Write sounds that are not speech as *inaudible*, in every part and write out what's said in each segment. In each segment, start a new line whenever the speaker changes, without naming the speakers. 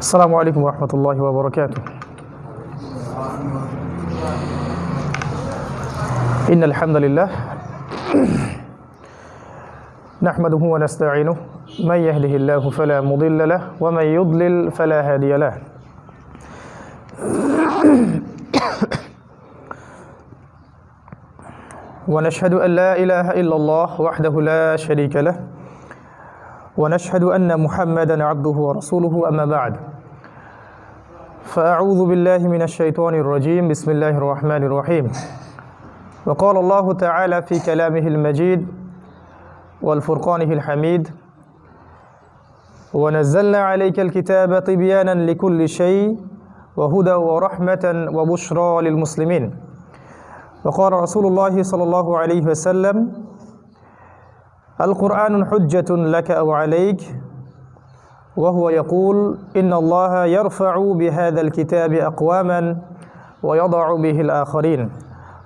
السلام عليكم ورحمة الله وبركاته. إن الحمد لله *clears throat* نحمده ونستعينه. من يهده الله فلا مضل له ومن يضلل فلا هادي له. *clears throat* ونشهد أن لا إله إلا الله وحده لا شريك له. ونشهد أن محمدا عبده ورسوله أما بعد. فأعوذ بالله من الشيطان الرجيم. بسم الله الرحمن الرحيم. وقال الله تعالى في كلامه المجيد والفرقانه الحميد ونزلنا عليك الكتاب طبيانا لكل شيء وهدى ورحمة وبشرى للمسلمين. وقال رسول الله صلى الله عليه وسلم القرآن حجة لك أو عليك وهو يقول إن الله يرفع بهذا الكتاب أقواما ويضع به الآخرين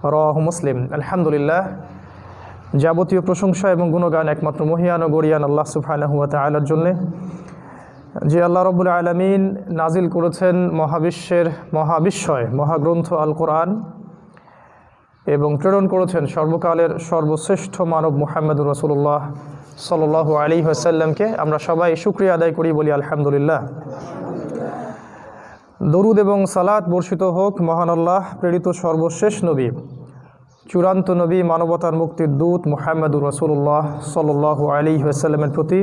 রাহ মুসলিম আলহামদুলিল্লাহ যাবতীয় প্রশংসা এবং গুণগান একমাত্র মহিয়ান ও গরিয়ান আল্লাহ সুফানাহুয়া তালার জন্যে যে আল্লাহ রবুল আলমিন নাজিল করেছেন মহাবিশ্বের মহাবিশ্বয় মহাগ্রন্থ আল কোরআন এবং প্রেরণ করেছেন সর্বকালের সর্বশ্রেষ্ঠ মানব মুহাম্মদুর রসুল্লাহ সাল আলী হাসাল্লামকে আমরা সবাই শুক্রিয়া আদায় করি বলি আলহামদুলিল্লাহ। দরুদ এবং সালাত বর্ষিত হোক, মহান আল্লাহ, প্রেরিত সর্বশেষ নবী, চূড়ান্ত নবী, মানবতার মুক্তির দূত মুহাম্মদুর রসুল্লাহ সাল আলী হাসাল্লামের প্রতি।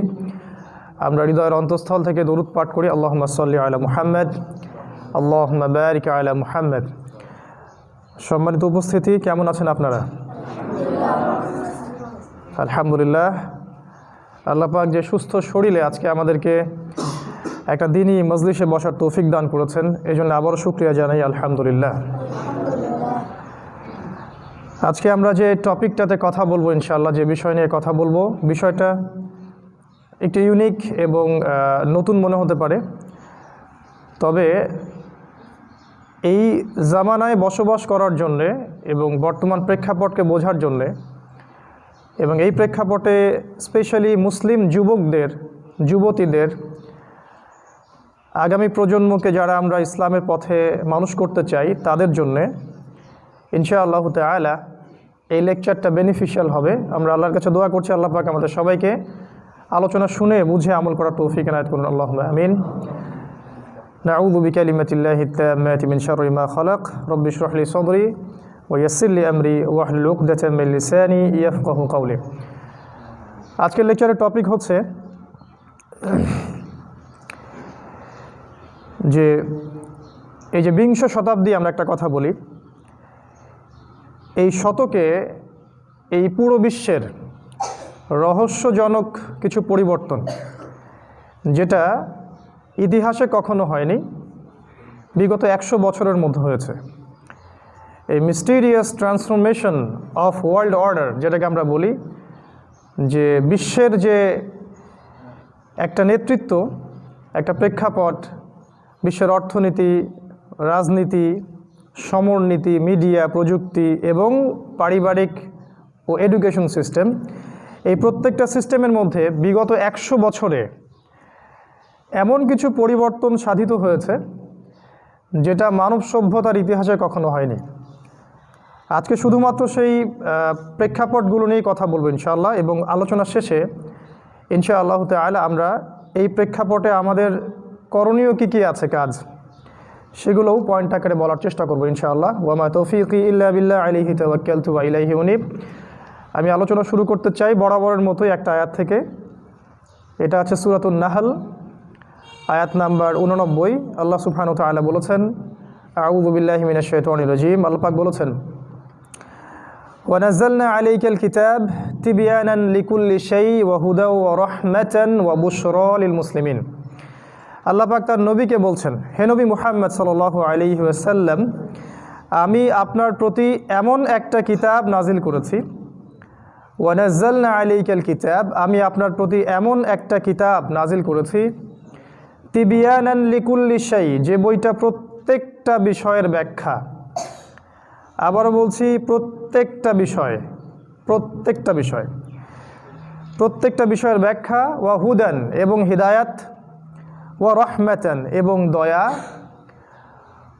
আমরা হৃদয়ের অন্তঃস্থল থেকে দরুদ পাঠ করি আল্লাহ সাল্লি আলা মুহাম্মদ আল্লাহ বারিক আলা মুহাম্মদ। সম্মানিত উপস্থিতি, কেমন আছেন আপনারা? আলহামদুলিল্লাহ। আল্লাপাক যে সুস্থ শরীরে আজকে আমাদেরকে একটা দিনই মজলিসে বসার তৌফিক দান করেছেন এই জন্য আবারও শুক্রিয়া জানাই, আলহামদুলিল্লাহ। আজকে আমরা যে টপিকটাতে কথা বলব, ইনশাআল্লাহ, যে বিষয় নিয়ে কথা বলব, বিষয়টা একটু ইউনিক এবং নতুন মনে হতে পারে। তবে এই জামানায় বসবাস করার জন্যে এবং বর্তমান প্রেক্ষাপটকে বোঝার জন্যে এবং এই প্রেক্ষাপটে স্পেশালি মুসলিম যুবকদের, যুবতীদের আগামী প্রজন্মকে যারা আমরা ইসলামের পথে মানুষ করতে চাই, তাদের জন্যে ইনশাআল্লাহ তালা এই লেকচারটা বেনিফিশিয়াল হবে। আমরা আল্লাহর কাছে দোয়া করছি, আল্লাহ পাক আমাদের সবাইকে আলোচনা শুনে, বুঝে আমল করার তৌফিক এনায়ত করুন আল্লাহ আমিন। نعوذ بكلمة الله التامات من شر ما خلق رب اشرح لي صدري ويسر لي أمري واحلل عقدة من لساني يفقه قولي আজকের লেকচারের টপিক হচ্ছে যে এই যে বিংশ শতাব্দী আমরা একটা কথা বলি এই শতকে এই পুরো বিশ্বের রহস্যজনক কিছু পরিবর্তন যেটা ইতিহাসে কখনো হয়নি। বিগত একশো বছরের মধ্যে হয়েছে। এই mysterious transformation of world order যেটাকে আমরা বলি, যে বিশ্বের যে একটা নেতৃত্ব, একটা প্রেক্ষাপট, বিশ্বের অর্থনীতি, রাজনীতি, সমরনীতি মিডিয়া প্রযুক্তি এবং পারিবারিক ও এডুকেশন সিস্টেম এই প্রত্যেকটা সিস্টেমের মধ্যে বিগত একশো বছরে এমন কিছু পরিবর্তন সাধিত হয়েছে যেটা মানব সভ্যতার ইতিহাসে কখনো হয়নি। আজকে শুধুমাত্র সেই প্রেক্ষাপটগুলো নিয়েই কথা বলব ইনশাআল্লাহ এবং আলোচনা শেষে ইনশাআল্লাহ তালা আমরা এই প্রেক্ষাপটে আমাদের করণীয় কী কী আছে কাজ, সেগুলোও পয়েন্ট আকারে বলার চেষ্টা করব ইনশাআল্লাহ। ওয়ামা তৌফিক ইল্লা বিল্লাহ আলিহি তওয়াক্কালতু ওয়া ইলাইহি উনিব। আমি আলোচনা শুরু করতে চাই বরাবরের মতোই একটা আয়াত থেকে। এটা আছে সুরাতুন নাহাল। আয়াত নাম্বার উননব্বই আল্লাহ সুফানু তালা বলেছেন আউদুবিল্লাহ মিনা শেতনী রজিম। আল্লাপাক বলেছেন ওয়ানাজালনা আলাইকাল কিতাব তিবিয়ানান লিকুল্লি শাই ওয়াহুদা ও রহমাতান ওয়া বুশরলিল মুসলিমিন। আল্লাপাক তার নবীকে বলছেন, হে নবী মুহাম্মদ সাল্লাল্লাহু আলি ওয়াসাল্লাম, আমি আপনার প্রতি এমন একটা কিতাব নাজিল করেছি ওয়ানাজালনা আলাইকাল কিতাব, আমি আপনার প্রতি এমন একটা কিতাব নাজিল করেছি তিবিয়ানান লিকুল্লি শাই, যে বইটা প্রত্যেকটা বিষয়ের ব্যাখ্যা। আবারও বলছি, প্রত্যেকটা বিষয় প্রত্যেকটা বিষয়। প্রত্যেকটা বিষয়ের ব্যাখ্যা, ওয়া হুদান এবং হিদায়াত, ওয়া রহমাতান এবং দয়া,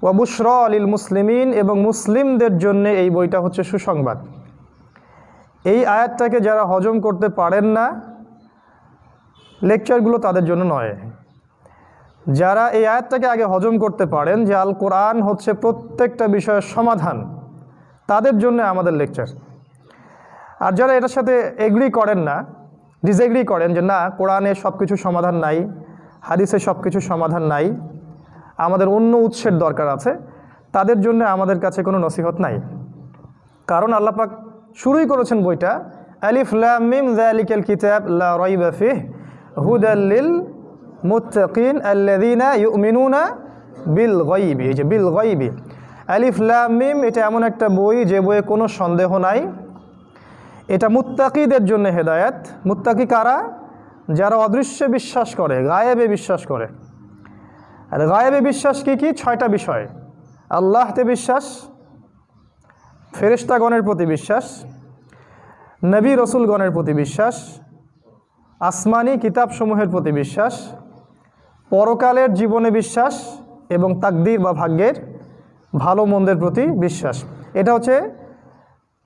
ওয়া বুশর আলিল মুসলিমিন এবং মুসলিমদের জন্য এই বইটা হচ্ছে সুসংবাদ। এই আয়াতটাকে যারা হজম করতে পারেন না, লেকচারগুলো তাদের জন্য নয়। যারা এই আয়াতটাকে আগে হজম করতে পারেন যে আল কোরআন হচ্ছে প্রত্যেকটা বিষয়ের সমাধান, তাদের জন্য আমাদের লেকচার। আর যারা এটার সাথে এগ্রি করেন না ডিসএগ্রি করেন যে না, কোরআনে সব কিছু সমাধান নাই, হাদিসে সব কিছু সমাধান নাই, আমাদের অন্য উৎসের দরকার আছে, তাদের জন্য আমাদের কাছে কোনো নসিহত নাই। কারণ আল্লাপাক শুরুই করেছেন বইটা, আলিফ লাম মিম যালিকাল কিতাব লা রাইবা ফিহ মুত্তাকিন আল্লাযীনা ইউমিনুনা বিল গায়বি, এই যে বিল লাম, মিম, এটা এমন একটা বই যে বইয়ে কোনো সন্দেহ নাই। এটা মুত্তাকিদের জন্য হেদায়েত। মুত্তাকি কারা? যারা অদৃশ্যে বিশ্বাস করে, গায়েবে বিশ্বাস করে। আর গায়েবে বিশ্বাস কি কি? ছয়টা বিষয়। আল্লাহতে বিশ্বাস, ফেরেশতাগণের প্রতি বিশ্বাস, নবী রসুলগণের প্রতি বিশ্বাস, আসমানি কিতাবসমূহের প্রতি বিশ্বাস পরকালের জীবনে বিশ্বাস এবং তাকদির বা ভাগ্যের ভালো মন্দের প্রতি বিশ্বাস। এটা হচ্ছে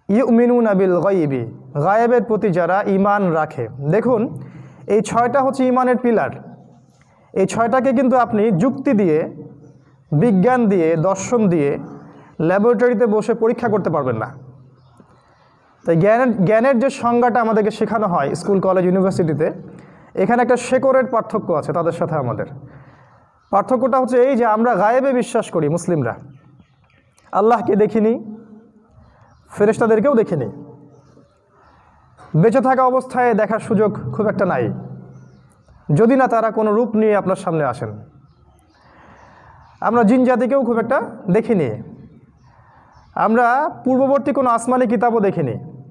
ইউমিনু নাবিল গাইবি গায়েবের প্রতি যারা ইমান রাখে। দেখুন, এই ছয়টা হচ্ছে ইমানের পিলার। এই ছয়টাকে কিন্তু আপনি যুক্তি দিয়ে, বিজ্ঞান দিয়ে, দর্শন দিয়ে ল্যাবরেটরিতে বসে পরীক্ষা করতে পারবেন না। তাই জ্ঞানের জ্ঞানের যে সংজ্ঞাটা আমাদেরকে শেখানো হয় স্কুল, কলেজ, ইউনিভার্সিটিতে এখানে একটা শেকরের পার্থক্য আছে তাদের সাথে আমাদের। পার্থক্যটা হচ্ছে এই যে আমরা গায়েবে বিশ্বাস করি মুসলিমরা। আল্লাহকে দেখিনি, ফেরেশতাদেরকেও দেখিনি। বেঁচে থাকা অবস্থায় দেখার সুযোগ খুব একটা নাই। যদি না তারা কোনো রূপ নিয়ে আপনার সামনে আসেন। আমরা জিন জাতিকেও খুব একটা দেখিনি। আমরা পূর্ববর্তী কোনো আসমানি কিতাবও দেখিনি।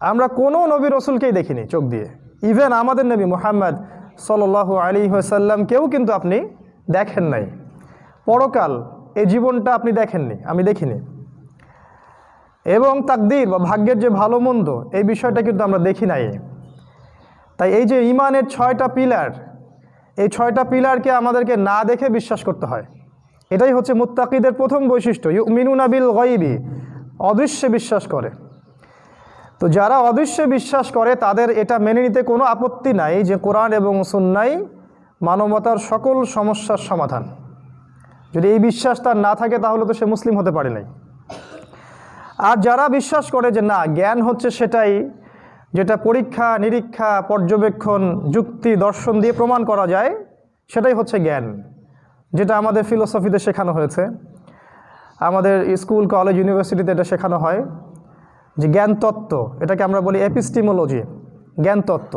আমরা কোনো নবী রসুলকেই দেখিনি চোখ দিয়ে। ইভেন আমাদের নবী মোহাম্মদ সাল আলী সাল্লামকেও কিন্তু আপনি দেখেন নাই। পরকাল এই জীবনটা আপনি দেখেননি, আমি দেখিনি। এবং তাকদির বা ভাগ্যের যে ভালো মন্দ, এই বিষয়টা কিন্তু আমরা দেখি নাই। তাই এই যে ইমানের ছয়টা পিলার, এই ছয়টা পিলারকে আমাদেরকে না দেখে বিশ্বাস করতে হয়। এটাই হচ্ছে মুত্তাকিদের প্রথম বৈশিষ্ট্য। মিনুনা বিল গইবি অদৃশ্যে বিশ্বাস করে। তো যারা অদৃশ্যে বিশ্বাস করে, তাদের এটা মেনে নিতে কোনো আপত্তি নাই যে কোরআন এবং সুন্নাই মানবতার সকল সমস্যার সমাধান। যদি এই বিশ্বাস তার না থাকে, তাহলে তো সে মুসলিম হতে পারে নাই। আর যারা বিশ্বাস করে যে না, জ্ঞান হচ্ছে সেটাই, যেটা পরীক্ষা, নিরীক্ষা, পর্যবেক্ষণ, যুক্তি, দর্শন দিয়ে প্রমাণ করা যায়, সেটাই হচ্ছে জ্ঞান, যেটা আমাদের ফিলোসফিতে শেখানো হয়েছে। আমাদের স্কুল কলেজ ইউনিভার্সিটিতে এটা শেখানো হয়। যে জ্ঞান তত্ত্ব, এটাকে আমরা বলি এপিস্টিমোলজি জ্ঞান তত্ত্ব।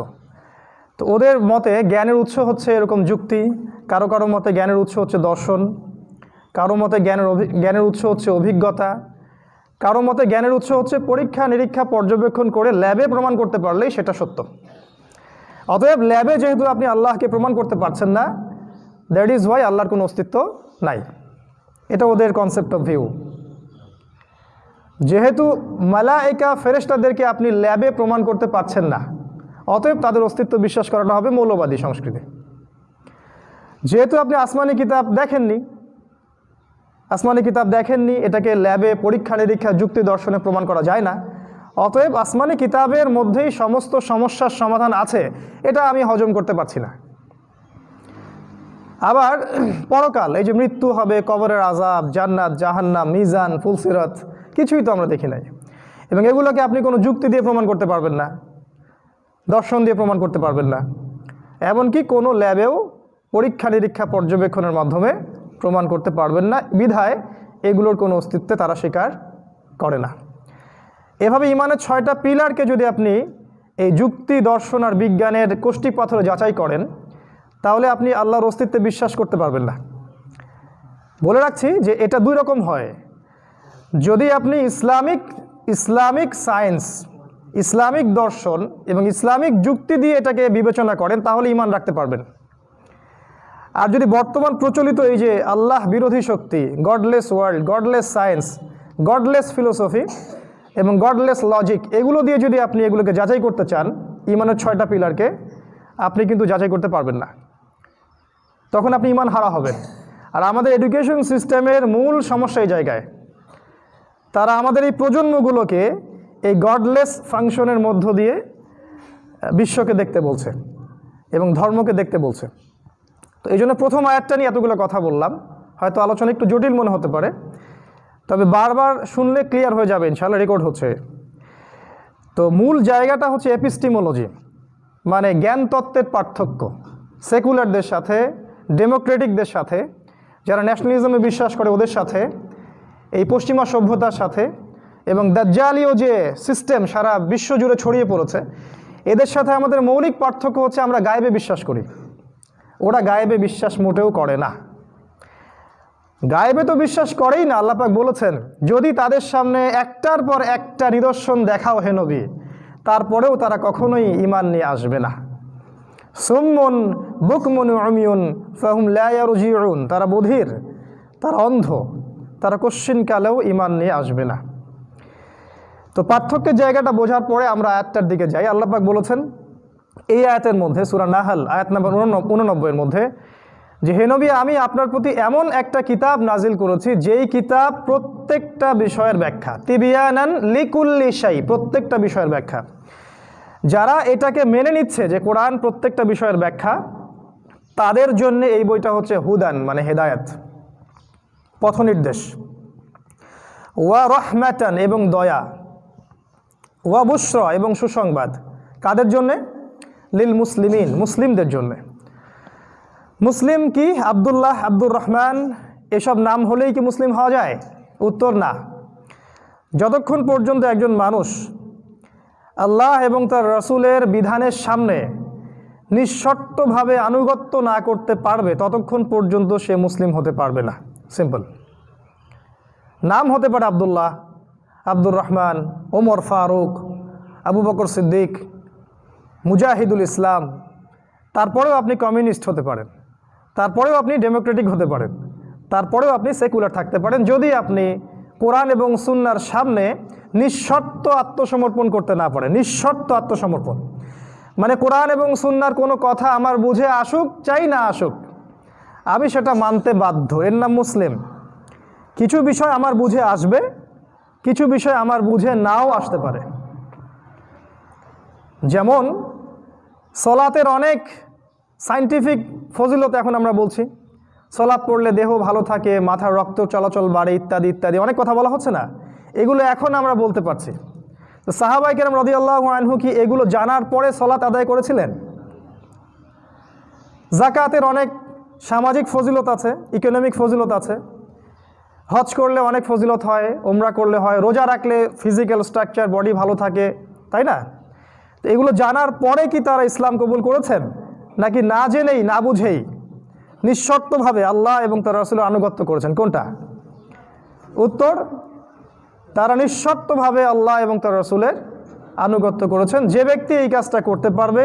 তো ওদের মতে জ্ঞানের উৎস হচ্ছে এরকম যুক্তি, কারও কারও মতে জ্ঞানের উৎস হচ্ছে দর্শন, কারও মতে জ্ঞানের জ্ঞানের উৎস হচ্ছে অভিজ্ঞতা, কারও মতে জ্ঞানের উৎস হচ্ছে পরীক্ষা, নিরীক্ষা, পর্যবেক্ষণ করে ল্যাবে প্রমাণ করতে পারলেই সেটা সত্য। অতএব ল্যাবে যেহেতু আপনি আল্লাহকে প্রমাণ করতে পারছেন না দ্যাট ইজ ওয়াই আল্লাহর কোনো অস্তিত্ব নাই। এটা ওদের কনসেপ্ট অফ ভিউ যেহেতু মালাইকা ফেরেস্তাদেরকে আপনি ল্যাবে প্রমাণ করতে পারছেন না, অতএব তাদের অস্তিত্ব বিশ্বাস করানো হবে মৌলবাদী সংস্কৃতি। যেহেতু আপনি আসমানি কিতাব দেখেননি, আসমানি কিতাব দেখেননি, এটাকে ল্যাবে পরীক্ষা নিরীক্ষা যুক্তি দর্শনে প্রমাণ করা যায় না, অতএব আসমানি কিতাবের মধ্যেই সমস্ত সমস্যার সমাধান আছে, এটা আমি হজম করতে পারছি না। আবার, পরকাল, এই যে মৃত্যু হবে, কবরের আজাব জান্নাত, জাহান্নাম, মিজান, ফুলসিরত কিছুই তো আমরা দেখি নাই। এবং এগুলোকে আপনি কোনো যুক্তি দিয়ে প্রমাণ করতে পারবেন না, দর্শন দিয়ে প্রমাণ করতে পারবেন না। এমনকি কোনো ল্যাবেও পরীক্ষা নিরীক্ষা পর্যবেক্ষণের মাধ্যমে প্রমাণ করতে পারবেন না, বিধায় এগুলোর কোনো অস্তিত্বে তারা স্বীকার করে না। এভাবে ইমানের ছয়টা পিলারকে যদি আপনি এই যুক্তি, দর্শন আর বিজ্ঞানের কোষ্টি পাথরে যাচাই করেন, তাহলে আপনি আল্লাহর অস্তিত্বে বিশ্বাস করতে পারবেন না। বলে রাখছি যে এটা দুই রকম হয়। যদি আপনি ইসলামিক ইসলামিক সায়েন্স, ইসলামিক দর্শন এবং ইসলামিক যুক্তি দিয়ে এটাকে বিবেচনা করেন, তাহলে ইমান রাখতে পারবেন। আর যদি বর্তমান প্রচলিত এই যে আল্লাহ বিরোধী শক্তি godless world godless science godless philosophy এবং গডলেস লজিক এগুলো দিয়ে যদি আপনি এগুলোকে যাচাই করতে চান ইমানের ছয়টা পিলারকে, আপনি কিন্তু যাচাই করতে পারবেন না। তখন আপনি ইমান হারা হবেন। আর আমাদের এডুকেশন সিস্টেমের মূল সমস্যা এই জায়গায়। তারা আমাদের এই প্রজন্মগুলোকে এই গডলেস ফাংশনের মধ্য দিয়ে বিশ্বকে দেখতে বলছে এবং ধর্মকে দেখতে বলছে। তো এই জন্য প্রথম আয়াতটা নিয়ে এতগুলো কথা বললাম। হয়তো আলোচনা একটু জটিল মনে হতে পারে। তবে বারবার শুনলে ক্লিয়ার হয়ে যাবে ইনশাল্লাহ রেকর্ড হচ্ছে। তো মূল জায়গাটা হচ্ছে এপিস্টিমোলজি মানে জ্ঞান তত্ত্বের পার্থক্য। সেকুলারদের সাথে ডেমোক্রেটিকদের সাথে, যারা ন্যাশনালিজমে বিশ্বাস করে ওদের সাথে এই পশ্চিমা সভ্যতার সাথে এবং দাজ্জালীয় যে সিস্টেম সারা বিশ্ব জুড়ে ছড়িয়ে পড়েছে, এদের সাথে আমাদের মৌলিক পার্থক্য হচ্ছে আমরা গায়েবে বিশ্বাস করি। ওরা গায়েবে বিশ্বাস মোটেও করে না। গায়েবে তো বিশ্বাস করেই না, আল্লাপাক বলেছেন, যদি তাদের সামনে একটার পর একটা নিদর্শন দেখাও হে নবী, তারপরেও তারা কখনোই ইমান নিয়ে আসবে না। সুম্মন বুকমন অমিউন ফাহুম লায়ারুজিউন তারা বধির, তারা অন্ধ। তারা কশ্চিনকালেও ইমান নিয়ে আসবে না। তো পার্থক্যের জায়গাটা বোঝার পরে আমরা আয়াতটার দিকে যাই। আল্লাপাক বলেছেন, এই আয়াতের মধ্যে, সুরা নাহাল, আয়াত নাম্বার উননব্বইয়ের মধ্যে, যে, হে নবী, আমি আপনার প্রতি এমন একটা কিতাব নাজিল করেছি, যেই কিতাব প্রত্যেকটা বিষয়ের ব্যাখ্যা। তিবিয়ানান লিকুল্লি শাই, প্রত্যেকটা বিষয়ের ব্যাখ্যা। যারা এটাকে মেনে নিচ্ছে যে কোরআন প্রত্যেকটা বিষয়ের ব্যাখ্যা, তাদের জন্য এই বইটা হচ্ছে হুদান মানে হেদায়াত। পথনির্দেশ। ওয়া রহমাতান এবং দয়া, ওয়া বুশ্র এবং সুসংবাদ। কাদের জন্যে? লিল মুসলিমিন, মুসলিমদের জন্যে। মুসলিম কি? আবদুল্লাহ, আব্দুর রহমান, এসব নাম হলেই কি মুসলিম হওয়া যায়? উত্তর না। যতক্ষণ পর্যন্ত একজন মানুষ আল্লাহ এবং তার রসুলের বিধানের সামনে নিঃশর্তভাবে আনুগত্য না করতে পারবে, ততক্ষণ পর্যন্ত সে মুসলিম হতে পারবে না। সিম্পল নাম হতে পারে আবদুল্লাহ, আব্দুর রহমান, ওমর ফারুক, আবু বকর সিদ্দিক, মুজাহিদুল ইসলাম। তারপরেও আপনি কমিউনিস্ট হতে পারেন। তারপরেও আপনি ডেমোক্রেটিক হতে পারেন। তারপরেও আপনি সেকুলার থাকতে পারেন। যদি আপনি কোরআন এবং সুন্নার সামনে নিঃশর্ত আত্মসমর্পণ করতে না পারেন, নিঃশর্ত আত্মসমর্পণ। মানে কোরআন এবং সুন্নার কোনো কথা আমার বুঝে আসুক, চাই না আসুক আমি সেটা মানতে বাধ্য। এর নাম মুসলিম। কিছু বিষয় আমার বুঝে আসবে, কিছু বিষয় আমার বুঝে নাও আসতে পারে। যেমন, সলাতের অনেক সাইন্টিফিক ফজিলত এখন আমরা বলছি। সলাৎ পড়লে দেহ ভালো থাকে, মাথার রক্ত চলাচল বাড়ে, ইত্যাদি ইত্যাদি। অনেক কথা বলা হচ্ছে না। এগুলো এখন আমরা বলতে পারছি। তো সাহাবাই কেরাম রদি আল্লাহ আনহু কি এগুলো জানার পরে সলাৎ আদায় করেছিলেন? জাকাতের অনেক সামাজিক ফজিলত আছে ইকোনমিক ফজিলত আছে। হজ করলে অনেক ফজিলত হয় ওমরা করলে হয়, রোজা রাখলে ফিজিক্যাল স্ট্রাকচার বডি ভালো থাকে, তাই না? তো এগুলো জানার পরে কি তারা ইসলাম কবুল করেছেন? নাকি না জেনেই, না বুঝেই? নিঃশর্তভাবে আল্লাহ এবং তার রসুলের আনুগত্য করেছেন। কোনটা? উত্তর, তারা নিঃশর্তভাবে আল্লাহ এবং তার রসুলের আনুগত্য করেছেন। যে ব্যক্তি এই কাজটা করতে পারবে,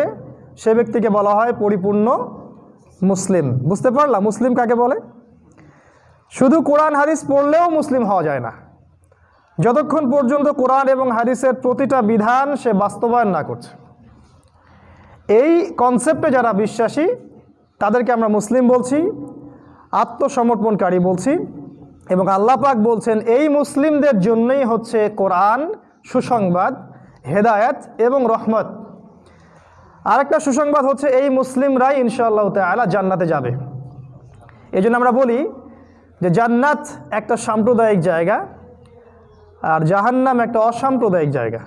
সে ব্যক্তিকে বলা হয় পরিপূর্ণ মুসলিম। বুঝতে পারলাম মুসলিম কাকে বলে? শুধু কোরআন, হাদিস পড়লেও মুসলিম হওয়া যায় না। যতক্ষণ পর্যন্ত কোরআন এবং হাদিসের প্রতিটা বিধান সে বাস্তবায়ন না করছে। এই কনসেপ্টে যারা বিশ্বাসী, তাদেরকে আমরা মুসলিম বলছি, আত্মসমর্পণকারী বলছি এবং আল্লাহ পাক বলছেন, এই মুসলিমদের জন্যই হচ্ছে কোরআন সুসংবাদ, হেদায়াত এবং রহমত। আরেকটা সুসংবাদ হচ্ছে এই মুসলিমরাই ইনশাআল্লাহ তালা জান্নাতে যাবে। এই আমরা বলি যে জান্নাত একটা সাম্প্রদায়িক জায়গা আর জাহান্নাম একটা অসাম্প্রদায়িক জায়গা।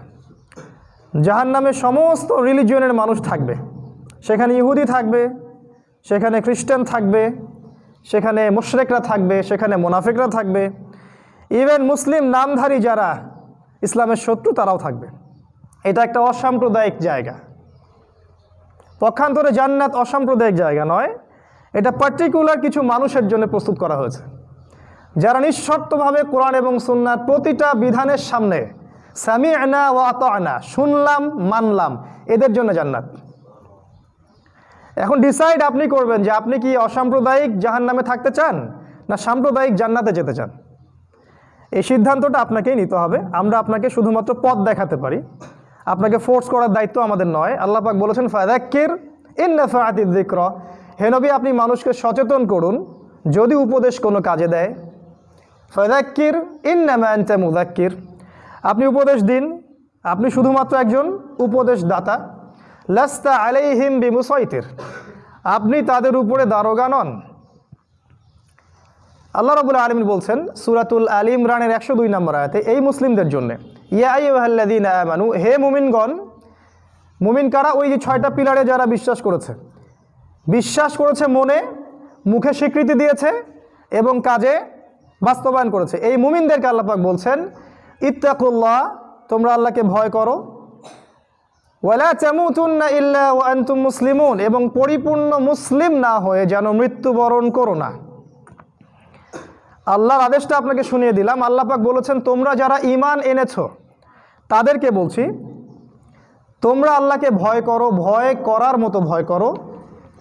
জাহান্নামে সমস্ত রিলিজিয়নের মানুষ থাকবে। সেখানে ইহুদি থাকবে, সেখানে খ্রিস্টান থাকবে, সেখানে মুশরেকরা থাকবে, সেখানে মোনাফিকরা থাকবে। ইভেন মুসলিম নামধারী যারা ইসলামের শত্রু তারাও থাকবে। এটা একটা অসাম্প্রদায়িক জায়গা। পক্ষান্তরে জান্নাত অসাম্প্রদায়িক জায়গা নয়। এটা পার্টিকুলার কিছু মানুষের জন্য প্রস্তুত করা হয়েছে। যারা নিঃশর্তভাবে কোরআন এবং সুন্নার প্রতিটা বিধানের সামনে সামি আনা ও আত আনা শুনলাম, মানলাম, এদের জন্য জান্নাত। এখন ডিসাইড আপনি করবেন যে আপনি কি অসাম্প্রদায়িক জাহান নামে থাকতে চান না সাম্প্রদায়িক জান্নাতে যেতে চান। এই সিদ্ধান্তটা আপনাকেই নিতে হবে। আমরা আপনাকে শুধুমাত্র পথ দেখাতে পারি। আপনাকে ফোর্স করার দায়িত্ব আমাদের নয়। আল্লাহ পাক বলেছেন ফায়দাক্কির ইন্নাফাআতি যিকরা হেনবি আপনি মানুষকে সচেতন করুন, যদি উপদেশ কোনো কাজে দেয়। ফদাক্কির ইন্নামান্তা মুদাক্কির আপনি উপদেশ দিন, আপনি শুধুমাত্র একজন উপদেশদাতা। লাস্তা আলাইহিম বিমুসাইতির আপনি তাদের উপরে দারোগা নন। আল্লাহ রাবুল আলমিন বলছেন, সুরাতুল আলী ইমরানের একশো দুই নম্বর আয়াতে, এই মুসলিমদের জন্য ইয়াইহাল্লাদিন আমানু, হে মুমিনগণ, মুমিন কারা? ওই যে ছয়টা পিলারে যারা বিশ্বাস করেছে। বিশ্বাস করেছে মনে, মুখে স্বীকৃতি দিয়েছে এবং কাজে বাস্তবায়ন করেছে। এই মুমিনদেরকে আল্লাপাক বলছেন, ইত্তাকুল্লাহ, তোমরা আল্লাহকে ভয় করো। ওয়ালা চামুতুন্না ইল্লা ওয়া আনতুম মুসলিমুন এবং পরিপূর্ণ মুসলিম না হয়ে যেন মৃত্যুবরণ করো না। আল্লাহর আদেশটা আপনাকে শুনিয়ে দিলাম। আল্লাহ পাক বলেছেন, তোমরা যারা ইমান এনেছ, তাদেরকে বলছি, তোমরা আল্লাহকে ভয় করো, ভয় করার মতো ভয় করো।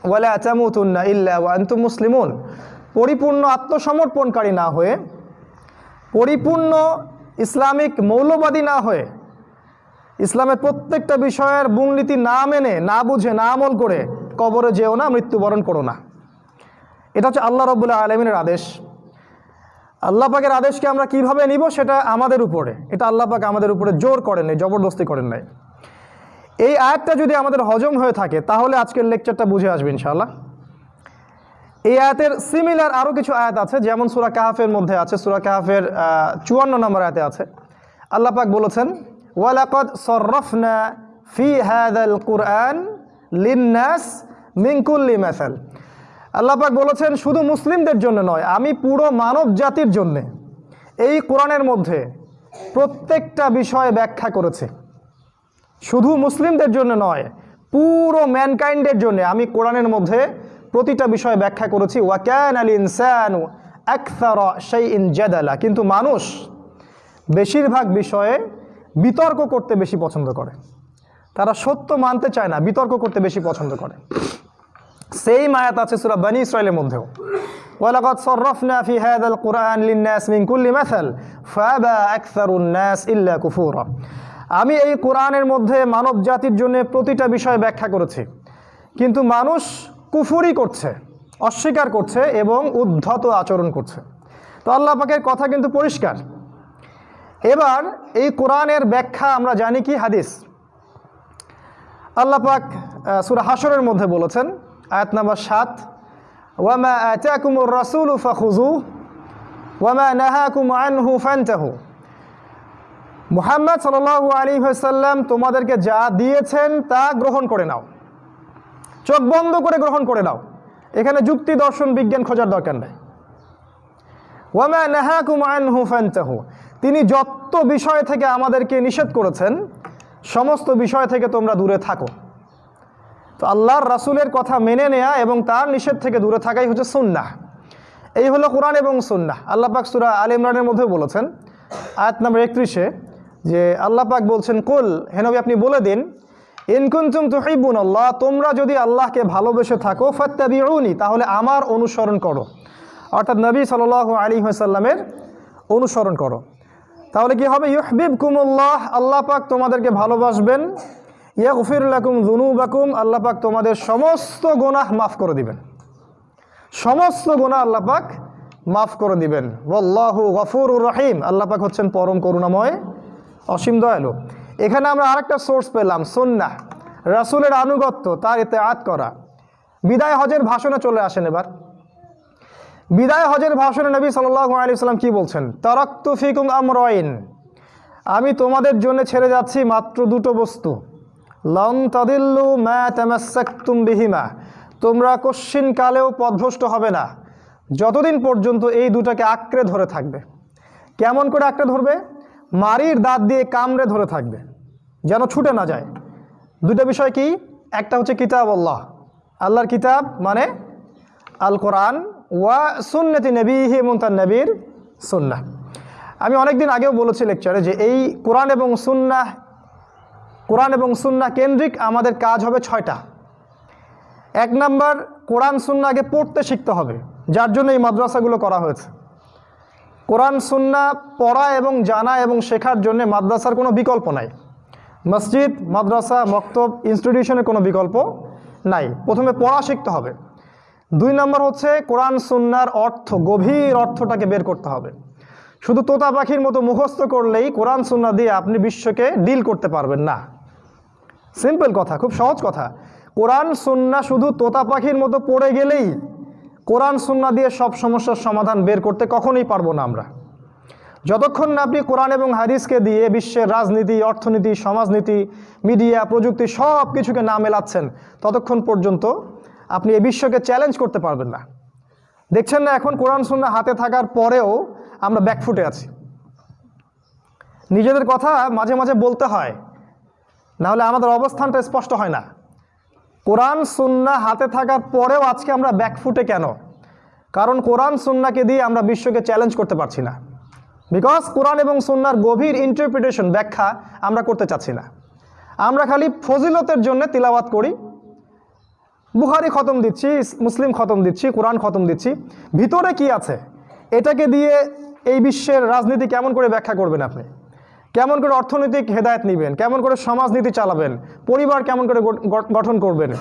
ওয়ালা আচামুতুন্না ইল্লা ওয়া আনতুম মুসলিমুন। পরিপূর্ণ আত্মসমর্পণকারী না হয়ে, পরিপূর্ণ ইসলামিক মৌলবাদী না হয়ে, ইসলামের প্রত্যেকটা বিষয়ের মূলনীতি না মেনে, না বুঝে, না আমল করে কবরে যেও না, মৃত্যুবরণ করো না। এটা হচ্ছে আল্লাহ রবুল্লাহ আলমিনের আদেশ। আল্লাহ পাকের আদেশকে আমরা কীভাবে নিব সেটা আমাদের উপরে। এটা আল্লাহ পাক আমাদের উপরে জোর করেন নাই, জবরদস্তি করেন নাই। এই আয়াতটা যদি আমাদের হজম হয়ে থাকে, তাহলে আজকের লেকচারটা বুঝে আসবে ইনশাআল্লাহ। এই আয়াতের সিমিলার আরও কিছু আয়াত আছে, যেমন সুরা কাহাফের মধ্যে আছে, সুরা কাহাফের চুয়ান্ন নম্বর আয়াতে আছে। আল্লাহ পাক বলেছেন, ওয়ালাকদ সরফনা ফি হাদাল কুরআন লিন্নাস মিনকুল্লি মেসাল। আল্লাহ পাক বলেছেন, শুধু মুসলিমদের জন্য নয়, আমি পুরো মানব জাতির জন্যে এই কোরআনের মধ্যে প্রত্যেকটা বিষয় ব্যাখ্যা করেছি। শুধু মুসলিমদের জন্য নয়, পুরো ম্যানকাইন্ডের জন্য আমি কোরআনের মধ্যে প্রতিটা বিষয় ব্যাখ্যা করেছি। ওয়া ওয়াক্যান আল ইনসানু সেই ইন জেদালা। কিন্তু মানুষ বেশিরভাগ বিষয়ে বিতর্ক করতে বেশি পছন্দ করে। তারা সত্য মানতে চায় না, বিতর্ক করতে বেশি পছন্দ করে। সেই মায়াত আছে সুরা বানি ইসরায়েলের মধ্যেও। ওয়ালাকাদ সররফনা ফি হাদাল কুরআন লিন্নাস মিন কুল্লি মাসাল, ফাবা আকসারুন নাস ইল্লা কুফুরা। আমি এই কোরআনের মধ্যে মানব জাতির জন্য প্রতিটা বিষয় ব্যাখ্যা করেছি। কিন্তু মানুষ কুফুরি করছে, অস্বীকার করছে এবং উদ্ধত আচরণ করছে। তো আল্লাহ পাকের কথা কিন্তু পরিষ্কার। এবার এই কোরআনের ব্যাখ্যা আমরা জানি কি? হাদিস। আল্লাহ পাক সুরা হাসরের মধ্যে বলেছেন আয়াত নাম্বার সাত, ওয়ামা আতাকুমুর রাসূল ফাখুযু ওয়ামা নাহাকুম আনহু ফান্তাহু। মুহাম্মদ সাল্লাল্লাহু আলাইহি ওয়াসাল্লাম তোমাদেরকে যা দিয়েছেন তা গ্রহণ করে নাও। চোখ বন্ধ করে গ্রহণ করে নাও। এখানে যুক্তি, দর্শন, বিজ্ঞান খোঁজার দরকার নেই। ওয়ামা নাহাকুম আনহু ফান্তাহু। তিনি যত বিষয় থেকে আমাদেরকে নিষেধ করেছেন, সমস্ত বিষয় থেকে তোমরা দূরে থাকো। তো আল্লাহর রাসূলের কথা মেনে নেয়া এবং তার নিষেধ থেকে দূরে থাকাই হচ্ছে সুন্নাহ। এই হলো কোরআন এবং সুন্নাহ। আল্লাহ পাক সুরা আল ইমরানের মধ্যে বলেছেন, আয়াত নাম্বার একত্রিশে, যে আল্লাহ পাক বলছেন, কুল হেনবি আপনি বলে দিন ইনকুন্তুম তুহিবুন আল্লাহ, তোমরা যদি আল্লাহকে ভালোবেসে থাকো, ফাত্তাবিউনি, তাহলে আমার অনুসরণ করো। অর্থাৎ নবী সাল আলী সাল্লামের অনুসরণ করো। তাহলে কি হবে? ইহবিব কুমুল্লাহ আল্লাহ পাক তোমাদেরকে ভালোবাসবেন ইয়াগফিরুল্লাকুম জুনুবাকুম আল্লাহ পাক তোমাদের সমস্ত গোনাহ মাফ করে দিবেন। সমস্ত গোনা আল্লাহ পাক মাফ করে দিবেন। ওয়াল্লাহু গফুরুর রহিম। আল্লাহ পাক হচ্ছেন পরম করুণাময়, অসীম দয়ালু। এখানে আমরা আরেকটা সোর্স পেলাম সন্না রাসূলের আনুগত্য, তার এতে আত করা। বিদায় হজের ভাষণে চলে আসেন এবার। বিদায় হজের ভাষণে নবী সাল্লাল্লাহু আলাইহি সাল্লাম কি বলছেন? তারাক্তু ফিকুম আমরাইন। আমি তোমাদের জন্য ছেড়ে যাচ্ছি মাত্র দুটো বস্তু। লং তাদিল্লু মা তামাসাক্তুম বিহিমা। তোমরা কশ্চিন কালেও পথভ্রষ্ট হবে না। যতদিন পর্যন্ত এই দুটাকে আঁকড়ে ধরে থাকবে। কেমন করে আঁকড়ে ধরবে? মারির দাঁত দিয়ে কামড়ে ধরে থাকবে। যেন ছুটে না যায়। দুটো বিষয় কি? একটা হচ্ছে কিতাব আল্লাহ। আল্লাহর কিতাব মানে আল কোরআন ওয়া সুন্নতি এবং তার নবীর সুন্নাহ। আমি অনেকদিন আগেও বলেছি লেকচারে যে এই কোরআন এবং সুন্নাহ কোরআন এবং সুন্না কেন্দ্রিক, আমাদের কাজ হবে ছয়টা। এক নাম্বার, কোরআন সুন্না আগে পড়তে শিখতে হবে, যার জন্য এই মাদ্রাসাগুলো করা হয়েছে। কোরআন, সুন্না পড়া এবং জানা এবং শেখার জন্য মাদ্রাসার কোনো বিকল্প নাই। মসজিদ, মাদ্রাসা, মক্তব ইনস্টিটিউশনের কোনো বিকল্প নাই। প্রথমে পড়া শিখতে হবে। দুই নম্বর হচ্ছে, কোরআন, সুন্নার অর্থ, গভীর অর্থটাকে বের করতে হবে। শুধু তোতা পাখির মতো মুখস্থ করলেই কোরআন, সুন্না দিয়ে আপনি বিশ্বকে ডিল করতে পারবেন না। সিম্পল কথা, খুব সহজ কথা। কোরআন, সুন্না শুধু তোতা পাখির মতো পড়ে গেলেই কোরআন, সুন্না দিয়ে সব সমস্যার সমাধান বের করতে কখনোই পারব না আমরা। যতক্ষণ না আপনি কোরআন এবং হাদিসকে দিয়ে বিশ্বের রাজনীতি, অর্থনীতি, সমাজনীতি, মিডিয়া, প্রযুক্তি সব কিছুকে না মেলাচ্ছেন, ততক্ষণ পর্যন্ত আপনি এই বিশ্বকে চ্যালেঞ্জ করতে পারবেন না। দেখছেন না, এখন কোরআন, সুন্না হাতে থাকার পরেও আমরা ব্যাকফুটে আছি। নিজেদের কথা মাঝে মাঝে বলতে হয় নাহলে আমাদের অবস্থানটা স্পষ্ট হয় না। কোরআন সুন্না হাতে থাকার পরেও আজকে আমরা ব্যাকফুটে কেন? কারণ কোরআন সুন্নাকে দিয়ে আমরা বিশ্বকে চ্যালেঞ্জ করতে পারছি না। বিকজ কোরআন এবং সুন্নার গভীর ইন্টারপ্রিটেশন ব্যাখ্যা আমরা করতে চাচ্ছি না। আমরা খালি ফজিলতের জন্য তিলাওয়াত করি। বুহারি খতম দিচ্ছি, মুসলিম খতম দিচ্ছি, কোরআন খতম দিচ্ছি। ভিতরে কি আছে? এটাকে দিয়ে এই বিশ্বের রাজনীতি কেমন করে ব্যাখ্যা করবেন আপনি? কেমন করে অর্থনৈতিক হেদায়েত নেবেন? কেমন করে সমাজনীতি চালাবেন? পরিবার কেমন করে গঠ- গঠ- গঠন করবেন?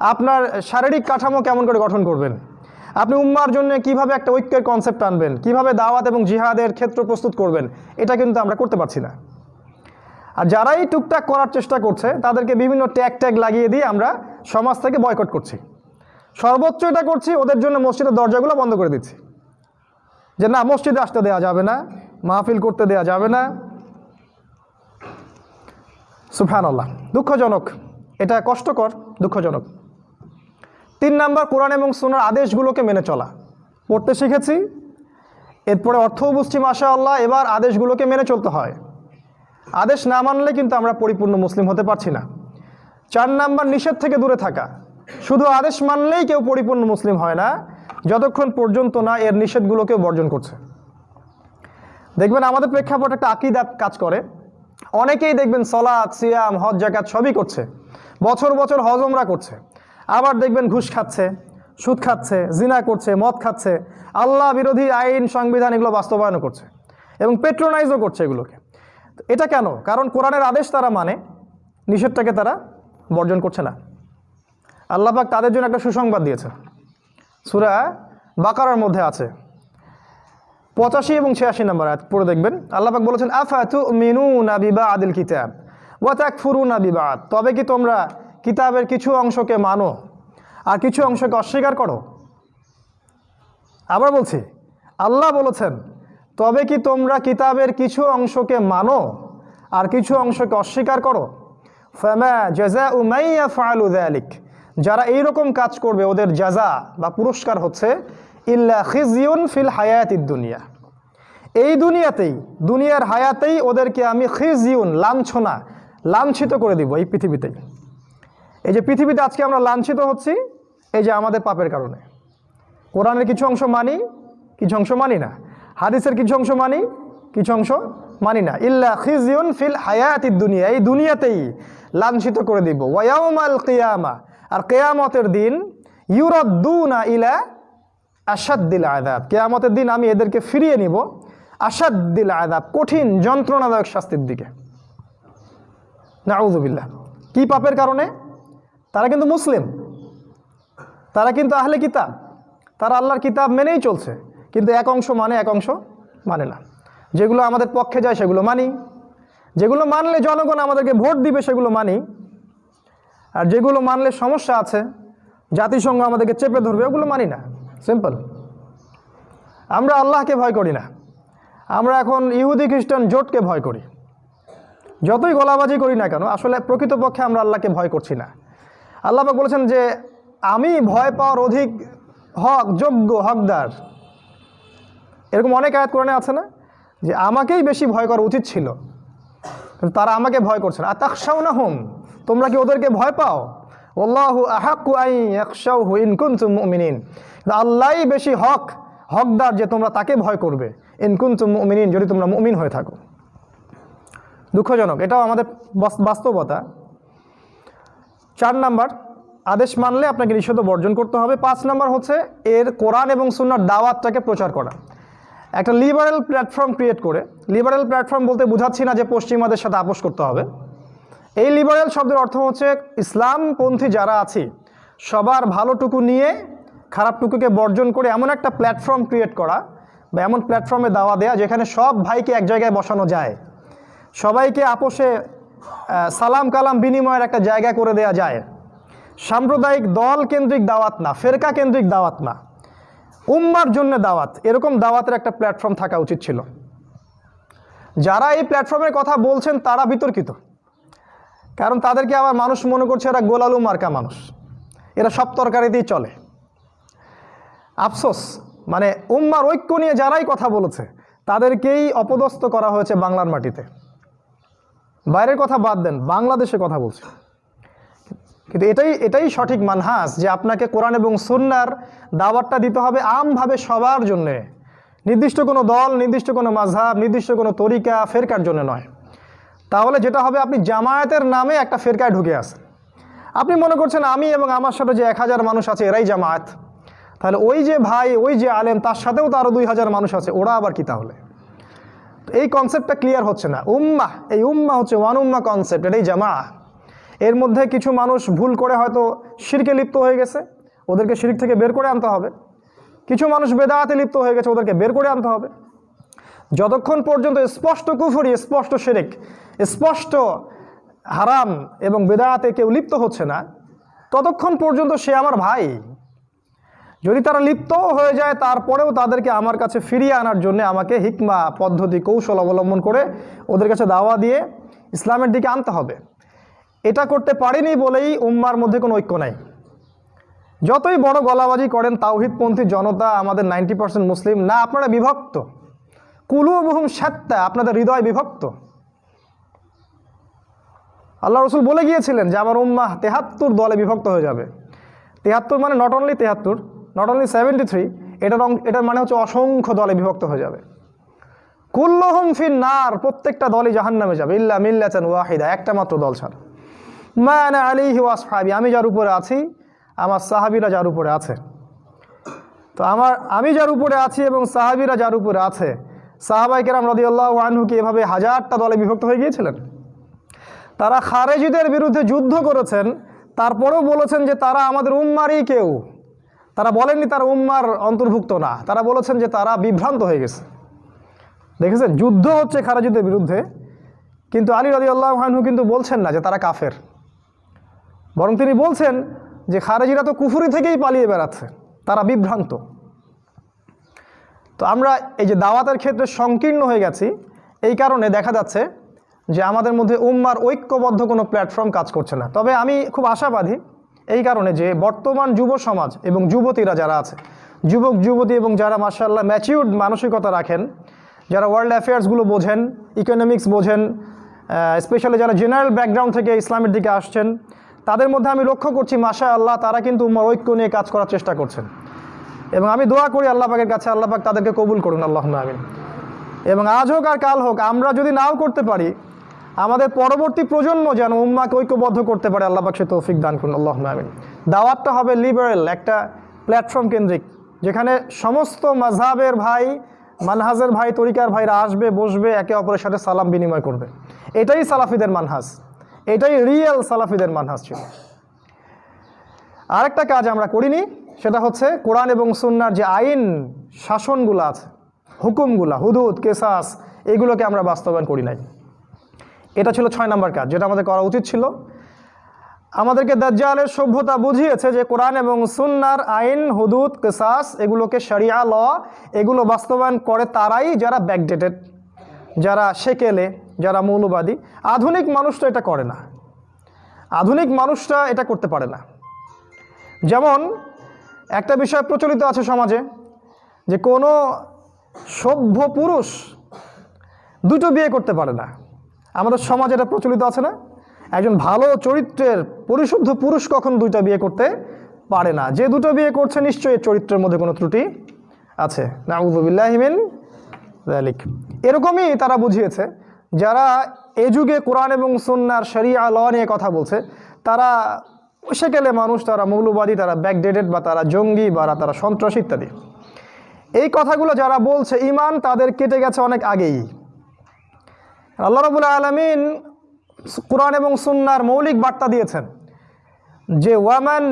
আপনার শারীরিক কাঠামো কেমন করে গঠন করবেন? আপনি উম্মার জন্য কীভাবে একটা ঐক্যের কনসেপ্ট আনবেন? কীভাবে দাওয়াত এবং জিহাদের ক্ষেত্র প্রস্তুত করবেন? এটা কিন্তু আমরা করতে পারছি না। আর যারাই টুকটাক করার চেষ্টা করছে, তাদেরকে বিভিন্ন ট্যাগ ট্যাগ লাগিয়ে দিয়ে আমরা সমাজ থেকে বয়কট করছি। সর্বোচ্চ এটা করছি, ওদের জন্য মসজিদের দরজাগুলো বন্ধ করে দিচ্ছি। যে না, মসজিদে আসতে দেওয়া যাবে না, মাহফিল করতে দেওয়া যাবে না সুফান আল্লাহ দুঃখজনক। এটা কষ্টকর, দুঃখজনক। তিন নাম্বার, কোরআন এবং সোনার আদেশগুলোকে মেনে চলা। পড়তে শিখেছি। এরপরে অর্থও বুঝছি মাসা আল্লাহ এবার আদেশগুলোকে মেনে চলতে হয়। আদেশ না মানলে কিন্তু আমরা পরিপূর্ণ মুসলিম হতে পারছি না। চার নাম্বার, নিষেধ থেকে দূরে থাকা। শুধু আদেশ মানলেই কেউ পরিপূর্ণ মুসলিম হয় না, যতক্ষণ পর্যন্ত না এর নিষেধগুলোকেও বর্জন করছে। দেখবেন আমাদের প্রেক্ষাপট একটা আকিদা কাজ করে। অনেকেই দেখবেন সলাদ সিয়াম, হজ জাকাত সবই করছে। বছর বছর হজমরা করছে। আবার দেখবেন ঘুষ খাচ্ছে, সুদ খাচ্ছে, জিনা করছে, মদ খাচ্ছে। আল্লাহ বিরোধী আইন, সংবিধান এগুলো বাস্তবায়নও করছে এবং পেট্রোনাইজও করছে এগুলোকে। এটা কেন? কারণ কোরআনের আদেশ তারা মানে নিষেধটাকে তারা বর্জন করছে না। আল্লাপাক তাদের জন্য একটা সুসংবাদ দিয়েছে। সুরা বাকারার মধ্যে আছে। পঁচাশি এবং ছিয়াশি নম্বর আয়াত, পড়ে দেখবেন। আল্লাপাক বলেছেন, আফা তু মিনু নাবিবা আদিল কিতাব? ওয়া ত্যাক ফুরু না বিবাদ। তবে কি তোমরা কিতাবের কিছু অংশকে মানো আর কিছু অংশকে অস্বীকার করো? আবার বলছি, আল্লাহ বলেছেন, তবে কি তোমরা কিতাবের কিছু অংশকে মানো আর কিছু অংশকে অস্বীকার করো? ফামা জাজা উমাইয়া ফালু আলিক যারা এইরকম কাজ করবে, ওদের জাজা বা পুরস্কার হচ্ছে ইল্লা খিজিউন ফিল হায়াতিদ দুনিয়া। এই দুনিয়াতেই, দুনিয়ার হায়াতেই ওদেরকে আমি খিজিউন, লাঞ্ছনা, লাঞ্ছিত করে দিব এই পৃথিবীতেই। এই যে পৃথিবীতে আজকে আমরা লাঞ্ছিত হচ্ছি, এই যে আমাদের পাপের কারণে। কোরআনের কিছু অংশ মানি, কিছু অংশ মানি না। হাদিসের কিছু অংশ মানি, কিছু অংশ মানি না। ইল্লা খিজিউন ফিল হায়াতিদ দুনিয়া, এই দুনিয়াতেই লাঞ্ছিত করে দিব। ওয়াউমাল কেয়ামা, আর কেয়ামতের দিন ইউরদ্দুনা ইলা আসাদ্দিল আদাব কেয়ামতের দিন আমি এদেরকে ফিরিয়ে নিব। আসাদ্দিল আদাব কঠিন, যন্ত্রণাদায়ক শাস্তির দিকে। নাউজুবিল্লাহ কি পাপের কারণে? তারা কিন্তু মুসলিম। তারা কিন্তু আহলে কিতাব। তারা আল্লাহর কিতাব মেনেই চলছে। কিন্তু এক অংশ মানে এক অংশ মানে না। যেগুলো আমাদের পক্ষে যায়, সেগুলো মানি। যেগুলো মানলে জনগণ আমাদেরকে ভোট দিবে, সেগুলো মানি। আর যেগুলো মানলে সমস্যা আছে, জাতিসংঘ আমাদেরকে চেপে ধরবে, ওগুলো মানি না। সিম্পল আমরা আল্লাহকে ভয় করি না। আমরা এখন ইহুদি, খ্রিস্টান জোটকে ভয় করি। যতই গলাবাজি করি না কেন, আসলে প্রকৃতপক্ষে আমরা আল্লাহকে ভয় করছি না। আল্লাহ বলেছেন যে, আমি ভয় পাওয়ার অধিক হক, যোগ্য হকদার। এরকম অনেক আয়াত কোরআনে আছে না? যে আমাকেই বেশি ভয় করা উচিত ছিল। তারা আমাকে ভয় করছে না। আর আতাকশাও না হোম তোমরা কি ওদেরকে ভয় পাও? ওল্লাহু মুমিনিন। আল্লাহই বেশি হক, হকদার যে তোমরা তাকে ভয় করবে। ইনকুন্তুম মুমিনিন, যদি তোমরা মুমিন হয়ে থাকো। দুঃখজনক, এটাও আমাদের বাস্তবতা। চার নাম্বার, আদেশ মানলে আপনাকে নিষেধ বর্জন করতে হবে। পাঁচ নাম্বার হচ্ছে, এর কোরআন এবং সুন্নার দাওয়াতটাকে প্রচার করা। একটা লিবারেল প্ল্যাটফর্ম ক্রিয়েট করে। লিবারেল প্ল্যাটফর্ম বলতে বোঝাচ্ছি না যে পশ্চিমাদের সাথে আপোষ করতে হবে। এই লিবারেল শব্দের অর্থ হচ্ছে ইসলামপন্থী যারা আছে, সবার ভালোটুকু নিয়ে, খারাপটুকুকে বর্জন করে এমন একটা প্ল্যাটফর্ম ক্রিয়েট করা বা এমন প্ল্যাটফর্মে দাওয়া দেয়া যেখানে সব ভাইকে এক জায়গায় বসানো যায়। সবাইকে আপোষে সালাম কালাম বিনিময়ের একটা জায়গা করে দেয়া যায়। সাম্প্রদায়িক দল কেন্দ্রিক দাওয়াত না, ফেরকা কেন্দ্রিক দাওয়াত না। উম্মার জন্য দাওয়াত, এরকম দাওয়াতের একটা প্ল্যাটফর্ম থাকা উচিত ছিল। যারা এই প্ল্যাটফর্মের কথা বলছেন তারা বিতর্কিত। কারণ তাদেরকে আবার মানুষ মনে করছে এরা গোলালু মার্কা মানুষ। এরা সব তরকারিতেই চলে। আফসোস মানে উম্মার ঐক্য নিয়ে যারাই কথা বলেছে, তাদেরকেই অপদস্থ করা হয়েছে বাংলার মাটিতে। বাইরের কথা বাদ দেন, বাংলাদেশে কথা বলছে। কিন্তু এটাই এটাই সঠিক মানহাস যে আপনাকে কোরআন এবং সুন্নার দাওয়াতটা দিতে হবে আমভাবে সবার জন্যে। নির্দিষ্ট কোনো দল, নির্দিষ্ট কোনো মাঝহাব নির্দিষ্ট কোনো তরিকা ফেরকার জন্য নয়। তাহলে যেটা হবে, আপনি জামায়াতের নামে একটা ফেরকায় ঢুকে আসেন আপনি মনে করছেন আমি এবং আমার সাথে যে এক হাজার মানুষ আছে, এরাই জামায়াত। তাহলে ওই যে ভাই, ওই যে আলেম, তার সাথেও তো আরও দুই হাজার মানুষ আছে, ওরা আবার কি তাহলে? এই কনসেপ্টটা ক্লিয়ার হচ্ছে না। উম্মা এই উম্মা হচ্ছে ওয়ান উম্মা কনসেপ্ট এটাই জামা এর মধ্যে কিছু মানুষ ভুল করে হয়তো শিরকে লিপ্ত হয়ে গেছে, ওদেরকে শিরিক থেকে বের করে আনতে হবে। কিছু মানুষ বেদায়াতে লিপ্ত হয়ে গেছে, ওদেরকে বের করে আনতে হবে। যতক্ষণ পর্যন্ত স্পষ্ট কুফুরি, স্পষ্ট শিরিক, স্পষ্ট হারাম এবং বেদায়াতে কেউ লিপ্ত হচ্ছে না, ততক্ষণ পর্যন্ত সে আমার ভাই। যদি তারা লিপ্তও হয়ে যায়, তারপরেও তাদেরকে আমার কাছে ফিরিয়ে আনার জন্য আমাকে হিকমা, পদ্ধতি, কৌশল অবলম্বন করে ওদের কাছে দাওয়া দিয়ে ইসলামের দিকে আনতে হবে। এটা করতে পারেনি বলেই উম্মার মধ্যে কোনো ঐক্য নাই। যতই বড় গলাবাজি করেন, তাওহিদপন্থী জনতা আমাদের নাইনটি পার্সেন্ট মুসলিম না, আপনারা বিভক্ত। কুলু বহুম সাত্তা, আপনাদের হৃদয় বিভক্ত। আল্লাহ রসুল বলে গিয়েছিলেন যে, আমার উম্মাহ তেহাত্তর দলে বিভক্ত হয়ে যাবে। তেহাত্তর মানে নট অনলি তেহাত্তর নট অনলি সেভেন্টি থ্রি এটার এটার মানে হচ্ছে অসংখ্য দলে বিভক্ত হয়ে যাবে। কুল্লহম ফির নার প্রত্যেকটা দলই জাহান্নামে যাবে। ইল্লা মিল্লাচান ওয়াহিদা, একটা মাত্র দল ছাড়া। মানে আলিহি ওয়াসফাবি আমি যার উপরে আছি, আমার সাহাবিরা যার উপরে আছে। তো আমার, আমি যার উপরে আছি এবং সাহাবিরা যার উপরে আছে সাহাবাই কেরাম রদিয়াল্লাহ আনহু কি এভাবে হাজারটা দলে বিভক্ত হয়ে গিয়েছিলেন। তারা খারেজিদের বিরুদ্ধে যুদ্ধ করেছেন, তারপরেও বলেছেন যে তারা আমাদের উম্মারই কেউ। তারা বলেননি তারা উম্মার অন্তর্ভুক্ত না, তারা বলেছেন যে তারা বিভ্রান্ত হয়ে গেছে। দেখেছেন, যুদ্ধ হচ্ছে খারেজিদের বিরুদ্ধে, কিন্তু আলী রদি আল্লাহ আনহু কিন্তু বলছেন না যে তারা কাফের। বরং তিনি বলছেন যে খারেজিরা তো কুফুরি থেকেই পালিয়ে বেড়াচ্ছে, তারা বিভ্রান্ত। তো আমরা এই যে দাওয়াতের ক্ষেত্রে সংকীর্ণ হয়ে গেছি, এই কারণে দেখা যাচ্ছে যে আমাদের মধ্যে উম্মার ঐক্যবদ্ধ কোনো প্ল্যাটফর্ম কাজ করছে না। তবে আমি খুব আশাবাদী এই কারণে যে বর্তমান যুব সমাজ এবং যুবতীরা যারা আছে, যুবক, যুবতী এবং যারা মার্শাল্লাহ ম্যাচিউর্ড মানসিকতা রাখেন, যারা ওয়ার্ল্ড অ্যাফেয়ার্সগুলো বোঝেন ইকোনমিক্স বোঝেন স্পেশালি যারা জেনারেল ব্যাকগ্রাউন্ড থেকে ইসলামের দিকে আসছেন, তাদের মধ্যে আমি লক্ষ্য করছি মাশা আল্লাহ তারা কিন্তু উম্মার ঐক্য নিয়ে কাজ করার চেষ্টা করছেন। এবং আমি দোয়া করি আল্লাহ পাকের কাছে, আল্লাহ পাক তাদেরকে কবুল করুন আল্লাহ আমিন। এবং আজ হোক আর কাল হোক, আমরা যদি নাও করতে পারি, আমাদের পরবর্তী প্রজন্ম যেন উম্মাকে ঐক্যবদ্ধ করতে পারে, আল্লাহ পাক সে তৌফিক দান করুন আল্লাহ আমিন। দাওয়াতটা হবে লিবারেল একটা প্ল্যাটফর্ম কেন্দ্রিক, যেখানে সমস্ত মাঝহাবের ভাই, মানহাজের ভাই, তরিকার ভাইরা আসবে, বসবে, একে অপরের সাথে সালাম বিনিময় করবে। এটাই সালাফিদের মানহাজ, এটাই রিয়েল সালাফিদের মানহাজ ছিল। আরেকটা কাজ আমরা করিনি সেটা হচ্ছে কোরআন এবং সুন্নার যে আইন শাসনগুলো আছে, হুকুমগুলা, হুদুদ, কেসাস, এগুলোকে আমরা বাস্তবায়ন করি নাই। এটা ছিল ছয় নম্বর কাজ, যেটা আমাদের করা উচিত ছিল। আমাদেরকে দাজ্জালের সভ্যতা বুঝিয়েছে যে কোরআন এবং সুন্নার আইন, হুদুদ, কেসাস, এগুলোকে শরিয়া, ল, এগুলো বাস্তবায়ন করে তারাই যারা ব্যাকডেটেড যারা সেকেলে, যারা মৌলবাদী। আধুনিক মানুষ তো এটা করে না। আধুনিক মানুষটা এটা করতে পারে না। যেমন একটা বিষয় প্রচলিত আছে সমাজে যে কোনো সভ্য পুরুষ দুটো বিয়ে করতে পারে না। আমাদের সমাজে এটা প্রচলিত আছে না? একজন ভালো চরিত্রের পরিশুদ্ধ পুরুষ কখন দুইটা বিয়ে করতে পারে না? যে দুটো বিয়ে করছে নিশ্চয়ই চরিত্রের মধ্যে কোনো ত্রুটি আছে। নাউজুবিল্লাহিমিন জালিক এরকমই তারা বুঝিয়েছে, যারা এ যুগে কোরআন এবং সুন্নার শরিয়া ল নিয়ে কথা বলছে, তারা সেকেলে মানুষ তারা মৌলবাদী, তারা ব্যাকডেটেড বা তারা জঙ্গি বা তারা সন্ত্রাসী ইত্যাদি। এই কথাগুলো যারা বলছে ইমান তাদের কেটে গেছে অনেক আগেই। আল্লাহ রবুল্লা আলমিন কোরআন এবং সুন্নার মৌলিক বার্তা দিয়েছেন যে, ওয়ামান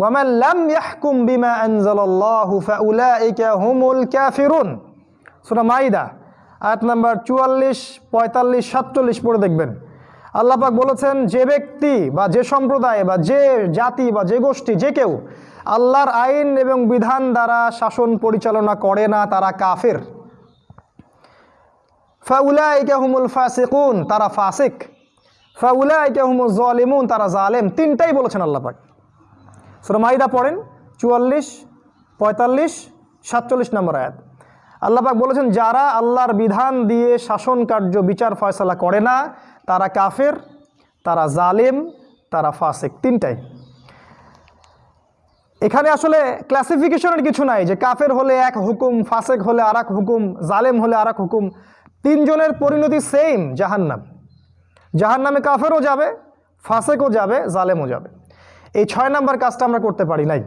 ওয়ামান লাম ইয়াহকুম বিমা আনজালাল্লাহু ফাউলাইকা হুমুল কাফিরুন। সূরা মাইদা আয়াত নাম্বার চুয়াল্লিশ, পঁয়তাল্লিশ, সাতচল্লিশ পড়ে দেখবেন। আল্লাহ পাক বলেছেন, যে ব্যক্তি বা যে সম্প্রদায় বা যে জাতি বা যে গোষ্ঠী, যে কেউ আল্লাহর আইন এবং বিধান দ্বারা শাসন পরিচালনা করে না, তারা কাফের। ফাউলাইকা হুমুল ফাসিকুন, তারা ফাসিক। ফাউলাইকা হুমুল জালিমুন, তারা জালেম। তিনটাই বলেছেন আল্লাহ পাক। সুরা পড়েন, চুয়াল্লিশ, পঁয়তাল্লিশ, সাতচল্লিশ নম্বর আয়াত। আল্লাহ পাক বলেছেন, যারা আল্লাহর বিধান দিয়ে শাসন কার্য, বিচার ফয়সলা করে না তারা কাফের, তারা জালেম, তারা ফাসেক, তিনটাই। এখানে আসলে ক্লাসিফিকেশনের কিছু নাই যে কাফের হলে এক হুকুম, ফাসেক হলে আর হুকুম, জালেম হলে আর হুকুম, তিনজনের পরিণতি সেম জাহান্নাম। জাহান্নামে কাফেরও যাবে, ফাসেকও যাবে, জালেমও যাবে। এই ছয় নাম্বার কাজটা আমরা করতে পারি নাই।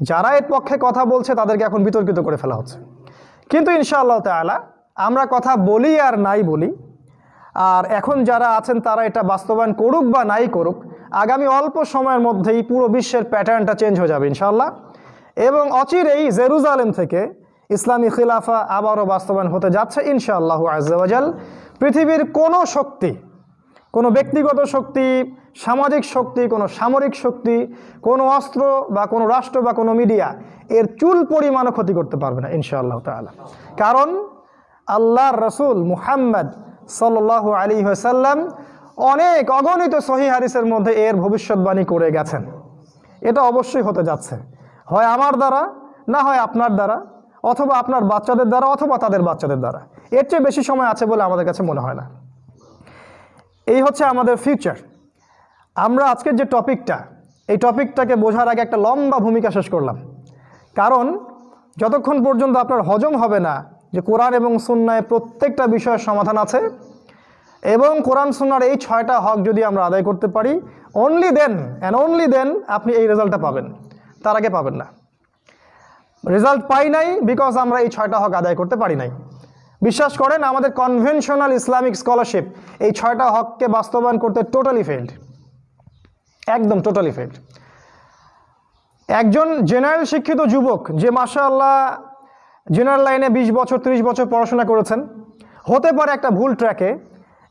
যারা এর পক্ষে কথা বলছে, তাদেরকে এখন বিতর্কিত করে ফেলা হচ্ছে। কিন্তু ইনশাআল্লাহ তাআলা, আমরা কথা বলি আর নাই বলি আর এখন যারা আছেন, তারা এটা বাস্তবায়ন করুক বা নাই করুক, আগামী অল্প সময়ের মধ্যেই পুরো বিশ্বের প্যাটার্নটা চেঞ্জ হয়ে যাবে ইনশাল্লাহ এবং অচিরেই জেরুজালেম থেকে ইসলামী খিলাফা আবারও বাস্তবায়ন হতে যাচ্ছে, ইনশাআল্লাহ আজাল পৃথিবীর কোনো শক্তি, কোনো ব্যক্তিগত শক্তি, সামাজিক শক্তি, কোনো সামরিক শক্তি, কোনো অস্ত্র বা কোনো রাষ্ট্র বা কোনো মিডিয়া, এর চুল পরিমাণও ক্ষতি করতে পারবে না, ইনশাআল্লাহ তাআলা। কারণ আল্লাহর রসুল মুহাম্মদ সাল্লাল্লাহু আলী সাল্লাম অনেক অগণিত সহি হারিসের মধ্যে এর ভবিষ্যৎবাণী করে গেছেন। এটা অবশ্যই হতে যাচ্ছে। হয় আমার দ্বারা, না হয় আপনার দ্বারা, অথবা আপনার বাচ্চাদের দ্বারা, অথবা তাদের বাচ্চাদের দ্বারা। এর চেয়ে বেশি সময় আছে বলে আমাদের কাছে মনে হয় না। এই হচ্ছে আমাদের ফিউচার আমরা আজকের যে টপিকটা, এই টপিকটাকে বোঝার আগে একটা লম্বা ভূমিকা শেষ করলাম। কারণ যতক্ষণ পর্যন্ত আপনার হজম হবে না যে কোরআন এবং সুন্নায় প্রত্যেকটা বিষয়ের সমাধান আছে এবং কোরআন সুন্নার এই ছয়টা হক যদি আমরা আদায় করতে পারি only then and only then আপনি এই রেজাল্টটা পাবেন। তার আগে পাবেন না। রেজাল্ট পাই নাই বিকজ আমরা এই ছয়টা হক আদায় করতে পারি নাই। বিশ্বাস করেন, আমাদের কনভেনশনাল ইসলামিক স্কলারশিপ এই ছয়টা হককে বাস্তবায়ন করতে টোটালি ফেল্ড একদম টোটালি ফেল্ড একজন জেনারেল শিক্ষিত যুবক যে মাসা আল্লাহ জেনারেল লাইনে ২০ বছর ৩০ বছর পড়াশোনা করেছেন। হতে পারে একটা ভুল ট্র্যাকে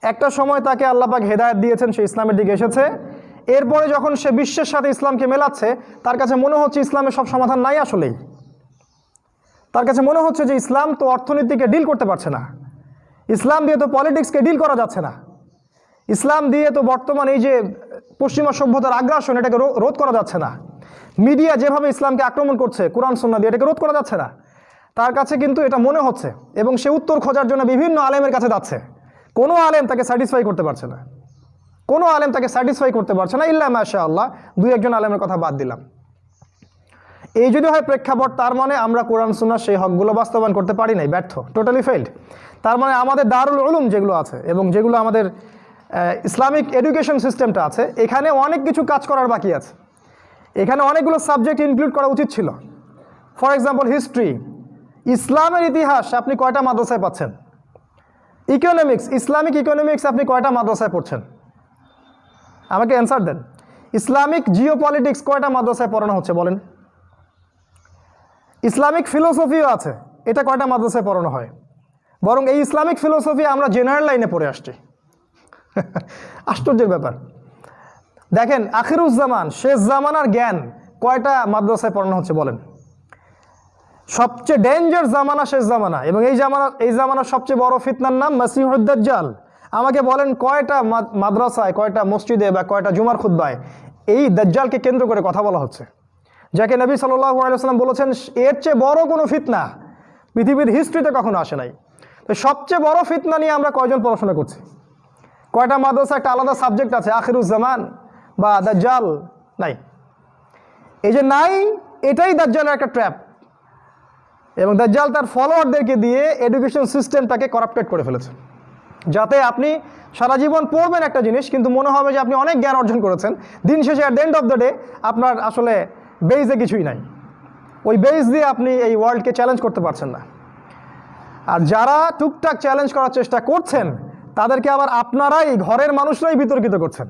একটা সময় তাকে আল্লাপাক হেদায়ত দিয়েছেন, সে ইসলামের দিকে এসেছে। এরপরে যখন সে বিশ্বের সাথে ইসলামকে মেলাচ্ছে, তার কাছে মনে হচ্ছে ইসলামের সব সমাধান নাই আসলেই। তার কাছে মনে হচ্ছে যে ইসলাম তো অর্থনীতিকে ডিল করতে পারছে না। ইসলাম দিয়ে তো পলিটিক্সকে ডিল করা যাচ্ছে না। ইসলাম দিয়ে তো বর্তমান এই যে পশ্চিমা সভ্যতার আগ্রাসন, এটাকে রোধ করা যাচ্ছে না। মিডিয়া যেভাবে ইসলামকে আক্রমণ করছে, কোরআন সন্না দিয়ে, এটাকে রোধ করা যাচ্ছে না। তার কাছে কিন্তু এটা মনে হচ্ছে এবং সে উত্তর খোঁজার জন্য বিভিন্ন আলেমের কাছে যাচ্ছে। কোনো আলেম তাকে স্যাটিসফাই করতে পারছে না। কোনো আলেম তাকে স্যাটিসফাই করতে পারছে না ইল্লা মাশা আল্লাহ দুই একজন আলেমের কথা বাদ দিলাম। এই যদি হয় প্রেক্ষাপট, তার মানে আমরা কোরআন সুন্নার সেই হকগুলো বাস্তবায়ন করতে পারি নাই, ব্যর্থ টোটালি ফেইল্ড তার মানে আমাদের দারুল উলুম যেগুলো আছে এবং যেগুলো আমাদের ইসলামিক এডুকেশন সিস্টেমটা আছে, এখানে অনেক কিছু কাজ করার বাকি আছে। এখানে অনেকগুলো সাবজেক্ট ইনক্লুড করা উচিত ছিল। ফর এক্সাম্পল হিস্ট্রি ইসলামের ইতিহাস আপনি কয়টা মাদ্রাসায় পাচ্ছেন? ইকোনমিক্স ইসলামিক ইকোনমিক্স আপনি কয়টা মাদ্রাসায় পড়ছেন? আমাকে অ্যান্সার দেন। ইসলামিক জিও পলিটিক্স কয়টা মাদ্রাসায় পড়ানো হচ্ছে বলেন? ইসলামিক ফিলোসফিও আছে, এটা কয়টা মাদ্রাসায় পড়ানো হয়? বরং এই ইসলামিক ফিলোসফি আমরা জেনারেল লাইনে পড়ে আসছি। *laughs* আশ্চর্যের ব্যাপার। দেখেন, আখিরুজ্জামান, শেষ জামানার জ্ঞান কয়টা মাদ্রাসায় পড়ানো হচ্ছে বলেন? সবচেয়ে ডেঞ্জার জামানা শেষ জামানা। এবং এই জামানা, এই জামানার সবচেয়ে বড় ফিতনার নাম মাসিহুদ্দাজ্জাল। আমাকে বলেন কয়টা মাদ্রাসায়, কয়টা মসজিদে বা কয়টা জুমার খুদ্বায় এই দাজ্জালকে কেন্দ্র করে কথা বলা হচ্ছে। যাকে নবী সাল্লাল্লাহু আলাইহি সাল্লাম বলেছেন, এর চেয়ে বড় কোনো ফিতনা পৃথিবীর হিস্ট্রিতে কখনো আসে নাই। তো সবচেয়ে বড় ফিতনা নিয়ে আমরা কয়জন পড়াশোনা করছি? কয়টা মাদ্রাসা, একটা আলাদা সাবজেক্ট আছে, আখিরুজ্জামান বা দাজ্জাল? নাই। এই যে নাই, এটাই দাজ্জালের একটা ট্র্যাপ এবং দাজ্জাল তার ফলোয়ারদেরকে দিয়ে এডুকেশন সিস্টেমটাকে করাপ্টেড করে ফেলেছে। যাতে আপনি সারা জীবন পড়বেন একটা জিনিস, কিন্তু মনে হবে যে আপনি অনেক জ্ঞান অর্জন করেছেন। দিন শেষে at the end of the day আপনার আসলে বেইজে কিছুই নাই। ওই বেইজ দিয়ে আপনি এই ওয়ার্ল্ডকে চ্যালেঞ্জ করতে পারছেন না। আর যারা টুকটাক চ্যালেঞ্জ করার চেষ্টা করছেন, তাদেরকে আবার আপনারাই, ঘরের মানুষরাই বিতর্কিত করছেন।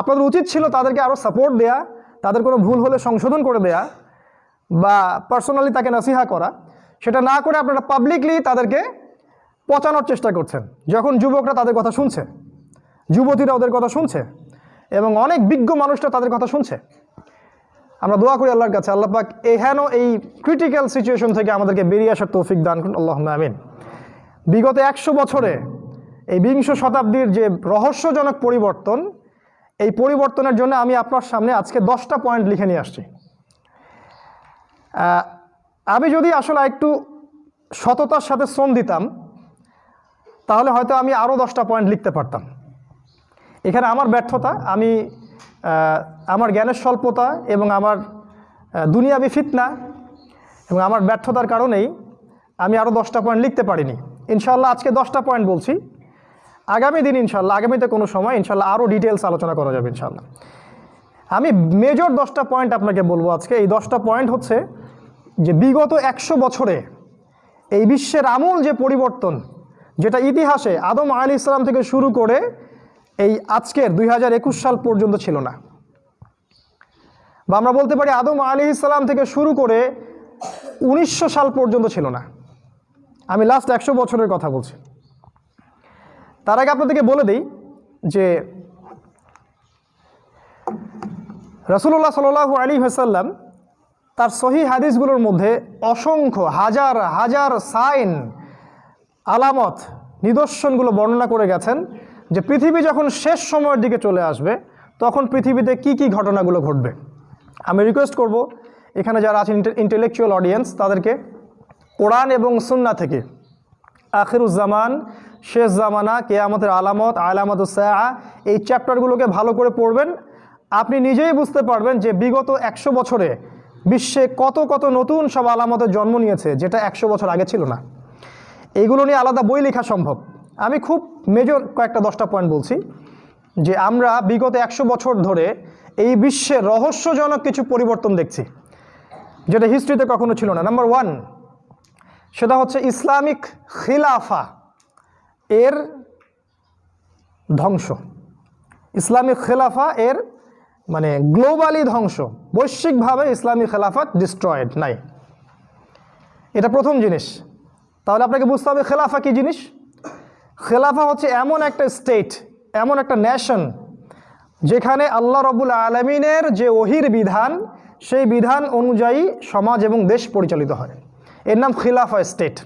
আপনাদের উচিত ছিল তাদেরকে আরও সাপোর্ট দেয়া, তাদের কোনো ভুল হলে সংশোধন করে দেয়া বা পার্সোনালি তাকে নাসিহা করা, সেটা না করে আপনারা পাবলিকলি তাদেরকে পচানোর চেষ্টা করছেন। যখন যুবকরা তাদের কথা শুনছে, যুবতীরা ওদের কথা শুনছে, এবং অনেক বিজ্ঞ মানুষরা তাদের কথা শুনছে, আমরা দোয়া করি আল্লাহর কাছে, আল্লাহ পাক এহেন এই ক্রিটিক্যাল সিচুয়েশন থেকে আমাদেরকে বেরিয়ে আসার তৌফিক দান করুন আল্লাহ আমিন। বিগত একশো বছরে এই বিংশ শতাব্দীর যে রহস্যজনক পরিবর্তন, এই পরিবর্তনের জন্য আমি আপনার সামনে আজকে দশটা পয়েন্ট লিখে নিয়ে আসছি। আমি যদি আসলে একটু সততার সাথে শ্রম দিতাম, তাহলে হয়তো আমি আরও দশটা পয়েন্ট লিখতে পারতাম। এখানে আমার ব্যর্থতা, আমি আমার জ্ঞানের স্বল্পতা এবং আমার দুনিয়াবি ফিতনা এবং আমার ব্যর্থতার কারণেই আমি আরও দশটা পয়েন্ট লিখতে পারিনি। ইনশাল্লাহ আজকে দশটা পয়েন্ট বলছি। আগামী দিন ইনশাল্লাহ আগামীতে কোনো সময় ইনশাল্লাহ আরও ডিটেলস আলোচনা করা যাবে ইনশাল্লাহ আমি মেজর দশটা পয়েন্ট আপনাকে বলব আজকে। এই দশটা পয়েন্ট হচ্ছে যে বিগত একশো বছরে এই বিশ্বের আমূল যে পরিবর্তন, যেটা ইতিহাসে আদম আলী ইসলাম থেকে শুরু করে এই আজকের দুই হাজার একুশ সাল পর্যন্ত ছিল না। বা আমরা বলতে পারি আদম আলী ইসলাম থেকে শুরু করে উনিশশো সাল পর্যন্ত ছিল না। আমি লাস্ট একশো বছরের কথা বলছি। তার আগে আপনাদেরকে বলে দিই যে রসুল্লাহ সাল্লু আলী হাসাল্লাম তার সহি হাদিসগুলোর মধ্যে অসংখ্য হাজার হাজার সাইন আলামত, নিদর্শনগুলো বর্ণনা করে গেছেন যে পৃথিবী যখন শেষ সময়ের দিকে চলে আসবে, তখন পৃথিবীতে কি কি ঘটনাগুলো ঘটবে। আমি রিকোয়েস্ট করব, এখানে যারা আছেন ইন্টেলেকচুয়াল অডিয়েন্স তাদেরকে কোরআন এবং সুন্না থেকে আখিরুজ্জামান শেষ জামানা, কেয়ামতের আলামত আলামত সায়া এই চ্যাপ্টারগুলোকে ভালো করে পড়বেন। আপনি নিজেই বুঝতে পারবেন যে বিগত একশো বছরে বিশ্বে কত কত নতুন সব আলামতের জন্ম নিয়েছে, যেটা একশো বছর আগে ছিল না। এইগুলো নিয়ে আলাদা বই লেখা সম্ভব। আমি খুব মেজর কয়েকটা দশটা পয়েন্ট বলছি, যে আমরা বিগত একশো বছর ধরে এই বিশ্বে রহস্যজনক কিছু পরিবর্তন দেখছি, যেটা হিস্ট্রিতে কখনো ছিল না। নাম্বার ওয়ান সেটা হচ্ছে ইসলামিক খিলাফা এর ধ্বংস। ইসলামিক খেলাফা এর মানে গ্লোবালি ধ্বংস, বৈশ্বিকভাবে ইসলামী খেলাফা ডিস্ট্রয়েড নাই। এটা প্রথম জিনিস। তাহলে আপনাকে বুঝতে হবে খেলাফা কী জিনিস? খেলাফা হচ্ছে এমন একটা স্টেট এমন একটা ন্যাশন যেখানে আল্লাহ রবুল আলমিনের যে ওহির বিধান, সেই বিধান অনুযায়ী সমাজ এবং দেশ পরিচালিত হয়। এর নাম খিলাফা স্টেট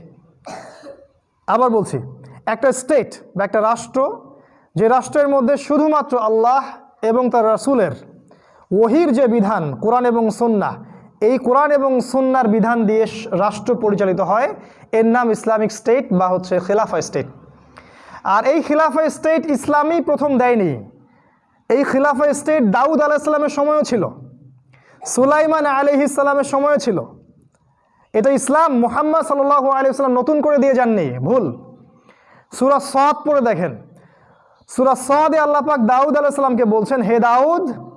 আবার বলছি, একটা স্টেট বা একটা রাষ্ট্র, যে রাষ্ট্রের মধ্যে শুধুমাত্র আল্লাহ এবং তার রাসূলের ওহির যে বিধান, কোরআন এবং সন্না এই কোরআন এবং সন্ন্যার বিধান দিয়ে রাষ্ট্র পরিচালিত হয়। এর নাম ইসলামিক স্টেট বা হচ্ছে খিলাফা স্টেট। আর এই খিলাফা স্টেট ইসলামই প্রথম দেয়নি। এই খিলাফা স্টেট দাউদ আলাইসাল্লামের সময়ও ছিল। সুলাইমান আলহ ইসলামের সময়ও ছিল। এটা ইসলাম মোহাম্মদ সাল্লাহ আলিয়াল্লাম নতুন করে দিয়ে যাননি। ভুল। সুরা সদ পড়ে দেখেন। সুরা সদে আল্লাহ পাক দাউদ আলাইসাল্লামকে বলছেন, হে দাউদ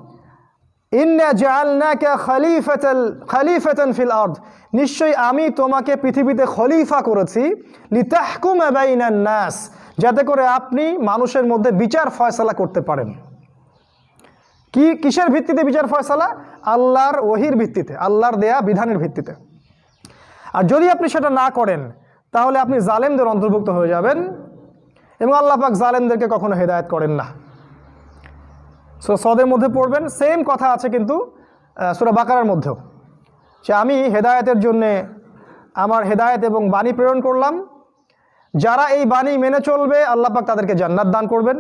ফিল আরদ। নিশ্চয়ই আমি তোমাকে পৃথিবীতে খলিফা করেছি। লিতাহকুমা নাস, যাতে করে আপনি মানুষের মধ্যে বিচার ফয়সালা করতে পারেন। কি, কিসের ভিত্তিতে বিচার ফয়সালা? আল্লাহর ওহির ভিত্তিতে, আল্লাহর দেয়া বিধানের ভিত্তিতে। আর যদি আপনি সেটা না করেন, তাহলে আপনি জালেমদের অন্তর্ভুক্ত হয়ে যাবেন এবং আল্লাহ পাক জালেমদেরকে কখনো হেদায়ত করেন না। সো সদের মধ্যে পড়বেন সেম কথা আছে কিন্তু সুরা বাকারার মধ্যেও। যে আমি হেদায়েতের জন্যে আমার হেদায়েত এবং বাণী প্রেরণ করলাম। যারা এই বাণী মেনে চলবে, আল্লাহ পাক তাদেরকে জান্নাত দান করবেন।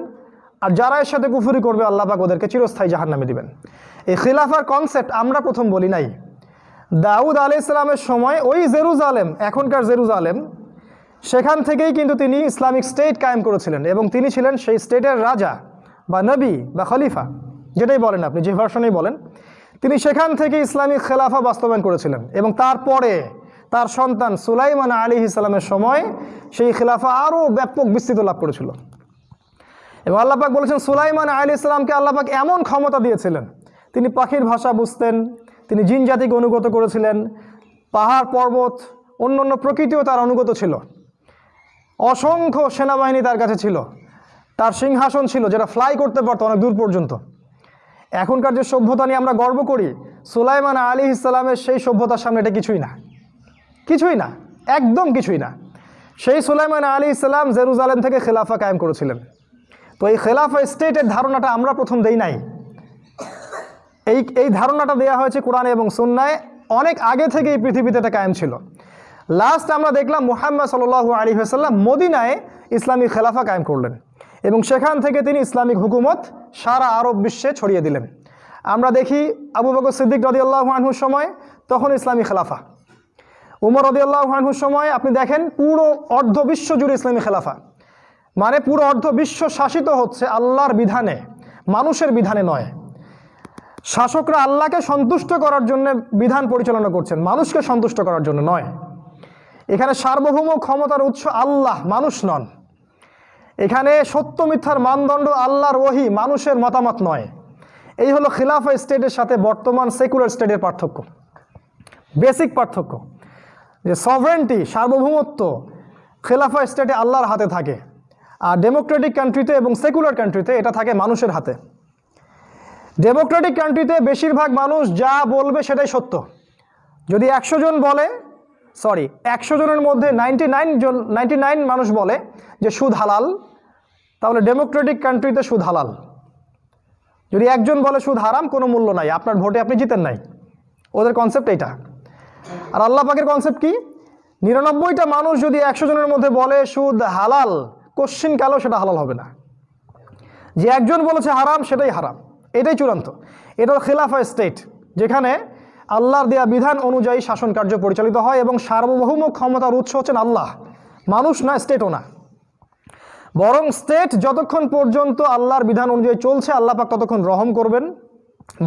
আর যারা এর সাথে কুফুরি করবে, আল্লাহ পাক ওদেরকে চিরস্থায়ী জাহান্নামে দিবেন। এই খিলাফার কনসেপ্ট আমরা প্রথম বলি নাই। দাউদ আলি ইসলামের সময় ওই জেরুজালেম, এখনকার জেরুজালেম, সেখান থেকেই কিন্তু তিনি ইসলামিক স্টেট কায়েম করেছিলেন এবং তিনি ছিলেন সেই স্টেটের রাজা। বা নবী বা খলিফা, যেটাই বলেন আপনি, যে ভার্সনেই বলেন, তিনি সেখান থেকে ইসলামিক খেলাফা বাস্তবায়ন করেছিলেন এবং তারপরে তার সন্তান সুলাইমান আলী ইসলামের সময় সেই খেলাফা আরও ব্যাপক বিস্তৃত লাভ করেছিল। এবং আল্লাপাক বলেছেন, সুলাইমান আলী ইসলামকে আল্লাপাক এমন ক্ষমতা দিয়েছিলেন, তিনি পাখির ভাষা বুঝতেন, তিনি জিন জাতিকে অনুগত করেছিলেন, পাহাড় পর্বত অন্য অন্য প্রকৃতিও তার অনুগত ছিল, অসংখ্য সেনাবাহিনী তার কাছে ছিল। তার সিংহাসন ছিল যেটা ফ্লাই করতে পারতো অনেক দূর পর্যন্ত। এখনকার যে সভ্যতা নিয়ে আমরা গর্ব করি, সুলাইমান আলী ইসলামের সেই সভ্যতার সামনে এটা কিছুই না। কিছুই না, একদম কিছুই না। সেই সুলাইমান আলী ইসলাম জেরুজালেম থেকে খেলাফা কায়েম করেছিলেন। তো এই খেলাফা স্টেটের ধারণাটা আমরা প্রথম দেই নাই। এই এই ধারণাটা দেওয়া হয়েছে কোরআনে এবং সুন্নায়, অনেক আগে থেকে এই পৃথিবীতে এটা কায়েম ছিল। লাস্ট আমরা দেখলাম মুহাম্মদ সাল আলী হাসাল্লাম মদিনায় ইসলামী খেলাফা কায়েম করলেন। এবং সেখান থেকে তিনি ইসলামিক হুকুমত সারা আরব বিশ্বে ছড়িয়ে দিলেন। আমরা দেখি আবু বকর সিদ্দিক রদিয়াল্লাহ আনহুর সময়, তখন ইসলামী খেলাফা। উমর রদিয়াল্লাহ আনহুর সময়, আপনি দেখেন পুরো অর্ধ বিশ্ব জুড়ে ইসলামী খেলাফা। মানে পুরো অর্ধ বিশ্ব শাসিত হচ্ছে আল্লাহর বিধানে, মানুষের বিধানে নয়। শাসকরা আল্লাহকে সন্তুষ্ট করার জন্য বিধান পরিচালনা করছেন, মানুষকে সন্তুষ্ট করার জন্য নয়। এখানে সার্বভৌম ক্ষমতার উৎস আল্লাহ, মানুষ নন। এখানে সত্য মিথ্যার মানদণ্ড আল্লাহর ওহি, মানুষের মতামত নয়। এই হলো খিলাফা স্টেটের সাথে বর্তমান সেকুলার স্টেটের পার্থক্য। বেসিক পার্থক্য, যে সভারেন্টি সার্বভৌমত্ব খেলাফা স্টেটে আল্লাহর হাতে থাকে, আর ডেমোক্রেটিক কান্ট্রিতে এবং সেকুলার কান্ট্রিতে এটা থাকে মানুষের হাতে। ডেমোক্রেটিক কান্ট্রিতে বেশিরভাগ মানুষ যা বলবে সেটাই সত্য। যদি একশো জন বলে সরি একশো জনের মধ্যে নাইনটি নাইন জন নাইনটি নাইন মানুষ বলে যে সুদ হালাল তাহলে ডেমোক্রেটিক কান্ট্রিতে সুদ হালাল। যদি একজন বলে সুদ হারাম, কোনো মূল্য নাই। আপনার ভোটে আপনি জিতেন নাই। ওদের কনসেপ্ট এইটা। আর আল্লাহ পাকের কনসেপ্ট কি? নিরানব্বইটা মানুষ যদি একশো জনের মধ্যে বলে সুদ হালাল, কোশ্চিন কালেও সেটা হালাল হবে না। যে একজন বলেছে হারাম, সেটাই হারাম। এটাই চূড়ান্ত। এটা হলো খেলাফা স্টেট যেখানে আল্লাহর দেয়া বিধান অনুযায়ী শাসন কার্য পরিচালিত হয় এবং সার্বভৌম ক্ষমতার উৎস হচ্ছেন আল্লাহ। মানুষ না স্টেটও না। বরং স্টেট যতক্ষণ পর্যন্ত আল্লাহর বিধান অনুযায়ী চলছে, আল্লাহ পাক ততক্ষণ রহম করবেন,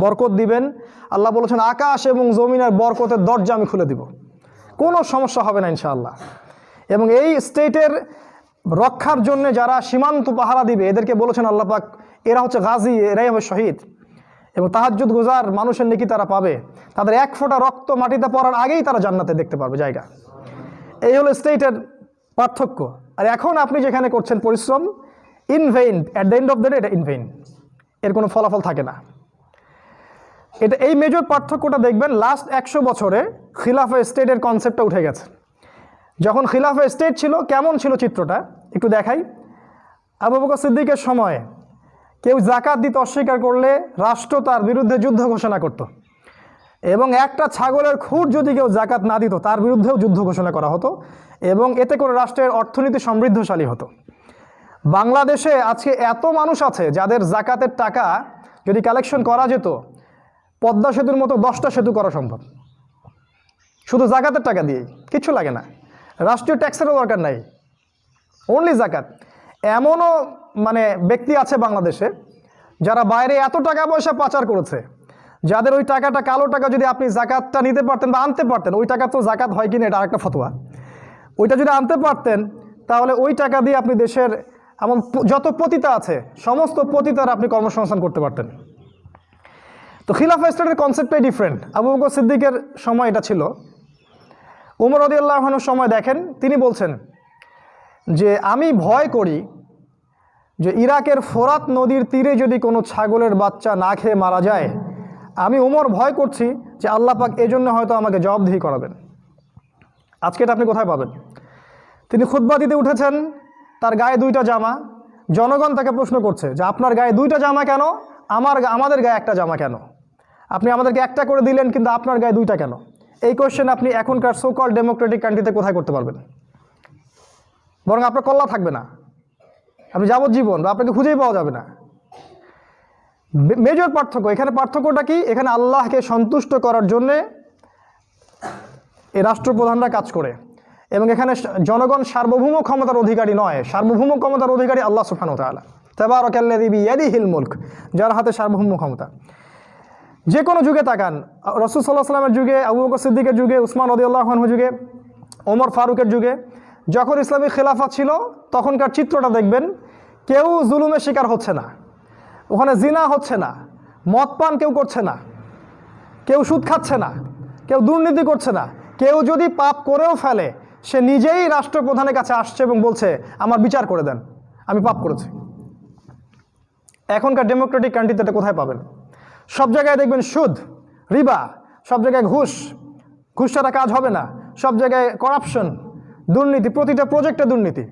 বরকত দিবেন। আল্লাহ বলেছেন, আকাশ এবং জমিনের বরকতের দরজা আমি খুলে দিব। কোনো সমস্যা হবে না ইনশাআল্লাহ। এবং এই স্টেটের রক্ষার জন্য যারা সীমান্ত পাহারা দিবে, এদেরকে বলেছেন আল্লাহ পাক, এরা হচ্ছে গাজী, এরাই হবে শহীদ। এবং তাহাজ্জুদ গুজার মানুষের নাকি তারা পাবে। তাদের এক ফোঁটা রক্ত মাটিতে পড়ার আগেই তারা জান্নাতে দেখতে পারবে জায়গা। এই হলো স্টেটের পার্থক্য। আর এখন আপনি যেখানে করছেন পরিশ্রম in vain at the end of the day এটা ইন ভেইন এর কোনো ফলাফল থাকে না। এটা এই মেজর পার্থক্যটা দেখবেন লাস্ট একশো বছরে খিলাফা স্টেটের কনসেপ্টটা উঠে গেছে। যখন খিলাফা স্টেট ছিল, কেমন ছিল চিত্রটা? একটু দেখাই। আবু বকর সিদ্দিকের সময় কেউ জাকাত দিতে অস্বীকার করলে রাষ্ট্র তার বিরুদ্ধে যুদ্ধ ঘোষণা করত। এবং একটা ছাগলের খুঁট যদি কেউ জাকাত না দিত, তার বিরুদ্ধেও যুদ্ধ ঘোষণা করা হতো এবং এতে করে রাষ্ট্রের অর্থনীতি সমৃদ্ধশালী হতো। বাংলাদেশে আজকে এত মানুষ আছে যাদের জাকাতের টাকা যদি কালেকশন করা যেত, পদ্মা সেতুর মতো দশটা সেতু করা সম্ভব। শুধু জাকাতের টাকা দিয়েই কিচ্ছু লাগে না। রাষ্ট্রীয় ট্যাক্সেরও দরকার নাই। অনলি জাকাত। এমনও মানে ব্যক্তি আছে বাংলাদেশে যারা বাইরে এত টাকা পয়সা পাচার করেছে যাদের ওই টাকাটা, কালো টাকা যদি আপনি জাকাতটা নিতে পারতেন বা আনতে পারতেন, ওই টাকা তো জাকাত হয় কিনা এটা আরেকটা ফতোয়া। ওইটা যদি আনতে পারতেন, তাহলে ওই টাকা দিয়ে আপনি দেশের এমন যত পতিতা আছে, সমস্ত পতিতার আপনি কর্মসংস্থান করতে পারতেন। তো খিলাফা স্টেটের কনসেপ্টটাই ডিফারেন্ট আবু বকর সিদ্দিকের সময় এটা ছিল। উমর রদিয়াল্লাহনের সময় দেখেন, তিনি বলছেন যে, আমি ভয় করি যে ইরাকের ফোরাত নদীর তীরে যদি কোনো ছাগলের বাচ্চা না খেয়ে মারা যায় আমি উমর ভয় করছি যে আল্লাহ পাক এজন্য হয়তো আমাকে জবাবদিহি করাবেন। আজকে এটা আপনি কোথায় পাবেন? তিনি খুতবা দিতে উঠেছেন, তার গায়ে দুইটা জামা। জনগণ তাকে প্রশ্ন করছে যে, আপনার গায়ে দুইটা জামা কেন? আমার আমাদের গায়ে একটা জামা কেন? আপনি আমাদেরকে একটা করে দিলেন, কিন্তু আপনার গায়ে দুইটা কেন? এই কোয়েশ্চেন আপনি এখনকার সোকল ডেমোক্রেটিক কান্ট্রিতে কোথায় করতে পারবেন? বরং আপনার কল্লা থাকবে না। আপনি যাবজ্জীবন বা আপনাকে খুঁজেই পাওয়া যাবে না। মেজর পার্থক্য, এখানে পার্থক্যটা কি? এখানে আল্লাহকে সন্তুষ্ট করার জন্যে এই রাষ্ট্রপ্রধানরা কাজ করে। এবং এখানে জনগণ সার্বভৌম ক্ষমতার অধিকারী নয়, সার্বভৌম ক্ষমতার অধিকারী আল্লাহ সুফানো তালা তেবারকাল্লাদিবি ইয়াদি হিল মুল্ক, যার হাতে সার্বভৌম ক্ষমতা। যে কোনো যুগে তাকান, রসুল সাল্লাহ সাল্লামের যুগে, আবু বকর সিদ্দিকের যুগে, উসমান রদিউল্লাহনহু যুগে, ওমর ফারুকের যুগে, যখন ইসলামী খেলাফত ছিল, তখনকার চিত্রটা দেখবেন, কেউ জুলুমের শিকার হচ্ছে না। ওখানে জিনা হচ্ছে না, মদ পান কেউ করছে না, কেউ সুদ খাচ্ছে না, কেউ দুর্নীতি করছে না, কেউ যদি পাপ করেও ফেলে, সে নিজেই রাষ্ট্রপ্রধানের কাছে আসছে এবং বলছে, আমার বিচার করে দেন, আমি পাপ করেছি। এখনকার ডেমোক্রেটিক কান্ট্রিতে এটা কোথায় পাবেন? সব জায়গায় দেখবেন সুদ, রিবা, সব জায়গায় ঘুষ ঘুষ ছাড়া কাজ হবে না, সব জায়গায় করাপশন দুর্নীতি, প্রতিটা প্রজেক্টে দুর্নীতি।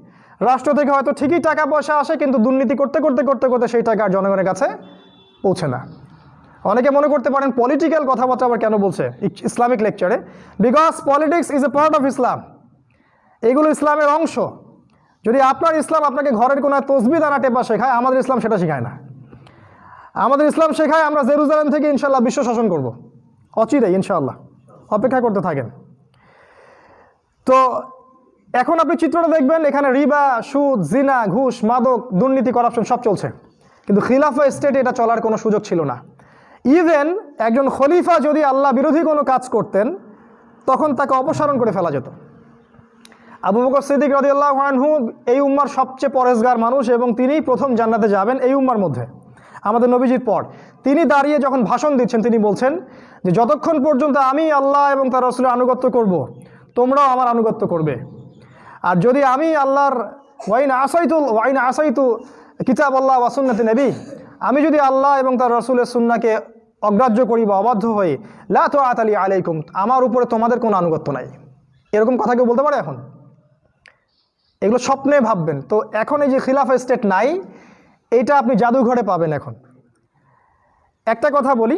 রাষ্ট্র থেকে হয়তো ঠিকই টাকা পয়সা আসে, কিন্তু দুর্নীতি করতে করতে করতে করতে সেই টাকা আর জনগণের কাছে পৌঁছে না। অনেকে মনে করতে পারেন পলিটিক্যাল কথাবার্তা আবার কেন বলছে? ইসলামিক লেকচারে because politics is a part of Islam এগুলো ইসলামের অংশ। যদি আপনার ইসলাম আপনাকে ঘরের কোনো তসবি দানা টেপা শেখায়, আমাদের ইসলাম সেটা শেখায় না। আমাদের ইসলাম শেখায় আমরা জেরুজালেম থেকে ইনশাল্লাহ বিশ্ব শাসন করব। অচিরেই ইনশাল্লাহ অপেক্ষা করতে থাকেন। তো এখন আপনি চিত্রটা দেখবেন, এখানে রিবা, সুদ, জিনা, ঘুষ, মাদক, দুর্নীতি, করাপশন সব চলছে। কিন্তু খিলাফা স্টেটে এটা চলার কোনো সুযোগ ছিল না। ইভেন একজন খলিফা যদি আল্লাহ বিরোধী কোনো কাজ করতেন, তখন তাকে অপসারণ করে ফেলা যেত। আবু বকর সিদ্দিক রাদিয়াল্লাহু আনহু এই উম্মার সবচেয়ে পরেশগার মানুষ এবং তিনিই প্রথম জান্নাতে যাবেন এই উম্মার মধ্যে। আমাদের নবীজির পর। তিনি দাঁড়িয়ে যখন ভাষণ দিচ্ছেন, তিনি বলছেন যে, যতক্ষণ পর্যন্ত আমি আল্লাহ এবং তার রসুলের আনুগত্য করব, তোমরাও আমার আনুগত্য করবে। আর যদি আমি আল্লাহর ওয়াইন আসাইতু ওয়াইন আসাইতু কিতাব আল্লাহ ওয়াসুন্নাতি নবী, আমি যদি আল্লাহ এবং তার রসুলের সুন্নাকে অগ্রাহ্য করি বা অবাধ্য হই, লা তো আতালি আলাইকুম, আমার উপরে তোমাদের কোনো আনুগত্য নাই। এরকম কথা কেউ বলতে পারে এখন? এগুলো স্বপ্নে ভাববেন। তো এখন এই যে খিলাফা স্টেট নাই, এইটা আপনি জাদুঘরে পাবেন এখন। একটা কথা বলি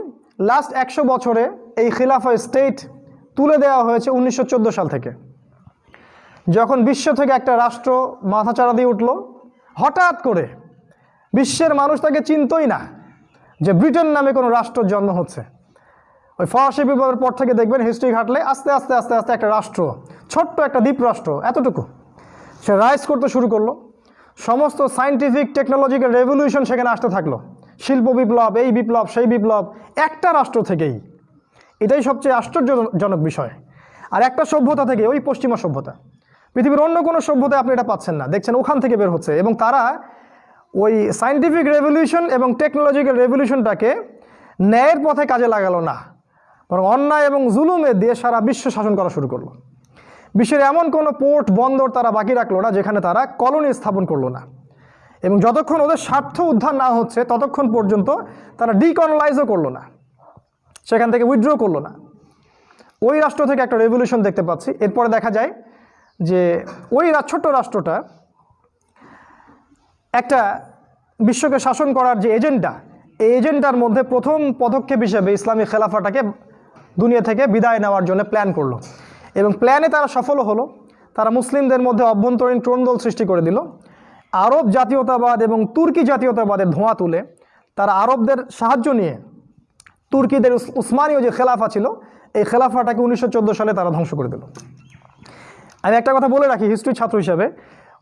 লাস্ট একশো বছরে এই খিলাফা স্টেট তুলে দেওয়া হয়েছে উনিশশো চোদ্দ সাল থেকে। যখন বিশ্ব থেকে একটা রাষ্ট্র মাথাচাড়া দিয়ে উঠল, হঠাৎ করে বিশ্বের মানুষ তাকে চিনতই না যে ব্রিটেন নামে কোনো রাষ্ট্রের জন্ম হচ্ছে। ওই ফরাসি বিপ্লবের পর থেকে দেখবেন হিস্ট্রি ঘাটলে আস্তে আস্তে আস্তে আস্তে একটা রাষ্ট্র, ছোট্ট একটা দ্বীপ রাষ্ট্র এতটুকু। সে রাইজ করতে শুরু করল। সমস্ত সায়েন্টিফিক টেকনোলজিক্যাল রেভলিউশন সেখানে আসতে থাকল। শিল্প বিপ্লব, এই বিপ্লব, সেই বিপ্লব, একটা রাষ্ট্র থেকেই। এটাই সবচেয়ে আশ্চর্যজনক বিষয়। আর একটা সভ্যতা থেকে, ওই পশ্চিমা সভ্যতা। পৃথিবীর অন্য কোনো সভ্যতায় আপনি এটা পাচ্ছেন না। দেখছেন, ওখান থেকে বের হচ্ছে এবং তারা ওই সায়েন্টিফিক রেভলিউশন এবং টেকনোলজিক্যাল রেভলিউশনটাকে ন্যায়ের পথে কাজে লাগালো না। বরং অন্যায় এবং জুলুমে দিয়ে সারা বিশ্ব শাসন করা শুরু করল। বিশ্বের এমন কোনো পোর্ট, বন্দর তারা বাকি রাখল না যেখানে তারা কলোনি স্থাপন করল না। এবং যতক্ষণ ওদের স্বার্থ উদ্ধার না হচ্ছে, ততক্ষণ পর্যন্ত তারা ডিকনলাইজও করল না। সেখান থেকে উইথড্র করল না। ওই রাষ্ট্র থেকে একটা রেভলিউশন দেখতে পাচ্ছি। এরপরে দেখা যায় যে ওই ছোট্ট রাষ্ট্রটা একটা বিশ্বকে শাসন করার যে এজেন্ডা, এই এজেন্ডার মধ্যে প্রথম পদক্ষেপ হিসেবে ইসলামী খেলাফাটাকে দুনিয়া থেকে বিদায় নেওয়ার জন্য প্ল্যান করল এবং প্ল্যানে তারা সফলও হলো। তারা মুসলিমদের মধ্যে অভ্যন্তরীণ ট্রোনদল সৃষ্টি করে দিল। আরব জাতীয়তাবাদ এবং তুর্কি জাতীয়তাবাদের ধোঁয়া তুলে তারা আরবদের সাহায্য নিয়ে তুর্কিদের উস- উসমানীয় যে খেলাফা ছিল, এই খেলাফাটাকে উনিশশো চোদ্দ সালে তারা ধ্বংস করে দিল। আমি একটা কথা বলে রাখি হিস্ট্রি ছাত্র হিসাবে।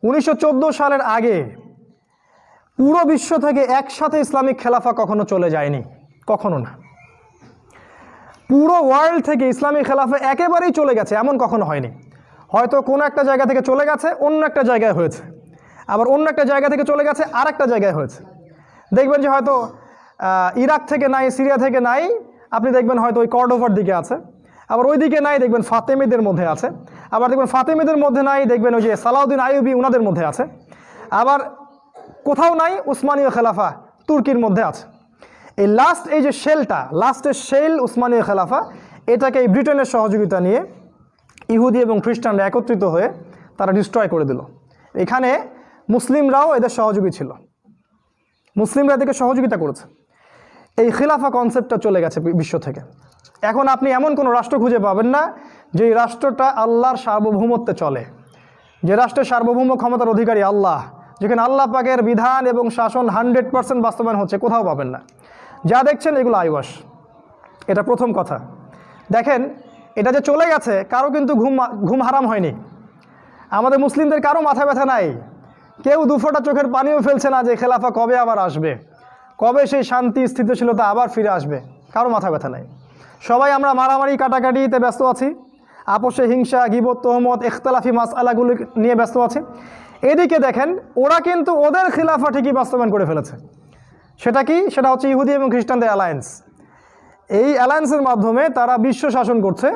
উনিশশো চোদ্দ সালের আগে পুরো বিশ্ব থেকে একসাথে ইসলামিক খেলাফা কখনো চলে যায়নি, কখনো না। পুরো ওয়ার্ল্ড থেকে ইসলামিক খেলাফা একেবারেই চলে গেছে, এমন কখনো হয়নি। হয়তো কোনো একটা জায়গা থেকে চলে গেছে, অন্য একটা জায়গায় হয়েছে। আবার অন্য একটা জায়গা থেকে চলে গেছে আর একটা জায়গায় হয়েছে। দেখবেন যে হয়তো ইরাক থেকে নাই, সিরিয়া থেকে নাই, আপনি দেখবেন হয়তো ওই কর্ডোভার দিকে আছে। আবার ওই দিকে নাই, দেখবেন ফাতেমিদের মধ্যে আছে। আবার দেখবেন ফাতেমিদের মধ্যে নাই, দেখবেন ওই যে সালাউদ্দিন আইয়ুবি উনাদের মধ্যে আছে। আবার কোথাও নাই, উসমানীয় খেলাফা তুর্কির মধ্যে আছে। এই লাস্ট এই যে শেলটা লাস্টের শেল উসমানীয় খেলাফা এটাকে এই ব্রিটেনের সহযোগিতা নিয়ে ইহুদি এবং খ্রিস্টানরা একত্রিত হয়ে তারা ডিস্ট্রয় করে দিল। এখানে মুসলিমরাও এদের সহযোগী ছিল। মুসলিমরা এদেরকে সহযোগিতা করেছে। এই খিলাফা কনসেপ্টটা চলে গেছে বিশ্ব থেকে। এখন আপনি এমন কোনো রাষ্ট্র খুঁজে পাবেন না যে রাষ্ট্রটা আল্লাহর সার্বভৌমত্বে চলে, যে রাষ্ট্রের সার্বভৌম ক্ষমতার অধিকারী আল্লাহ, যেখানে আল্লাহ পাকের বিধান এবং শাসন হান্ড্রেড পার্সেন্ট বাস্তবায়ন হচ্ছে, কোথাও পাবেন না। যা দেখছেন এগুলো আইওয়াস এটা প্রথম কথা। দেখেন, এটা যে চলে গেছে, কারও কিন্তু ঘুম ঘুম হারাম হয়নি। আমাদের মুসলিমদের কারও মাথা ব্যথা নাই। কেউ দুফোটা চোখের পানিও ফেলছে না যে খেলাফা কবে আবার আসবে। কবে সেই শান্তি, স্থিতিশীলতা আবার ফিরে আসবে। কারও মাথা ব্যথা নাই। সবাই আমরা মারামারি, কাটাকাটিতে ব্যস্ত আছি। আপোষে হিংসা, গিবত, তহমত মাস আলাগুলি নিয়ে ব্যস্ত আছে। এদিকে দেখেন, ওরা কিন্তু ওদের খিলাফা ঠিকই বাস্তবায়ন করে ফেলেছে। সেটা কি? সেটা হচ্ছে ইহুদি এবং খ্রিস্টানদের অ্যালায়েন্স এই অ্যালায়েন্সের মাধ্যমে তারা বিশ্ব শাসন করছে।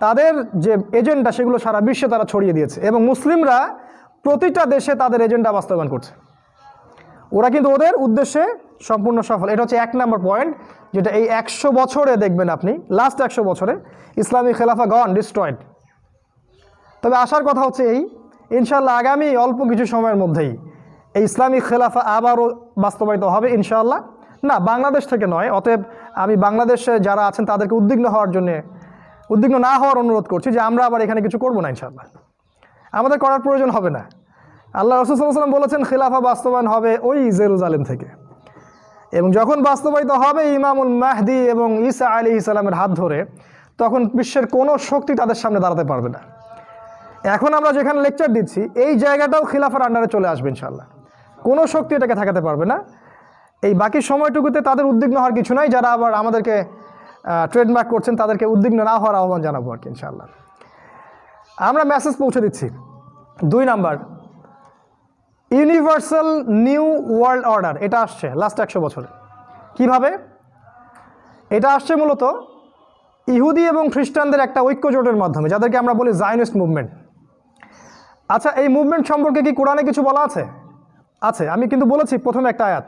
তাদের যে এজেন্ডা সেগুলো সারা বিশ্বে তারা ছড়িয়ে দিয়েছে। এবং মুসলিমরা প্রতিটা দেশে তাদের এজেন্ডা বাস্তবায়ন করছে। ওরা কিন্তু ওদের উদ্দেশ্যে সম্পূর্ণ সফল। এটা হচ্ছে এক নম্বর পয়েন্ট যেটা এই একশো বছরে দেখবেন আপনি লাস্ট একশো বছরে ইসলামী খেলাফা গন ডিস্ট্রয়েড তবে আসার কথা হচ্ছে এই ইনশাল্লাহ আগামী অল্প কিছু সময়ের মধ্যেই এই ইসলামী খেলাফা আবারও বাস্তবায়িত হবে ইনশাল্লাহ না, বাংলাদেশ থেকে নয়, অতএব আমি বাংলাদেশে যারা আছেন তাদেরকে উদ্বিগ্ন হওয়ার জন্যে, উদ্বিগ্ন না হওয়ার অনুরোধ করছি যে আমরা আবার এখানে কিছু করব না ইনশাল্লাহ আমাদের করার প্রয়োজন হবে না। আল্লাহ রসুলাম বলেছেন, খিলাফা বাস্তবায়ন হবে ওই জেরুজালেম থেকে। এবং যখন বাস্তবায়িত হবে ইমামুল মাহদি এবং ঈসা আলী ইসলামের হাত ধরে, তখন বিশ্বের কোনো শক্তি তাদের সামনে দাঁড়াতে পারবে না। এখন আমরা যেখানে লেকচার দিচ্ছি, এই জায়গাটাও খিলাফার আন্ডারে চলে আসবে ইনশাল্লাহ কোনো শক্তি এটাকে ঠেকাতে পারবে না। এই বাকি সময়টুকুতে তাদের উদ্বিগ্ন হওয়ার কিছু নাই, যারা আবার আমাদেরকে ট্রেডমার্ক করছেন, তাদেরকে উদ্বিগ্ন না হওয়ার আহ্বান জানাব আর কি ইনশাল্লাহ আমরা মেসেজ পৌঁছে দিচ্ছি। দুই number universal new world order, এটা আসছে লাস্ট একশো বছরে। কীভাবে? এটা আসছে মূলত ইহুদি এবং খ্রিস্টানদের একটা ঐক্য জোটের মাধ্যমে, যাদেরকে আমরা বলি জায়নিস্ট মুভমেন্ট আচ্ছা এই মুভমেন্ট সম্পর্কে কি কোরআনে কিছু বলা আছে? আছে, আমি কিন্তু বলেছি প্রথমে একটা আয়াত।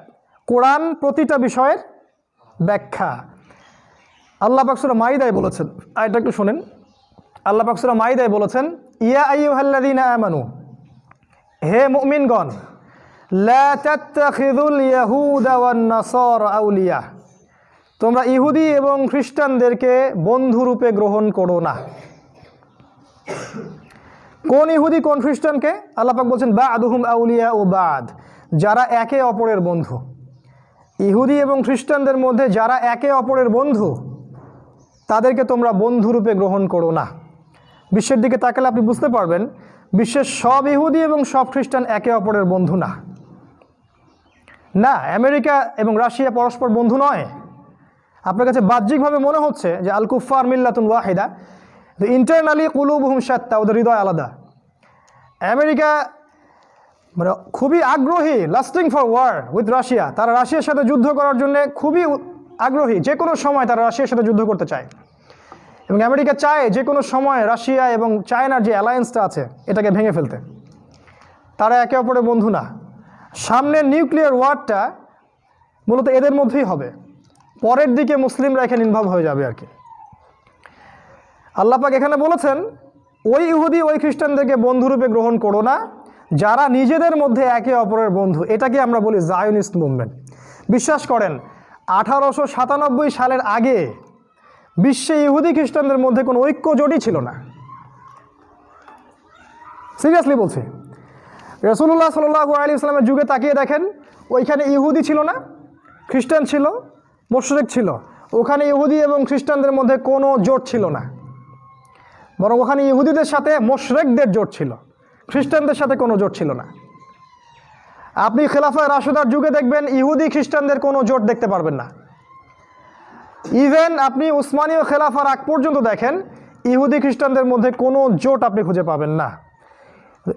কোরআন প্রতিটা বিষয়ের ব্যাখ্যা। আল্লাহ পাকসুরা মাইদায় বলেছেন আয়টা একটু শোনেন। আল্লাহ পাকসুরা মাইদায় বলেছেন, ইয়া আইয়ুহাল্লাযীন আমানু হে মুমিনগণ আউলিয়া। তোমরা ইহুদি এবং খ্রিস্টানদেরকে বন্ধুরূপে গ্রহণ করো না। কোন ইহুদি, কোন খ্রিস্টানকে? আল্লাপাক বলছেন বা আদুহুম আউলিয়া ও বাদ, যারা একে অপরের বন্ধু। ইহুদি এবং খ্রিস্টানদের মধ্যে যারা একে অপরের বন্ধু, তাদেরকে তোমরা বন্ধুরূপে গ্রহণ করো না। বিশ্বের দিকে তাকালে আপনি বুঝতে পারবেন বিশ্বের সব ইহুদি এবং সব খ্রিস্টান একে অপরের বন্ধু না। না, আমেরিকা এবং রাশিয়া পরস্পর বন্ধু নয়। আপনার কাছে বাহ্যিকভাবে মনে হচ্ছে যে আল কুফার মিল্লাতুন ওয়াহিদা দ্য ইন্টারনালি কুলুবহুম সাত্তা ওদের হৃদয় আলাদা। আমেরিকা মানে খুবই আগ্রহী lasting for war with Russia. তারা রাশিয়ার সাথে যুদ্ধ করার জন্য খুবই আগ্রহী যে কোনো সময় তারা রাশিয়ার সাথে যুদ্ধ করতে চায়। এবং আমেরিকা চায় যে কোনো সময় রাশিয়া এবং চায়নার যে অ্যালায়েন্সটা আছে, এটাকে ভেঙে ফেলতে। তারা একে অপরের বন্ধু না। সামনের নিউক্লিয়ার ওয়ারটা মূলত এদের মধ্যেই হবে। পরের দিকে মুসলিমরা এখানে ইনভলভ হয়ে যাবে আর কি। আল্লাপাক এখানে বলেছেন, ওই ইহুদি, ওই খ্রিস্টানদেরকে বন্ধুরূপে গ্রহণ করো না। যারা নিজেদের মধ্যে একে অপরের বন্ধু, এটাকে আমরা বলি জায়নিস্ট মুভমেন্ট বিশ্বাস করেন, আঠারোশো সাতানব্বই সালের আগে বিশ্বে ইহুদি খ্রিস্টানদের মধ্যে কোনো ঐক্য জোটই ছিল না। সিরিয়াসলি বলছি রসুল্লাহ সাল্লাহ আলী ইসলামের যুগে তাকিয়ে দেখেন, ওইখানে ইহুদি ছিল না, খ্রিস্টান ছিল, মোশরেক ছিল, ওখানে ইহুদি এবং খ্রিস্টানদের মধ্যে কোনো জোট ছিল না। বরং ওখানে ইহুদিদের সাথে মোশরেকদের জোট ছিল, খ্রিস্টানদের সাথে কোনো জোট ছিল না। আপনি খেলাফা রাশেদার যুগে দেখবেন ইহুদি খ্রিস্টানদের কোনো জোট দেখতে পারবেন না। ইভেন আপনি উসমানীয় খেলাফার আগ পর্যন্ত দেখেন, ইহুদি খ্রিস্টানদের মধ্যে কোনো জোট আপনি খুঁজে পাবেন না।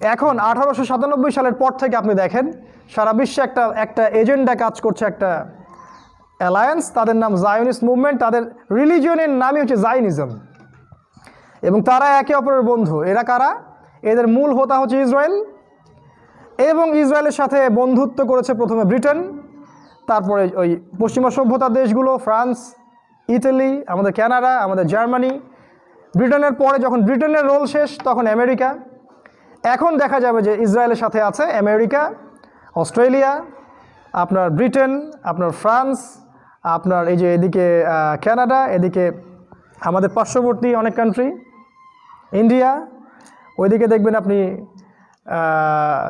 এখন আঠারোশো সাতানব্বই সালের পর থেকে আপনি দেখেন, সারা বিশ্বে একটা একটা এজেন্ডা কাজ করছে, একটা অ্যালায়েন্স তাদের নাম জায়নিস্ট মুভমেন্ট তাদের রিলিজিয়নের নামই হচ্ছে জাইনিজম এবং তারা একে অপরের বন্ধু। এরা কারা? এদের মূল হোতা হচ্ছে ইসরায়েল। এবং ইসরায়েলের সাথে বন্ধুত্ব করেছে প্রথমে ব্রিটেন, তারপরে ওই পশ্চিমা সভ্যতার দেশগুলো, ফ্রান্স ইতালি, আমাদের কানাডা, আমাদের জার্মানি, ব্রিটেনের পরে যখন ব্রিটেনের রোল শেষ, তখন আমেরিকা। এখন দেখা যাবে যে ইসরায়েলের সাথে আছে আমেরিকা, অস্ট্রেলিয়া, আপনার ব্রিটেন, আপনার ফ্রান্স, আপনার এই যে এদিকে কানাডা, এদিকে আমাদের পার্শ্ববর্তী অনেক কান্ট্রি ইন্ডিয়া, ওইদিকে দেখবেন আপনি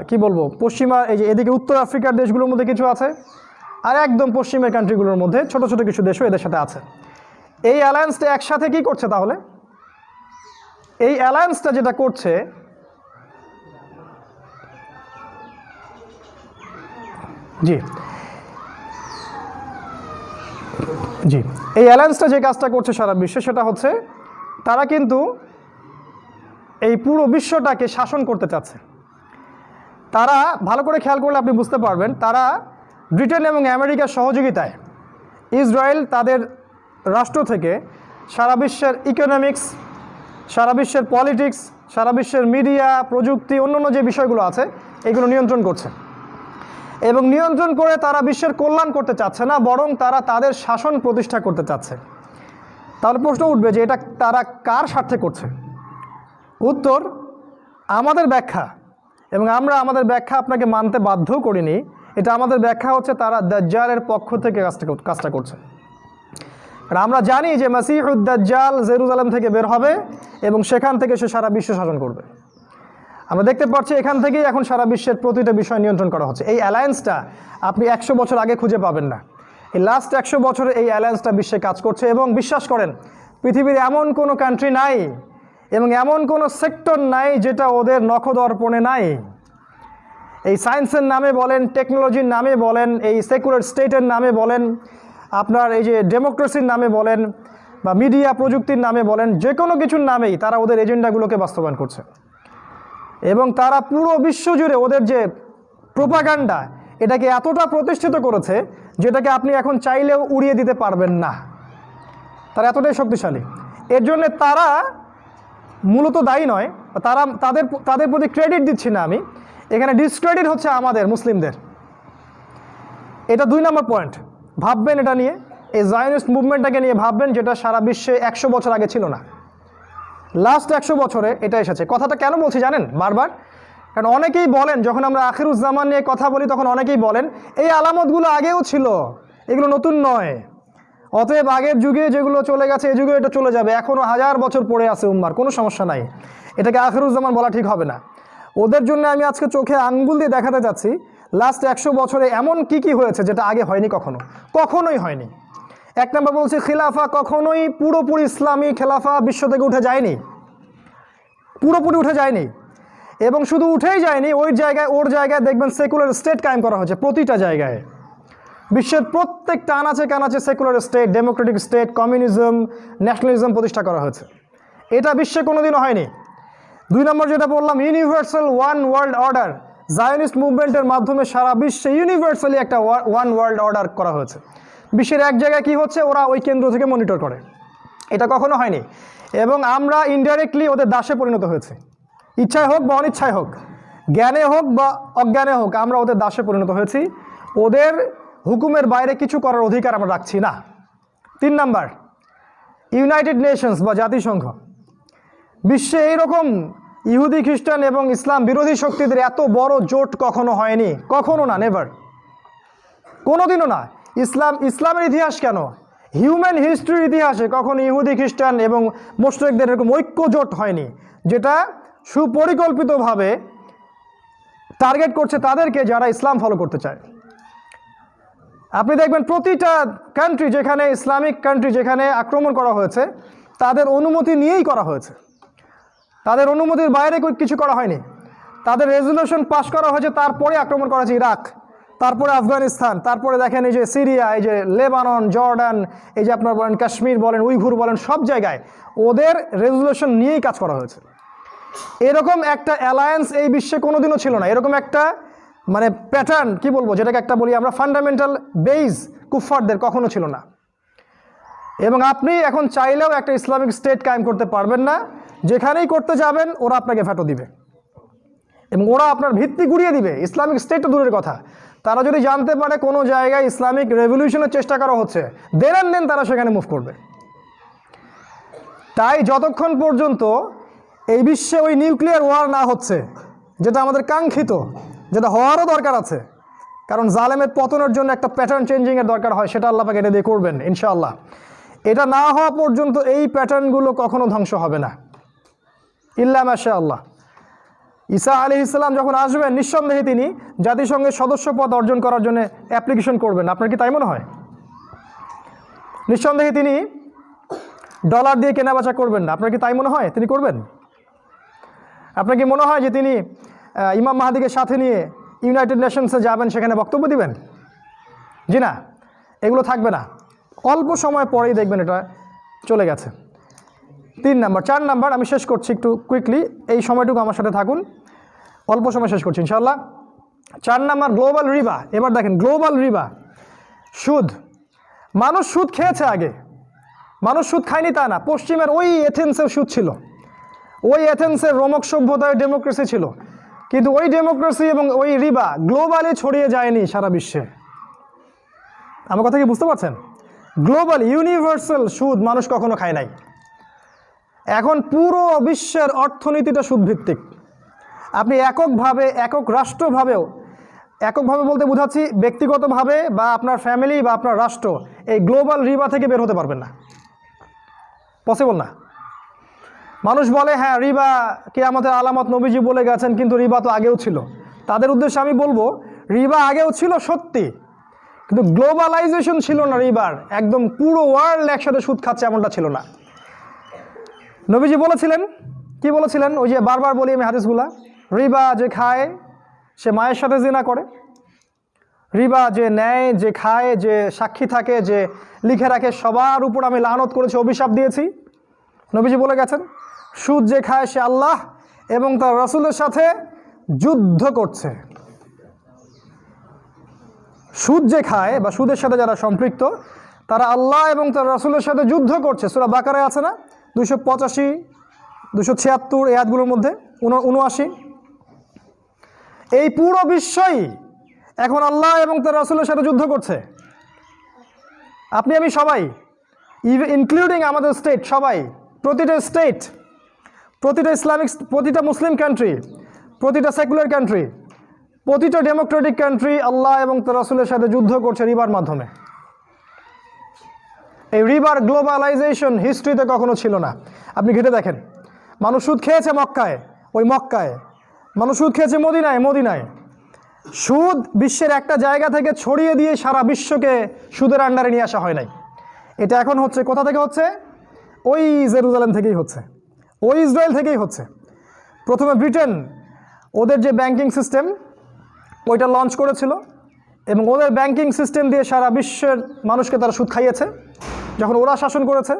কি বলব, পশ্চিমা, এই যে এদিকে উত্তর আফ্রিকার দেশগুলোর মধ্যে কিছু আছে, আর একদম পশ্চিমের কান্ট্রিগুলোর মধ্যে ছোট ছোট কিছু দেশও এদের সাথে আছে। এই অ্যালায়েন্সটা একসাথে কি করছে তাহলে? এই অ্যালায়েন্সটা যেটা করছে, জি জি, এই অ্যালায়েন্সটা যে কাজটা করছে সারা বিশ্বে সেটা হচ্ছে তারা কিন্তু এই পুরো বিশ্বটাকে শাসন করতে চাচ্ছে। তারা, ভালো করে খেয়াল করলে আপনি বুঝতে পারবেন, তারা ব্রিটেন এবং আমেরিকার সহযোগিতায় ইসরায়েল তাদের রাষ্ট্র থেকে সারা বিশ্বের ইকোনমিক্স সারা বিশ্বের পলিটিক্স সারা বিশ্বের মিডিয়া প্রযুক্তি, অন্যান্য যে বিষয়গুলো আছে, এগুলো নিয়ন্ত্রণ করছে। এবং নিয়ন্ত্রণ করে তারা বিশ্বের কল্যাণ করতে চাচ্ছে না, বরং তারা তাদের শাসন প্রতিষ্ঠা করতে চাচ্ছে। তাহলে প্রশ্ন উঠবে যে এটা তারা কার স্বার্থে করছে? উত্তর, আমাদের ব্যাখ্যা। এবং আমরা আমাদের ব্যাখ্যা আপনাকে মানতে বাধ্য করিনি। এটা আমাদের ব্যাখ্যা হচ্ছে তারা দাজ্জালের পক্ষ থেকে কাজটা কাজটা করছে। আর আমরা জানি যে মাসিহুদ্দাজ্জাল জেরুজালেম থেকে বের হবে এবং সেখান থেকে সে সারা বিশ্ব শাসন করবে। আমরা দেখতে পাচ্ছি এখান থেকেই এখন সারা বিশ্বের প্রতিটা বিষয় নিয়ন্ত্রণ করা হচ্ছে। এই অ্যালায়েন্সটা আপনি একশো বছর আগে খুঁজে পাবেন না। এই লাস্ট একশো বছরে এই অ্যালায়েন্সটা বিশ্বে কাজ করছে এবং বিশ্বাস করেন, পৃথিবীর এমন কোনো কান্ট্রি নাই এবং এমন কোনো সেক্টর নাই যেটা ওদের নখদর্পণে নাই। এই সায়েন্সের নামে বলেন টেকনোলজির নামে বলেন, এই সেকুলার স্টেটের নামে বলেন আপনার এই যে ডেমোক্রেসির নামে বলেন বা মিডিয়া প্রযুক্তির নামে বলেন, যে কোনো কিছুর নামেই তারা ওদের এজেন্ডাগুলোকে বাস্তবায়ন করছে। এবং তারা পুরো বিশ্ব জুড়ে ওদের যে প্রোপাগান্ডা, এটাকে এতটা প্রতিষ্ঠিত করেছে যেটাকে আপনি এখন চাইলেও উড়িয়ে দিতে পারবেন না। তারা এতটাই শক্তিশালী। এর জন্যে তারা মূলত দায়ী নয়, তারা তাদের তাদের প্রতি ক্রেডিট দিচ্ছি না আমি। এখানে ডিসক্রেডিট হচ্ছে আমাদের, মুসলিমদের। এটা দুই নম্বর পয়েন্ট ভাববেন এটা নিয়ে, এই জায়নিস্ট মুভমেন্টটাকে নিয়ে ভাববেন যেটা সারা বিশ্বে একশো বছর আগে ছিল না। লাস্ট একশো বছরে এটা এসেছে। কথাটা কেন বলছি জানেন? বারবার। কারণ অনেকেই বলেন, যখন আমরা আখিরুজ্জামান নিয়ে কথা বলি, তখন অনেকেই বলেন, এই আলামতগুলো আগেও ছিল, এগুলো নতুন নয়। অতএব আগের যুগে যেগুলো চলে গেছে, এই যুগে এটা চলে যাবে। এখনও হাজার বছর পড়ে আছে উম্মার, কোনো সমস্যা নাই। এটাকে আখিরুজ্জামান বলা ঠিক হবে না। ওদের জন্য আমি আজকে চোখে আঙ্গুল দিয়ে দেখাতে যাচ্ছি। লাস্ট একশো বছরে এমন কি কি হয়েছে যেটা আগে হয়নি কখনো? কখনোই হয়নি। এক নম্বর বলছি, খিলাফা কখনোই পুরোপুরি ইসলামী খেলাফা বিশ্ব থেকে উঠে যায়নি। পুরোপুরি উঠে যায়নি। এবং শুধু উঠেই যায়নি, ওই জায়গায়, ওর জায়গায় দেখবেন সেকুলার স্টেট কায়েম করা হয়েছে প্রতিটা জায়গায়। বিশ্বের প্রত্যেকটা আনাচে কানাচে secular state democratic state communism nationalism প্রতিষ্ঠা করা হয়েছে। এটা বিশ্বে কোনোদিনও হয়নি। দুই নম্বর যেটা বললাম universal one world order Zionist মুভমেন্টের মাধ্যমে সারা বিশ্বে ইউনিভার্সালি একটা ওয়ান ওয়ার্ল্ড অর্ডার করা হয়েছে। বিশ্বের এক জায়গায় কি হচ্ছে? ওরা ওই কেন্দ্র থেকে মনিটর করে। এটা কখনো হয়নি। এবং আমরা ইনডাইরেক্টলি ওদের দাসে পরিণত হয়েছে। ইচ্ছায় হোক বা অনিচ্ছায় হোক, জ্ঞানে হোক বা অজ্ঞানে হোক, আমরা ওদের দাসে পরিণত হয়েছি। ওদের হুকুমের বাইরে কিছু করার অধিকার আমরা রাখছি না। তিন নাম্বার ইউনাইটেড নেশনস বা জাতিসংঘ। বিশ্বে এইরকম ইহুদি খ্রিস্টান এবং ইসলাম বিরোধী শক্তিদের এত বড় জোট কখনো হয়নি? কখনো না নেভার কোনোদিনও না। ইসলাম, ইসলামের ইতিহাস কেন? হিউম্যান হিস্ট্রির ইতিহাসে কখনো ইহুদি খ্রিস্টান এবং মোস্টেকদের এরকম ঐক্য জোট হয়নি, যেটা সুপরিকল্পিতভাবে টার্গেট করছে তাদেরকে যারা ইসলাম ফলো করতে চায়। আপনি দেখবেন প্রতিটা কান্ট্রি যেখানে ইসলামিক কান্ট্রি যেখানে আক্রমণ করা হয়েছে, তাদের অনুমতি নিয়েই করা হয়েছে। তাদের অনুমতির বাইরে কিছু করা হয়নি। তাদের রেজলিউশন পাশ করা হয়েছে, তারপরে আক্রমণ করা হয়েছে ইরাক, তারপরে আফগানিস্তান, তারপরে দেখেন এই যে সিরিয়া, এই যে লেবানন, জর্ডান, এই যে আপনার বলেন কাশ্মীর বলেন, উইঘুর বলেন, সব জায়গায় ওদের রেজলিউশন নিয়েই কাজ করা হয়েছে। এরকম একটা অ্যালায়েন্স এই বিশ্বে কোনোদিনও ছিল না। এরকম একটা মানে প্যাটার্ন কি বলব, যেটাকে একটা বলি আমরা ফান্ডামেন্টাল বেইজ কুফফারদের কখনো ছিল না। এবং আপনি এখন চাইলেও একটা ইসলামিক স্টেট কায়েম করতে পারবেন না। যেখানেই করতে যাবেন, ওরা আপনাকে ফেটো দিবে। এবং ওরা আপনার ভিত্তি গুড়িয়ে দিবে, ইসলামিক স্টেট দূরের কথা। তারা যদি জানতে পারে কোনো জায়গায় ইসলামিক রেভলিউশনের চেষ্টা করা হচ্ছে দেন দেন তারা সেখানে মুভ করবে। তাই যতক্ষণ পর্যন্ত এই বিশ্বে ওই নিউক্লিয়ার ওয়ার না হচ্ছে, যেটা আমাদের কাঙ্ক্ষিত, যেটা হওয়ারও দরকার আছে, কারণ জালেমের পতনের জন্য একটা প্যাটার্ন চেঞ্জিংয়ের দরকার হয়, সেটা আল্লাহ পাকে এটা দিয়ে করবেন, ইনশাআল্লাহ। এটা না হওয়া পর্যন্ত এই প্যাটার্নগুলো কখনো ধ্বংস হবে না। ইল্লা মাশা আল্লাহ ঈসা আলি ইসলাম যখন আসবেন, নিঃসন্দেহে তিনি জাতিসংঘের সদস্য পদ অর্জন করার জন্য অ্যাপ্লিকেশন করবেন। আপনার কি তাই মনে হয়? নিঃসন্দেহে তিনি ডলার দিয়ে কেনাবেচা করবেন না। আপনার কি তাই মনে হয়? তিনি করবেন? আপনার কি মনে হয় যে তিনি ইমাম মাহাদিকে সাথে নিয়ে ইউনাইটেড নেশনসে যাবেন, সেখানে বক্তব্য দিবেন? জি না, এগুলো থাকবে না। অল্প সময় পরেই দেখবেন এটা চলে গেছে। তিন নাম্বার, চার নাম্বার, আমি শেষ করছি একটু কুইকলি এই সময়টুকু আমার সাথে থাকুন। অল্প সময় শেষ করছি ইনশাল্লাহ চার নাম্বার, গ্লোবাল রিবা। এবার দেখেন, গ্লোবাল রিবা। সুদ। মানুষ সুদ খেয়েছে আগে। মানুষ সুদ খায়নি তা না। পশ্চিমের ওই এথেন্সের সুদ ছিল। ওই এথেন্সের রোমক সভ্যতায় ডেমোক্রেসি ছিল। কিন্তু ওই ডেমোক্রেসি এবং ওই রিবা গ্লোবালি ছড়িয়ে যায়নি সারা বিশ্বে। আমার কথা কি বুঝতে পারছেন? গ্লোবাল, ইউনিভার্সাল সুদ মানুষ কখনো খায় নাই। এখন পুরো বিশ্বের অর্থনীতিটা সুদভিত্তিক। আপনি এককভাবে, একক রাষ্ট্রভাবেও, এককভাবে বলতে বোঝাচ্ছি ব্যক্তিগতভাবে বা আপনার ফ্যামিলি বা আপনার রাষ্ট্র এই গ্লোবাল রিবা থেকে বের হতে পারবেন না। পসিবল না। মানুষ বলে হ্যাঁ রিবা কে আমাদের আলামত নবীজি বলে গেছেন, কিন্তু রিবা তো আগেও ছিল। তাদের উদ্দেশ্যে আমি বলব রিবা আগেও ছিল সত্যি, কিন্তু গ্লোবালাইজেশন ছিল না রিবার একদম পুরো ওয়ার্ল্ড একসাথে সুদ খাচ্ছে এমনটা ছিল না। নবীজি বলেছিলেন, কি বলেছিলেন? ওই যে বারবার বলি আমি হাদিসগুলা, রিবা যে খায়, সে মায়ের সাথে জিনা করে। রিবা যে নেয়, যে খায়, যে সাক্ষী থাকে, যে লিখে রাখে, সবার উপর আমি লানত করেছি, অভিশাপ দিয়েছি। নবীজি বলে গেছেন, সুদ যে খায় সে আল্লাহ এবং তার রসুলের সাথে যুদ্ধ করছে। সুদ যে খায় বা সুদের সাথে যারা সম্পৃক্ত, তারা আল্লাহ এবং তার রসুলের সাথে যুদ্ধ করছে। সুরা বাকারে আছে না? দুশো পঁচাশি দুশো ছিয়াত্তর এই আয়াতগুলোর মধ্যে উনআশি। এই পুরো বিশ্বই এখন আল্লাহ এবং তার রসুলের সাথে যুদ্ধ করছে। আপনি, আমি সবাই ইনক্লুডিং আমাদের স্টেট সবাই, প্রতিটা স্টেট প্রতিটা ইসলামিক প্রতিটা মুসলিম কান্ট্রি প্রতিটা সেকুলার কান্ট্রি প্রতিটা ডেমোক্রেটিক কান্ট্রি আল্লাহ এবং তার রসুলের সাথে যুদ্ধ করছে রিবার মাধ্যমে। এই রিবার গ্লোবালাইজেশন হিস্ট্রিতে কখনো ছিল না। আপনি ঘেটে দেখেন। মানুষ সুদ খেয়েছে মক্কায়, ওই মক্কায়। মানুষ সুদ খেয়েছে মদিনায় মদিনায়। সুদ বিশ্বের একটা জায়গা থেকে ছড়িয়ে দিয়ে সারা বিশ্বকে সুদের আন্ডারে নিয়ে আসা হয় নাই। এটা এখন হচ্ছে, কোথা থেকে হচ্ছে? ওই জেরুজালেম থেকেই হচ্ছে। ওই ইসরায়েল থেকেই হচ্ছে। প্রথমে ব্রিটেন, ওদের যে ব্যাংকিং সিস্টেম ওইটা লঞ্চ করেছিল এবং ওদের ব্যাংকিং সিস্টেম দিয়ে সারা বিশ্বের মানুষকে তারা সুদ খাইয়েছে। যখন ওরা শাসন করেছে,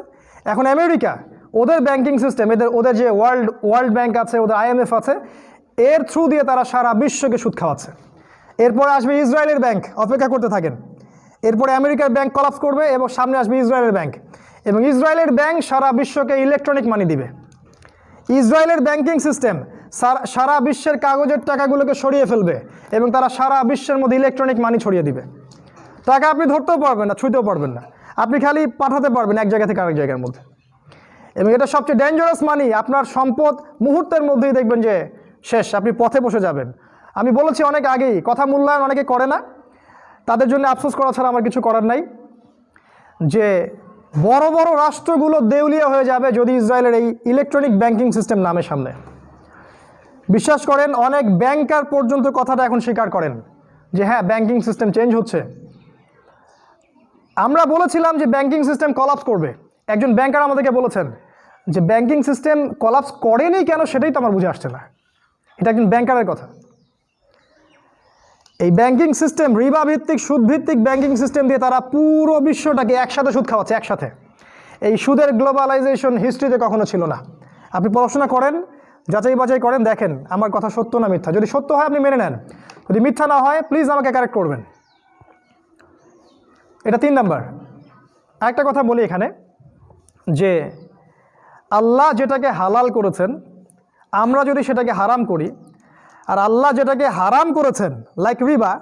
এখন আমেরিকা, ওদের ব্যাংকিং সিস্টেম এদের, ওদের যে ওয়ার্ল্ড ওয়ার্ল্ড ব্যাংক আছে, ওদের আইএমএফ আছে, এর থ্রু দিয়ে তারা সারা বিশ্বকে সুদ খাওয়াচ্ছে। এরপরে আসবে ইসরায়েলের ব্যাংক অপেক্ষা করতে থাকেন। এরপরে আমেরিকার ব্যাংক কলাপস করবে এবং সামনে আসবে ইসরায়েলের ব্যাংক এবং ইসরায়েলের ব্যাংক সারা বিশ্বকে ইলেকট্রনিক মানি দিবে। ইসরায়েলের ব্যাংকিং সিস্টেম সারা বিশ্বের কাগজের টাকাগুলোকে সরিয়ে ফেলবে এবং তারা সারা বিশ্বের মধ্যে ইলেকট্রনিক মানি ছড়িয়ে দিবে। টাকা আপনি ধরতেও পারবেন না, ছুঁতেও পারবেন না। আপনি খালি পাঠাতে পারবেন এক জায়গা থেকে আরেক জায়গার মধ্যে। এবং এটা সবচেয়ে ডেঞ্জারাস মানি আপনার সম্পদ মুহূর্তের মধ্যেই দেখবেন যে শেষ, আপনি পথে বসে যাবেন। আমি বলেছি অনেক আগেই, কথা মূল্যায়ন অনেকে করে না। তাদের জন্য আফসোস করা ছাড়া আমার কিছু করার নাই। যে বড় বড় রাষ্ট্রগুলো দেউলিয়া হয়ে যাবে যদি ইসরায়েলের এই ইলেকট্রনিক ব্যাংকিং সিস্টেম নামে সামনে। বিশ্বাস করেন, অনেক ব্যাংকার পর্যন্ত কথাটা এখন স্বীকার করেন যে হ্যাঁ ব্যাংকিং সিস্টেম চেঞ্জ হচ্ছে। আমরা বলেছিলাম যে ব্যাংকিং সিস্টেম কলাপস করবে। একজন ব্যাংকার আমাদেরকে বলেছেন যে ব্যাংকিং সিস্টেম কলাপস করেনি কেন সেটাই তো আমার বুঝে আসছে না। এটা একজন ব্যাংকারের কথা। এই ব্যাংকিং সিস্টেম রিবা ভিত্তিক সুদ ভিত্তিক ব্যাংকিং সিস্টেম দিয়ে তারা পুরো বিশ্বটাকে একসাথে সুদ খাওয়াচ্ছে, একসাথে। এই সুদের গ্লোবালাইজেশন হিস্ট্রিতে কখনো ছিল না। আপনি পড়াশোনা করেন যাচাই বাছাই করেন, দেখেন, আমার কথা সত্য না মিথ্যা। যদি সত্য হয় আপনি মেনে নেন। যদি মিথ্যা না হয় প্লিজ আমাকে কারেক্ট করবেন। এটা তিন নাম্বার। একটা কথা বলি এখানে, যে আল্লাহ যেটাকে হালাল করেছেন, আমরা যদি সেটাকে হারাম করি, আর আল্লাহ যেটাকে হারাম করেছেন লাইক রিবা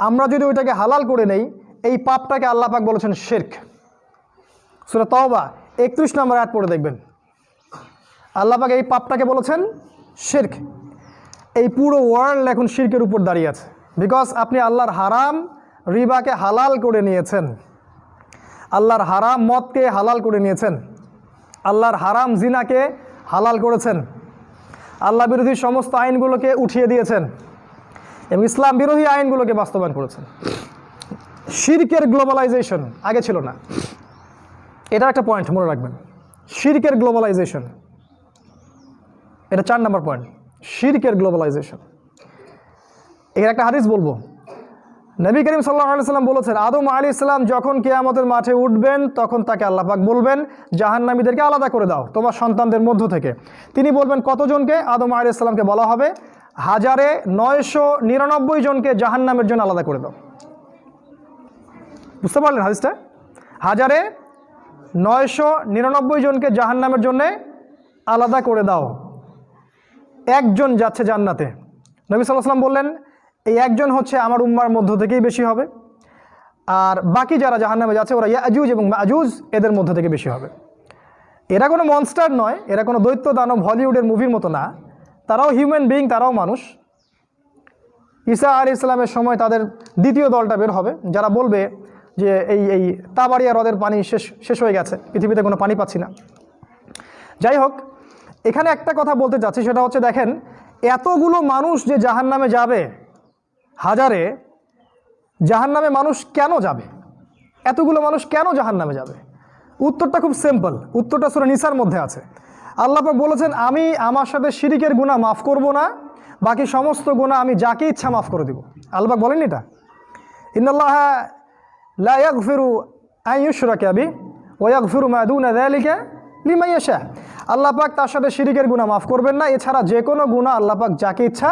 আমরা যদি ওইটাকে হালাল করে নেই, এই পাপটাকে আল্লাহ পাক বলেছেন শেরক সুরা তওবা, একত্রিশ নম্বর অ্যাড পড়ে দেখবেন। আল্লাহ পাক এই পাপটাকে বলেছেন শির্ক এই পুরো ওয়ার্ল্ড এখন শির্কের উপর দাঁড়িয়ে আছে। বিকজ আপনি আল্লাহর হারাম রিবাকে হালাল করে নিয়েছেন। আল্লাহর হারাম মদকে হালাল করে নিয়েছেন। আল্লাহর হারাম জিনাকে হালাল করেছেন। আল্লাহ বিরোধী সমস্ত আইনগুলোকে উঠিয়ে দিয়েছেন এবং ইসলাম বিরোধী আইনগুলোকে বাস্তবায়ন করেছেন। শিরকের গ্লোবালাইজেশন আগে ছিল না। এটা একটা পয়েন্ট মনে রাখবেন। শিরকের গ্লোবালাইজেশন। এটা চার নম্বর পয়েন্ট। শিরকের গ্লোবালাইজেশন। এর একটা হাদিস বলব। নবী করিম সাল্লাহ সাল্লাম বলেছেন, আদম আলী ইসলাম যখন কেয়ামতের মাঠে উঠবেন, তখন তাকে আল্লাহ পাক বলবেন, জাহান্নামীদেরকে আলাদা করে দাও, তোমার সন্তানদের মধ্য থেকে। তিনি বলবেন, কতজনকে? আদম আলী ইসলামকে বলা হবে, হাজারে নয়শো নিরানব্বই জনকে জাহান্নামের জন্য আলাদা করে দাও। বুঝতে পারলেন হাদিসটা? হাজারে নয়শো নিরানব্বই জনকে জাহান্নামের জন্যে আলাদা করে দাও। একজন যাচ্ছে জান্নাতে। নবী সাল্লাহ সাল্লাম বললেন এই একজন হচ্ছে আমার উম্মার মধ্য থেকেই বেশি হবে। আর বাকি যারা জাহান্নামে যাচ্ছে, ওরা ইয়াজুজ এবং মাজুজ, এদের মধ্য থেকে বেশি হবে। এরা কোনো মনস্টার নয়, এরা কোনো দৈত্য দানব হলিউডের মুভির মতো না। তারাও হিউম্যান বিইং তারাও মানুষ। ঈসা আলী ইসলামের সময় তাদের দ্বিতীয় দলটা বের হবে, যারা বলবে যে এই এই তাবাড়িয়া হ্রদের পানি শেষ শেষ হয়ে গেছে, পৃথিবীতে কোনো পানি পাচ্ছি না। যাই হোক, এখানে একটা কথা বলতে চাচ্ছি, সেটা হচ্ছে দেখেন, এতগুলো মানুষ যে জাহান নামে যাবে হাজারে জাহান নামে মানুষ কেন যাবে? এতগুলো মানুষ কেন জাহান নামে যাবে? উত্তরটা খুব সিম্পল উত্তরটা সুরা নিসার মধ্যে আছে। আল্লাহ পাক বলেছেন, আমি আমার সাথে শিরিকের গুণা মাফ করব না। বাকি সমস্ত গুণা আমি যাকে ইচ্ছা মাফ করে দিব। আল্লাহ পাক বলেন এটা? ইন্নাল্লাহ লা ইয়াগফিরু আন ইউশরাকা বি ওয়া ইয়াগফিরু মা দুনা যালিকা লিমান ইয়াশা। আল্লাহ পাক তার সাথে শিরিকের গুনাহ মাফ করবেন না। এছাড়া যে কোনো গুনাহ আল্লাহ পাক যাকে ইচ্ছা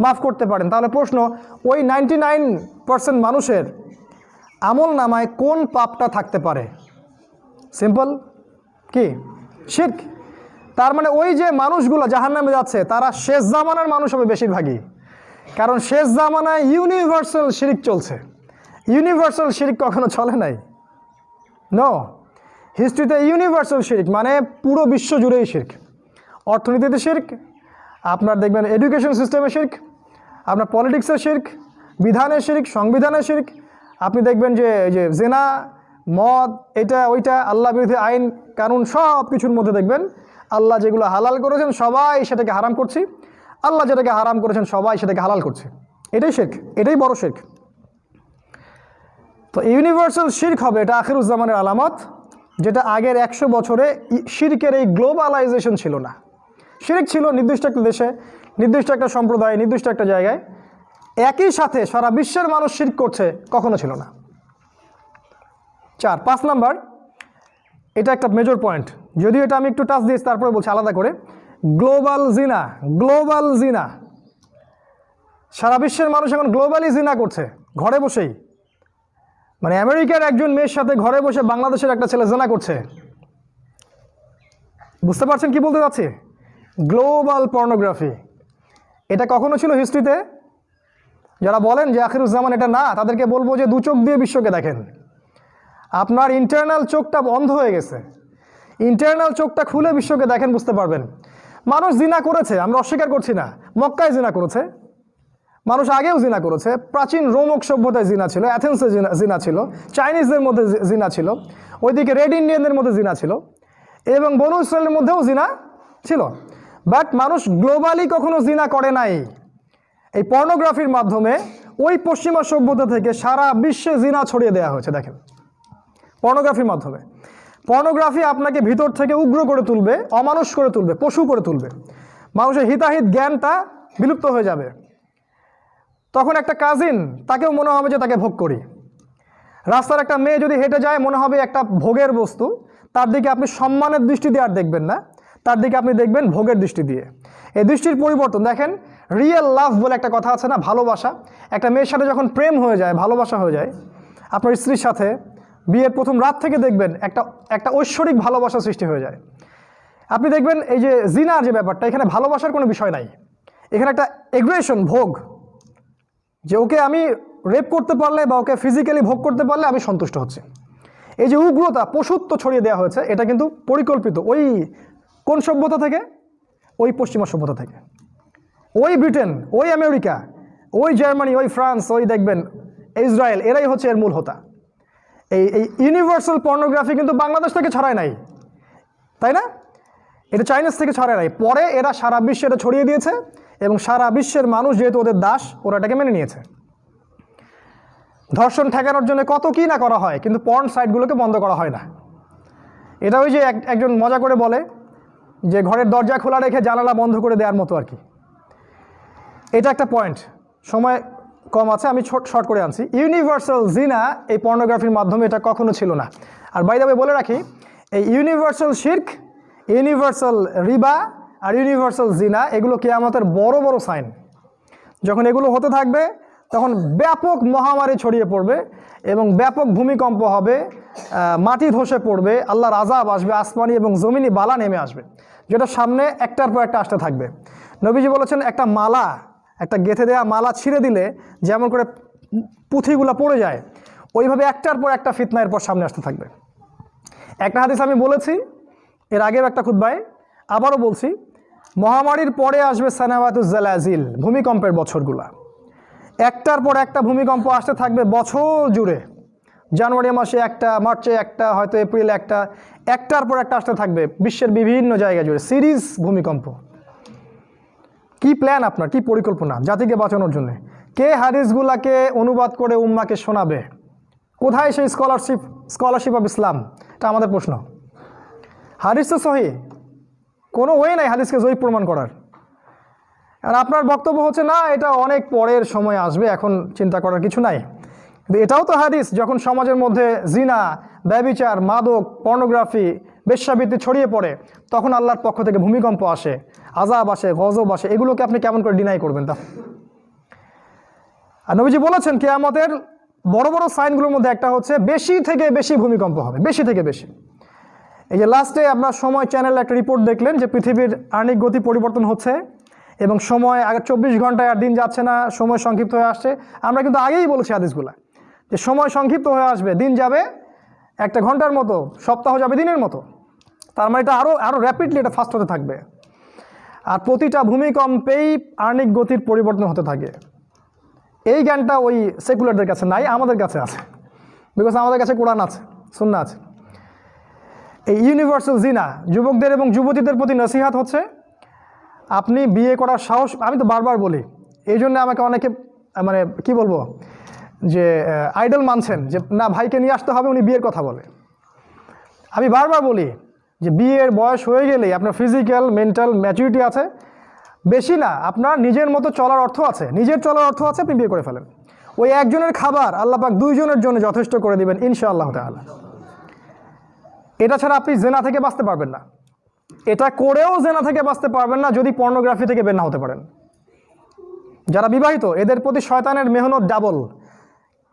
মাফ করতে পারেন। তাহলে প্রশ্ন, ওই নাইনটি মানুষের আমল নামায় কোন পাপটা থাকতে পারে? সিম্পল কি? শিখ তার মানে ওই যে মানুষগুলো জাহান্নামে যাচ্ছে, তারা শেষ জামানার মানুষ হবে বেশিরভাগই। কারণ শেষ জামানায় ইউনিভার্সাল শিরিক চলছে। ইউনিভার্সাল শিরিক কখনো চলে নাই? ন হিস্ট্রিতে ইউনিভার্সাল শিরিক মানে পুরো বিশ্ব জুড়েই শির্ক। অর্থনীতিতে শির্ক, আপনার দেখবেন এডুকেশন সিস্টেমে শির্ক আপনার পলিটিক্সের শির্ক, বিধানের শির্ক, সংবিধানের শির্ক। আপনি দেখবেন যে এই যে জেনা, মদ, এটা, ওইটা, আল্লাহ বিরোধী আইন, কানুন সব কিছুর মধ্যে দেখবেন, আল্লাহ যেগুলো হালাল করেছেন সবাই সেটাকে হারাম করছি। আল্লাহ যেটাকে হারাম করেছেন সবাই সেটাকে হালাল করছে। এটাই শেখ এটাই বড় শেখ তো ইউনিভার্সাল শির্ক হবে এটা আখিরুজ্জামানের আলামত, যেটা আগের একশো বছরে শিরকের এই গ্লোবালাইজেশন ছিল না। শিরিক ছিল নির্দিষ্ট একটা দেশে নির্দিষ্ট একটা সম্প্রদায়, নির্দিষ্ট একটা জায়গায়, একই সাথে সারা বিশ্বের মানুষ শির্ক করছে কখনো ছিল না। চার, পাঁচ নাম্বার, এটা একটা মেজর পয়েন্ট যদিও এটা আমি একটু টাচ দিয়েছি, তারপরে বলছি আলাদা করে। গ্লোবাল জিনা গ্লোবাল জিনা সারা বিশ্বের মানুষ এখন গ্লোবালি জিনা করছে, ঘরে বসেই। মানে আমেরিকার একজন মেয়ের সাথে ঘরে বসে বাংলাদেশের একটা ছেলে জেনা করছে। বুঝতে পারছেন কি বলতে চাচ্ছি? গ্লোবাল পর্নোগ্রাফি এটা কখনো ছিল হিস্ট্রিতে যারা বলেন যে আখিরুজ্জামান এটা না, তাদেরকে বলব যে দু চোখ দিয়ে বিশ্বকে দেখেন। আপনার ইন্টারনাল চোখটা বন্ধ হয়ে গেছে। ইন্টারনাল চোখটা খুলে বিশ্বকে দেখেন, বুঝতে পারবেন। মানুষ জিনা করেছে, আমরা অস্বীকার করছি না। মক্কায় জিনা করেছে। মানুষ আগেও জিনা করেছে। প্রাচীন রোমক সভ্যতায় জিনা ছিল, অ্যাথেন্সে জিনা জিনা ছিল, চাইনিজদের মধ্যে জিনা ছিল, ওইদিকে রেড ইন্ডিয়ানদের মধ্যে জিনা ছিল এবং বনু ইসরায়েলের মধ্যেও জিনা ছিল। বাট মানুষ গ্লোবালি কখনো জিনা করে নাই। এই পর্নোগ্রাফির মাধ্যমে ওই পশ্চিমা সভ্যতা থেকে সারা বিশ্বে জিনা ছড়িয়ে দেওয়া হয়েছে, দেখেন। পর্নোগ্রাফির মাধ্যমে। পর্নোগ্রাফি আপনাকে ভিতর থেকে উগ্র করে তুলবে, অমানুষ করে তুলবে, পশু করে তুলবে। মানুষের হিতাহিত জ্ঞানটা বিলুপ্ত হয়ে যাবে। তখন একটা কাজিন, তাকেও মনে হবে যে তাকে ভোগ করি। রাস্তার একটা মেয়ে যদি হেঁটে যায়, মনে হবে একটা ভোগের বস্তু, তার দিকে আপনি সম্মানের দৃষ্টি দিয়ে আর দেখবেন না। তার দিকে আপনি দেখবেন ভোগের দৃষ্টি দিয়ে। এই দৃষ্টির পরিবর্তন, দেখেন রিয়েল লাভ বলে একটা কথা আছে না, ভালোবাসা। একটা মেয়ের সাথে যখন প্রেম হয়ে যায়, ভালোবাসা হয়ে যায়, আপনার স্ত্রীর সাথে বিয়ের প্রথম রাত থেকে দেখবেন একটা একটা ঐশ্বরিক ভালোবাসা সৃষ্টি হয়ে যায়। আপনি দেখবেন এই যে জিনার যে ব্যাপারটা, এখানে ভালোবাসার কোনো বিষয় নাই। এখানে একটা এগ্রেশন ভোগ। যে ওকে আমি রেপ করতে পারলে বা ওকে ফিজিক্যালি ভোগ করতে পারলে আমি সন্তুষ্ট হচ্ছি। এই যে উগ্রতা, পশুত্ব ছড়িয়ে দেওয়া হয়েছে, এটা কিন্তু পরিকল্পিত। ওই কোন সভ্যতা থেকে? ওই পশ্চিমা সভ্যতা থেকে। ওই ব্রিটেন, ওই আমেরিকা, ওই জার্মানি, ওই ফ্রান্স, ওই দেখবেন, ইসরায়েল, এরাই হচ্ছে এর মূল হোতা। এই এই ইউনিভার্সাল পর্নোগ্রাফি কিন্তু বাংলাদেশ থেকে ছড়ায় নাই। তাই না? এটা চাইনিজ থেকে ছড়ায় নাই। পরে এরা সারা বিশ্বে এটা ছড়িয়ে দিয়েছে এবং সারা বিশ্বের মানুষ যেহেতু ওদের দাস, ওরা এটাকে মেনে নিয়েছে। ধর্ষণ ঠেকানোর জন্য কত কী না করা হয়, কিন্তু পর্ন সাইটগুলোকে বন্ধ করা হয় না। এটা ওই যে এক- একজন মজা করে বলে যে ঘরের দরজা খোলা রেখে জানালা বন্ধ করে দেওয়ার মতো আর কি। এটা একটা পয়েন্ট সময় কম আছে, আমি শর্ট করে আনছি। ইউনিভার্সাল জিনা এই পর্নোগ্রাফির মাধ্যমে এটা কখনো ছিল না। আর বাই দাবে বলে রাখি, এই ইউনিভার্সাল শির্ক ইউনিভার্সাল রিবা আর ইউনিভার্সাল জিনা এগুলো কে কেয়ামতের বড় বড় সাইন যখন এগুলো হতে থাকবে, তখন ব্যাপক মহামারী ছড়িয়ে পড়বে এবং ব্যাপক ভূমিকম্প হবে মাটি ধসে পড়বে, আল্লাহর আজাব আসবে, আসমানি এবং জমিনি বালা নেমে আসবে, যেটা সামনে একটার পর একটা আসতে থাকবে। নবীজি বলেছেন, একটা মালা, একটা গেঁথে দেওয়া মালা ছিঁড়ে দিলে যেমন করে পুঁথিগুলো পড়ে যায়, ওইভাবে একটার পর একটা ফিতনা এরপর সামনে আসতে থাকবে। একটা হাদিস আমি বলেছি, এর আগেও একটা খুদ্বায় আবারও বলছি, মহামারীর পরে আসবে সানাওয়াতুজ্জালাজিল ভূমিকম্পের বছরগুলা। একটার পর একটা ভূমিকম্প আসতে থাকবে বছর জুড়ে। জানুয়ারি মাসে একটা, মার্চে একটা, হয়তো এপ্রিলে একটা, একটার পর একটা আসতে থাকবে বিশ্বের বিভিন্ন জায়গা জুড়ে। সিরিজ ভূমিকম্প। কি প্ল্যান আপনার? কি পরিকল্পনা জাতিকে বাঁচানোর জন্য? কে হাদিসগুলাকে অনুবাদ করে উম্মাকে শোনাবে? কোথায় সেই স্কলারশিপ স্কলারশিপ অফ ইসলাম এটা আমাদের প্রশ্ন। হাদিস তো সহি। কোনো ওয়ে নাই হাদিসকে জয়ী প্রমাণ করার। আর আপনার বক্তব্য হচ্ছে, না, এটা অনেক পরের সময় আসবে, এখন চিন্তা করার কিছু নাই। কিন্তু এটাও তো হাদিস, যখন সমাজের মধ্যে জিনা, ব্যবিচার, মাদক, পর্নোগ্রাফি, বেশ্যাবৃত্তি ছড়িয়ে পড়ে, তখন আল্লাহর পক্ষ থেকে ভূমিকম্প আসে আজাব আসে, গজব আসে, এগুলোকে আপনি কেমন করে ডিনাই করবেন তা? আর নবীজি বলেছেন, কেয়ামতের বড় বড় সাইনগুলোর মধ্যে একটা হচ্ছে, বেশি থেকে বেশি ভূমিকম্প হবে, বেশি থেকে বেশি। এই যে লাস্টে আপনার সময় চ্যানেলে একটা রিপোর্ট দেখলেন যে পৃথিবীর আর্নিক গতি পরিবর্তন হচ্ছে, এবং সময় আগে চব্বিশ ঘন্টায় আর দিন যাচ্ছে না, সময় সংক্ষিপ্ত হয়ে আসছে। আমরা কিন্তু আগেই বলেছি হাদিসগুলা। যে সময় সংক্ষিপ্ত হয়ে আসবে, দিন যাবে একটা ঘণ্টার মতো, সপ্তাহ যাবে দিনের মতো। তার মানে এটা আরও আরও র্যাপিডলি এটা ফাস্ট হতে থাকবে। আর প্রতিটা ভূমিকম্পেই আর্নিক গতির পরিবর্তন হতে থাকে। এই জ্ঞানটা ওই সেকুলারদের কাছে নাই, আমাদের কাছে আছে। বিকজ আমাদের কাছে কোরআন আছে সুন্না আছে। এই ইউনিভার্সাল জিনা, যুবকদের এবং যুবতীদের প্রতি নসিহাত হচ্ছে, আপনি বিয়ে করার সাহস, আমি তো বারবার বলি, এই জন্য আমাকে অনেকে মানে কি বলব যে আইডল মানছেন যে, না, ভাইকে নিয়ে আসতে হবে, উনি বিয়ের কথা বলে। আমি বারবার বলি যে, বিয়ের বয়স হয়ে গেলেই আপনার ফিজিক্যাল মেন্টাল ম্যাচুরিটি আছে। বেশি না, আপনার নিজের মতো চলার অর্থ আছে। নিজের চলার অর্থ আছে, আপনি বিয়ে করে ফেলেন। ওই একজনের খাবার আল্লাহ পাক দুইজনের জন্য যথেষ্ট করে দিবেন, ইনশাআল্লাহ তাআলা। এটা ছাড়া আপনি জেনা থেকে বাঁচতে পারবেন না। এটা করেও জেনা থেকে বাঁচতে পারবেন না, যদি পর্নোগ্রাফি থেকে বের না হতে পারেন। যারা বিবাহিত, এদের প্রতি শয়তানের মেহনত ডাবল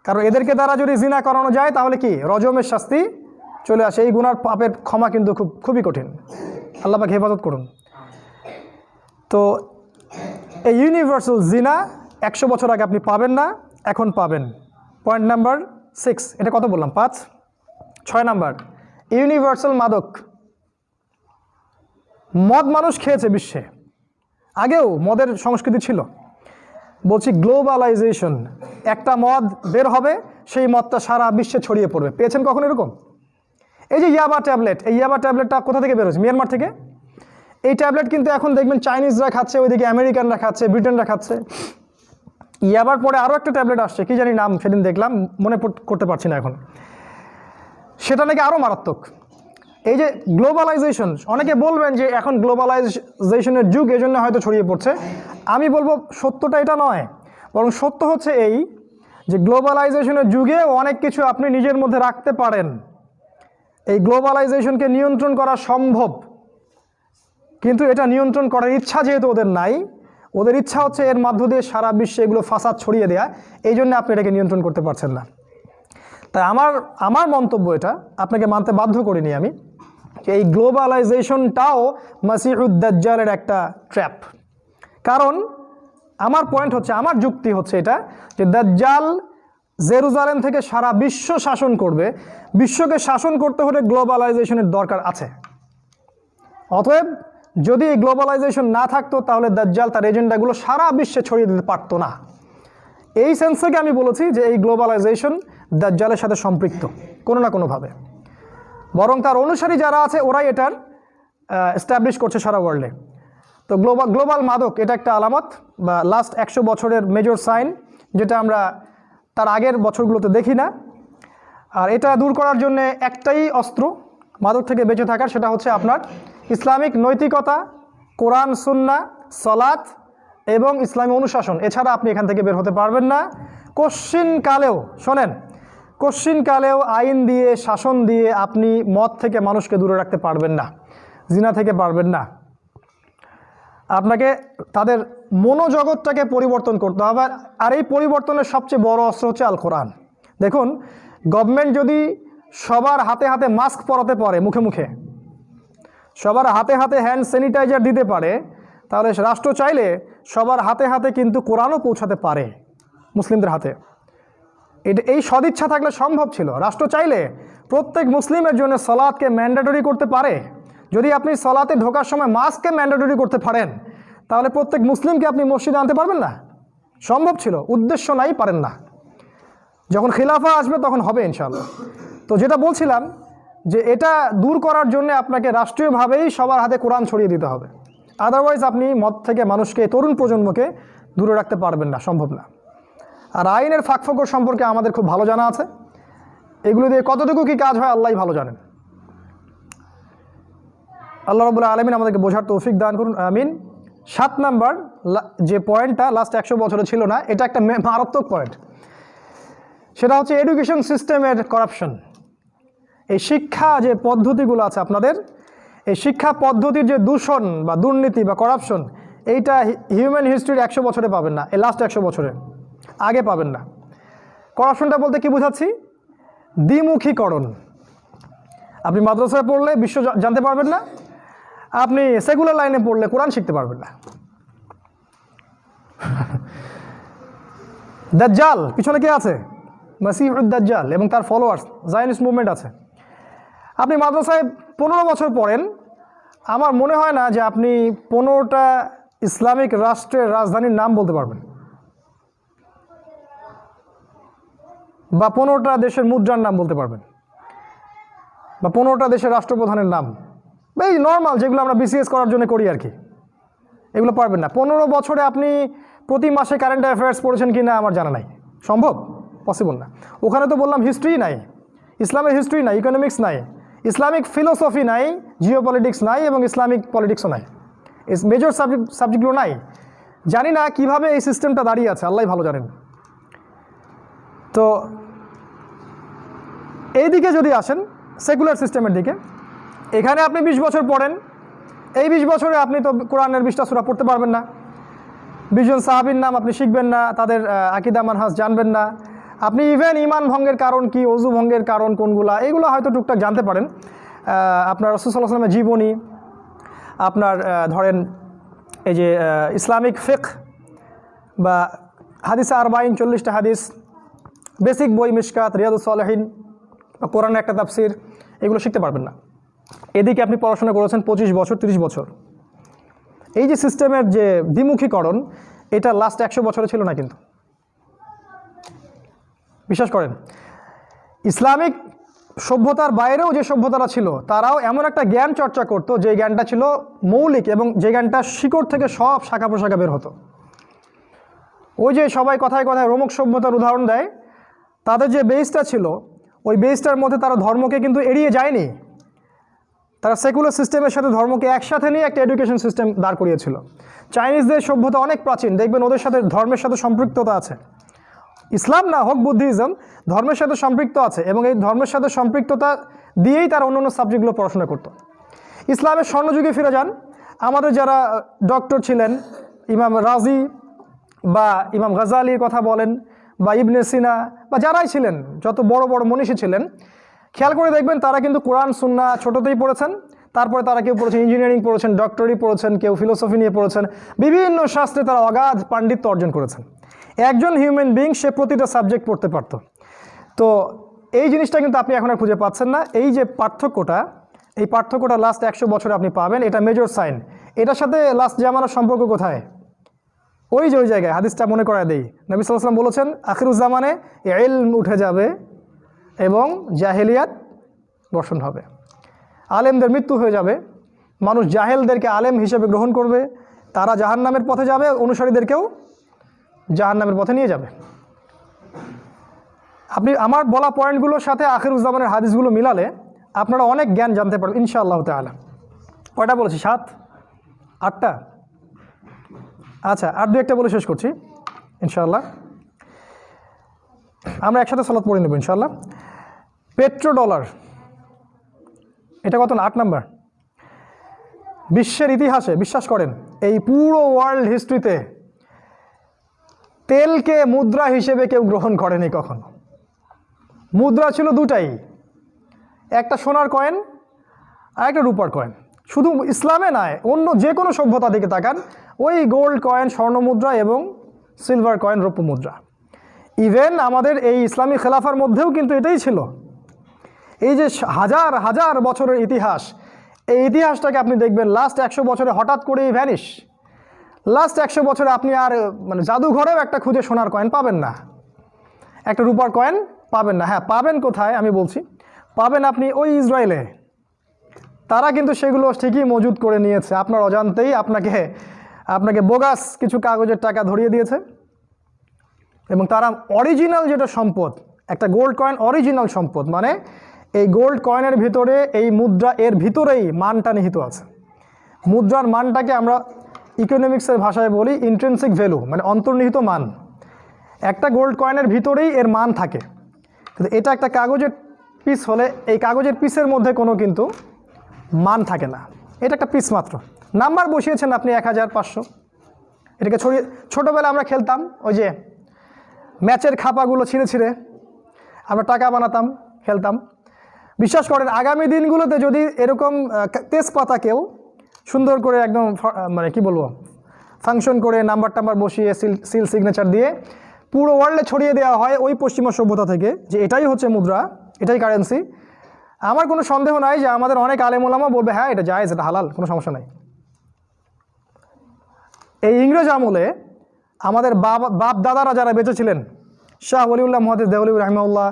কারণ এদেরকে দ্বারা যদি জিনা করানো যায়, তাহলে কি? রজমের শাস্তি চলে আসে। এই গুনার পাপের ক্ষমা কিন্তু খুব, খুবই কঠিন। আল্লাহ পাক হেফাজত করুন। তো এই ইউনিভার্সাল জিনা একশো বছর আগে আপনি পাবেন না, এখন পাবেন। পয়েন্ট নাম্বার সিক্স, এটা কত বললাম? পাঁচ? ছয় নাম্বার, ইউনিভার্সাল মাদক। মদ মানুষ খেয়েছে বিশ্বে। আগেও মদের সংস্কৃতি ছিল। বলছি গ্লোবালাইজেশন। একটা মদ বের হবে, সেই মদটা সারা বিশ্বে ছড়িয়ে পড়বে। পেয়েছেন কখন এরকম? এই যে ইয়াবা ট্যাবলেট, এই ইয়াবা ট্যাবলেটটা কোথা থেকে বেরোচ্ছে মিয়ানমার থেকে? এই ট্যাবলেট কিন্তু এখন দেখবেন চাইনিজরা খাচ্ছে, ওইদিকে আমেরিকানরা খাচ্ছে, ব্রিটেনরা খাচ্ছে। ইয়াবার পরে আরও একটা ট্যাবলেট আসছে, কি জানি নাম সেদিন দেখলাম, মনে করতে পারছি না এখন। সেটা নাকি আরও মারাত্মক। এই যে গ্লোবালাইজেশন অনেকে বলবেন যে এখন গ্লোবালাইজেশনের যুগ এই জন্য হয়তো ছড়িয়ে পড়ছে। আমি বলব সত্যটা এটা নয়। বরং সত্য হচ্ছে এই যে গ্লোবালাইজেশনের যুগে অনেক কিছু আপনি নিজের মধ্যে রাখতে পারেন। এই গ্লোবালাইজেশনকে নিয়ন্ত্রণ করা সম্ভব। কিন্তু এটা নিয়ন্ত্রণ করার ইচ্ছা যেহেতু ওদের নাই, ওদের ইচ্ছা হচ্ছে এর মধ্য দিয়ে সারা বিশ্বে এগুলো ফাসাদ ছড়িয়ে দেয়া। এই জন্য আপনি এটাকে নিয়ন্ত্রণ করতে পারছেন না। তাই আমার আমার মন্তব্য এটা, আপনাকে মানতে বাধ্য করিনি আমি। এই গ্লোবালাইজেশনটাও মাসিহুদ্দাজ্জালের একটা ট্র্যাপ। কারণ আমার পয়েন্ট হচ্ছে, আমার যুক্তি হচ্ছে এটা, যে দাজ্জাল জেরুজালেম থেকে সারা বিশ্ব শাসন করবে। বিশ্বকে শাসন করতে হলে গ্লোবালাইজেশনের দরকার আছে। অতএব যদি এই গ্লোবালাইজেশন না থাকতো, তাহলে দাজ্জাল তার এজেন্ডাগুলো সারা বিশ্বে ছড়িয়ে দিতে পারতো না। এই সেন্স থেকে আমি বলেছি যে এই গ্লোবালাইজেশন দাজ্জালের সাথে সম্পৃক্ত, কোনো না কোনোভাবে। বরং তার অনুসারী যারা আছে, ওরাই এটার এস্টাবলিশ করছে সারা ওয়ার্ল্ডে তো গ্লোবাল গ্লোবাল মাদক, এটা একটা আলামত বা লাস্ট একশো বছরের মেজর সাইন যেটা আমরা তার আগের বছরগুলোতে দেখি না। আর এটা দূর করার জন্য একটাই অস্ত্র মাদক থেকে বেঁচে থাকার, সেটা হচ্ছে আপনার ইসলামিক নৈতিকতা, কোরআন, সুন্না সলাৎ এবং ইসলামী অনুশাসন। এছাড়া আপনি এখান থেকে বের হতে পারবেন না। কশ্চিন কালেও, শোনেন কশ্চিন কালেও আইন দিয়ে, শাসন দিয়ে আপনি মদ থেকে মানুষকে দূরে রাখতে পারবেন না, জিনা থেকে পারবেন না। আপনাকে তাদের মনোজগৎটাকে পরিবর্তন করতে হবে। আর এই পরিবর্তনের সবচেয়ে বড় অস্ত্র হচ্ছে আল কোরআন দেখুন, গভর্নমেন্ট যদি সবার হাতে হাতে মাস্ক পরাতে পারে, মুখে মুখে, সবার হাতে হাতে হ্যান্ড স্যানিটাইজার দিতে পারে, তাহলে রাষ্ট্র চাইলে সবার হাতে হাতে কিন্তু কোরআনও পৌঁছাতে পারে মুসলিমদের হাতে। এটা এই সদিচ্ছা থাকলে সম্ভব ছিল। রাষ্ট্র চাইলে প্রত্যেক মুসলিমের জন্য সলাৎকে ম্যান্ডেটরি করতে পারে। যদি আপনি সলাতে ঢোকার সময় মাস্ককে ম্যান্ডেটরি করতে পারেন, তাহলে প্রত্যেক মুসলিমকে আপনি মসজিদে আনতে পারবেন না? সম্ভব ছিল, উদ্দেশ্য নাই, পারেন না। যখন খিলাফা আসবে তখন হবে ইনশাল্লাহ তো যেটা বলছিলাম যে এটা দূর করার জন্য আপনাকে রাষ্ট্রীয়ভাবেই সবার হাতে কোরআন ছড়িয়ে দিতে হবে। আদারওয়াইজ আপনি মদ থেকে মানুষকে, তরুণ প্রজন্মকে দূরে রাখতে পারবেন না, সম্ভব না। আর আইনের ফাঁকফোকর সম্পর্কে আমাদের খুব ভালো জানা আছে। এগুলো দিয়ে কতটুকু কি কাজ হয় আল্লাহ ভালো জানেন। আল্লাহ রবুল্লাহ আলমিন আমাদেরকে বোঝার তৌফিক দান করুন, আমিন। সাত নাম্বার যে পয়েন্টটা লাস্ট একশো বছরে ছিল না, এটা একটা মারাত্মক পয়েন্ট সেটা হচ্ছে এডুকেশন সিস্টেমের করাপশন এই শিক্ষা যে পদ্ধতিগুলো আছে আপনাদের, এই শিক্ষা পদ্ধতির যে দূষণ বা দুর্নীতি বা করাপশন এইটা হিউম্যান হিস্ট্রির একশো বছরে পাবেন না, এই লাস্ট একশো বছরে। আগে পাবেন না। করাপশনটা বলতে কি বোঝাচ্ছি? দ্বিমুখীকরণ। আপনি মাদ্রাসায় পড়লে বিশ্ব জানতে পারবেন না। আপনি সেকুলার লাইনে পড়লে কোরআন শিখতে পারবেন না। *laughs* দাজ্জাল, পিছনে কে আছে? মাসিহুদ দাজ্জাল এবং তার ফলোয়ার্স জায়নিস মুভমেন্ট আছে। আপনি মাদ্রাসায় পনেরো বছর পড়েন। আমার মনে হয় না যে আপনি পনেরোটা ইসলামিক রাষ্ট্রের রাজধানীর নাম বলতে পারবেন। বা পনেরোটা দেশের মুদ্রার নাম বলতে পারবেন। বা পনেরোটা দেশের রাষ্ট্রপ্রধানের নাম। বা এই নর্মাল যেগুলো আমরা বিসিএস করার জন্য করি আর কি। এগুলো পারবেন না। পনেরো বছরে আপনি প্রতি মাসে কারেন্ট অ্যাফেয়ার্স পড়েছেন কি না আমার জানা নাই। সম্ভব? পসিবল না। ওখানে তো বললাম হিস্ট্রি নাই। ইসলামের হিস্ট্রি নাই ইকোনমিক্স নাই। ইসলামিক ফিলোসফি নাই জিও পলিটিক্স নাই এবং ইসলামিক পলিটিক্সও নাই। মেজর সাবজেক্ট সাবজেক্টগুলো নাই। জানি না কীভাবে এই সিস্টেমটা দাঁড়িয়ে আছে আল্লাহ ভালো জানেন। তো এই দিকে যদি আসেন সেকুলার সিস্টেমের দিকে, এখানে আপনি বিশ বছর পড়েন। এই বিশ বছরে আপনি তো কোরআনের বিশটা সুরা পড়তে পারবেন না। বিশজন সাহাবির নাম আপনি শিখবেন না, তাদের আকিদা মানহাস জানবেন না। আপনি ইভেন ইমান ভঙ্গের কারণ কি, অজু ভঙ্গের কারণ কোনগুলা, এগুলো হয়তো টুকটাক জানতে পারেন। আপনার রসুল্লাহ আসলামের জীবনী, আপনার ধরেন এই যে ইসলামিক ফেক বা হাদিস আরবাইন চল্লিশটা হাদিস বেসিক বই, মিশকাত, রিয়াদুস সালেহিন বা কোরআনের একটা তাফসির, এগুলো শিখতে পারবেন না। এদিকে আপনি পড়াশোনা করেছেন পঁচিশ বছর, তিরিশ বছর। এই যে সিস্টেমের যে দ্বিমুখীকরণ, এটা লাস্ট একশো বছরে ছিল না কিন্তু। বিশ্বাস করেন, ইসলামিক সভ্যতার বাইরেও যে সভ্যতারা ছিল, তারাও এমন একটা জ্ঞান চর্চা করতো, যে জ্ঞানটা ছিল মৌলিক এবং যে জ্ঞানটা শিকড় থেকে সব শাখা প্রশাখা বের হতো। ওই যে সবাই কথায় কথায় রোমক সভ্যতার উদাহরণ দেয় তাদের যে বেসটা ছিল, ওই বেসটার মধ্যে তারা ধর্মকে কিন্তু এড়িয়ে যায়নি। তারা সেকুলার সিস্টেমের সাথে ধর্মকে একসাথে নিয়ে একটা এডুকেশন সিস্টেম দাঁড় করিয়েছিল। চাইনিজদের সভ্যতা অনেক প্রাচীন, দেখবেন ওদের সাথে ধর্মের সাথে সম্পৃক্ততা আছে। ইসলাম না হোক বুদ্ধিজম, ধর্মের সাথে সম্পৃক্ত আছে এবং এই ধর্মের সাথে সম্পৃক্ততা দিয়েই তারা অন্য অন্য সাবজেক্টগুলো পড়াশোনা করতো। ইসলামের স্বর্ণযুগে ফিরে যান। আমাদের যারা ডক্টর ছিলেন, ইমাম রাজি বা ইমাম গাজালির কথা বলেন বা ইবনে সিনা বা যারাই ছিলেন, যত বড় বড় মনীষী ছিলেন, খেয়াল করে দেখবেন তারা কিন্তু কোরআন, সুন্না ছোটোতেই পড়েছেন। তারপরে তারা কেউ পড়েছেন ইঞ্জিনিয়ারিং পড়েছেন ডক্টরি পড়েছেন, কেউ ফিলোসফি নিয়ে পড়েছেন। বিভিন্ন শাস্ত্রে তারা অগাধ পাণ্ডিত্য অর্জন করেছেন। একজন হিউম্যান বিং সে প্রতিটা সাবজেক্ট পড়তে পারত। তো এই জিনিসটা কিন্তু আপনি এখন আর খুঁজে পাচ্ছেন না। এই যে পার্থক্যটা, এই পার্থক্যটা লাস্ট একশো বছরে আপনি পাবেন, এটা মেজর সাইন এটার সাথে লাস্ট জামানার সম্পর্ক কোথায়? ওই যে ওই জায়গায়, হাদিসটা মনে করায় দেই। নবী সাল্লাম বলেছেন, আখিরুজ্জামানে এলম উঠে যাবে এবং জাহেলিয়াত বর্ষণ হবে। আলেমদের মৃত্যু হয়ে যাবে। মানুষ জাহেলদেরকে আলেম হিসেবে গ্রহণ করবে। তারা জাহান্নামের পথে যাবে, অনুসারীদেরকেও জাহান্নামের পথে নিয়ে যাবে। আপনি আমার বলা পয়েন্টগুলোর সাথে আখিরুজ্জামানের হাদিসগুলো মিলালে আপনারা অনেক জ্ঞান জানতে পারবেন, ইনশাআল্লাহ তাআলা। কয়টা বলেছি? সাত? আটটা? আচ্ছা আর দু একটা বলে শেষ করছি, ইনশাআল্লাহ। আমরা একসাথে সালাত পড়ে নেব, ইনশাআল্লাহ। পেট্রো ডলার এটা কত আট নাম্বার। বিশ্বের ইতিহাসে, বিশ্বাস করেন, এই পুরো ওয়ার্ল্ড হিস্ট্রিতে তেলকে মুদ্রা হিসেবে কেউ গ্রহণ করেনি কখনো। মুদ্রা ছিল দুটাই, একটা সোনার কয়েন আর একটা রূপার কয়েন। শুধু ইসলামে নয়, অন্য যে কোনো সভ্যতা দিকে তাকান, ওই গোল্ড কয়েন স্বর্ণ মুদ্রা এবং সিলভার কয়েন রৌপ্য মুদ্রা। ইভেন আমাদের এই ইসলামী খেলাফার মধ্যেও কিন্তু এটাই ছিল। এই যে হাজার হাজার বছরের ইতিহাস, এই ইতিহাসটাকে আপনি দেখবেন লাস্ট একশো বছরে হঠাৎ করেই ভ্যানিশ লাস্ট একশো বছরে আপনি আর মানে জাদুঘরেও একটা খুঁজে সোনার কয়েন পাবেন না। একটা রূপার কয়েন পাবেন না। হ্যাঁ পাবেন কোথায় আমি বলছি, পাবেন আপনি ওই ইসরায়েলে। তারা কিন্তু সেগুলো ঠিকই মজুদ করে নিয়েছে। আপনার অজান্তেই আপনাকে আপনাকে বোগাস কিছু কাগজের টাকা ধরিয়ে দিয়েছে। এবং তারা অরিজিনাল যেটা সম্পদ, একটা গোল্ড কয়েন অরিজিনাল সম্পদ মানে এই গোল্ড কয়েনের ভিতরে এই মুদ্রা এর ভিতরেই মানটা নিহিত আছে। মুদ্রার মানটাকে আমরা ইকোনমিক্সের ভাষায় বলি ইন্ট্রেন্সিক ভ্যালু মানে অন্তর্নিহিত মান। একটা গোল্ড কয়েনের ভিতরেই এর মান থাকে। কিন্তু এটা একটা কাগজের পিস হলে এই কাগজের পিসের মধ্যে কোনো কিন্তু মান থাকে না। এটা একটা পিস মাত্র। নাম্বার বসিয়েছেন আপনি এক হাজার পাঁচশো। এটাকে ছড়িয়ে, ছোটোবেলায় আমরা খেলতাম, ওই যে ম্যাচের খাপাগুলো ছিঁড়ে ছিঁড়ে আমরা টাকা বানাতাম, খেলতাম। বিশ্বাস করেন, আগামী দিনগুলোতে যদি এরকম তেজপাতাকেও সুন্দর করে একদম মানে কি বলব ফাংশন করে নাম্বার টাম্বার বসিয়ে সিল সিল সিগনেচার দিয়ে পুরো ওয়ার্ল্ডে ছড়িয়ে দেওয়া হয় ওই পশ্চিমা সভ্যতা থেকে, যে এটাই হচ্ছে মুদ্রা, এটাই কারেন্সি আমার কোনো সন্দেহ নাই যে আমাদের অনেক আলেমুলামা বলবে হ্যাঁ এটা জায়েজ, এটা হালাল, কোনো সমস্যা নাই। এই ইংরেজ আমলে আমাদের বাবা বাপ দাদারা যারা বেঁচে ছিলেন, শাহ ওলিউল্লাহ মহাদিস দেওয়ালিউর রহমাউল্লাহ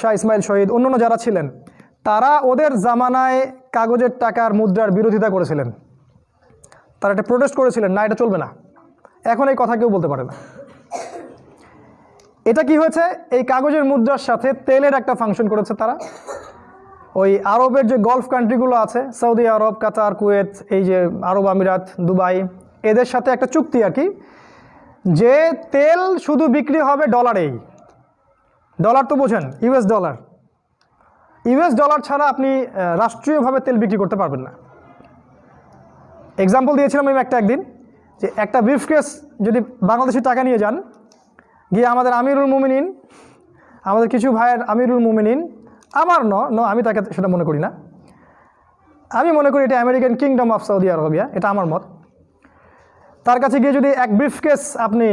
শাহ ইসমাইল শহীদ, অন্যান্য যারা ছিলেন, তারা ওদের জামানায় কাগজের টাকার মুদ্রার বিরোধিতা করেছিলেন। তারা এটা প্রোটেস্ট করেছিলেন, না, এটা চলবে না। এখন এই কথা কেউ বলতে পারে না। এটা কি হয়েছে? এই কাগজের মুদ্রার সাথে তেলের একটা ফাংশন করেছে তারা। ওই আরবের যে গলফ কান্ট্রিগুলো আছে সৌদি আরব কাতার কুয়েত এই যে আরব আমিরাত, দুবাই, এদের সাথে একটা চুক্তি আর কি, যে তেল শুধু বিক্রি হবে ডলারেই ডলার তো বোঝেন ইউএস ডলার ইউএস ডলার ছাড়া আপনি রাষ্ট্রীয়ভাবে তেল বিক্রি করতে পারবেন না। এক্সাম্পল দিয়েছিলাম আমি একটা একদিন, যে একটা ব্রিফকেস যদি বাংলাদেশি টাকা নিয়ে যান গিয়ে আমাদের আমিরুল মুমিনিন, আমাদের কিছু ভাইয়ের আমিরুল মুমিনিন আমার ন ন, আমি তাকে সেটা মনে করি না। আমি মনে করি এটা American kingdom of Saudi Arabia এটা আমার মত। তার কাছে গিয়ে যদি এক ব্রিফকেস আপনি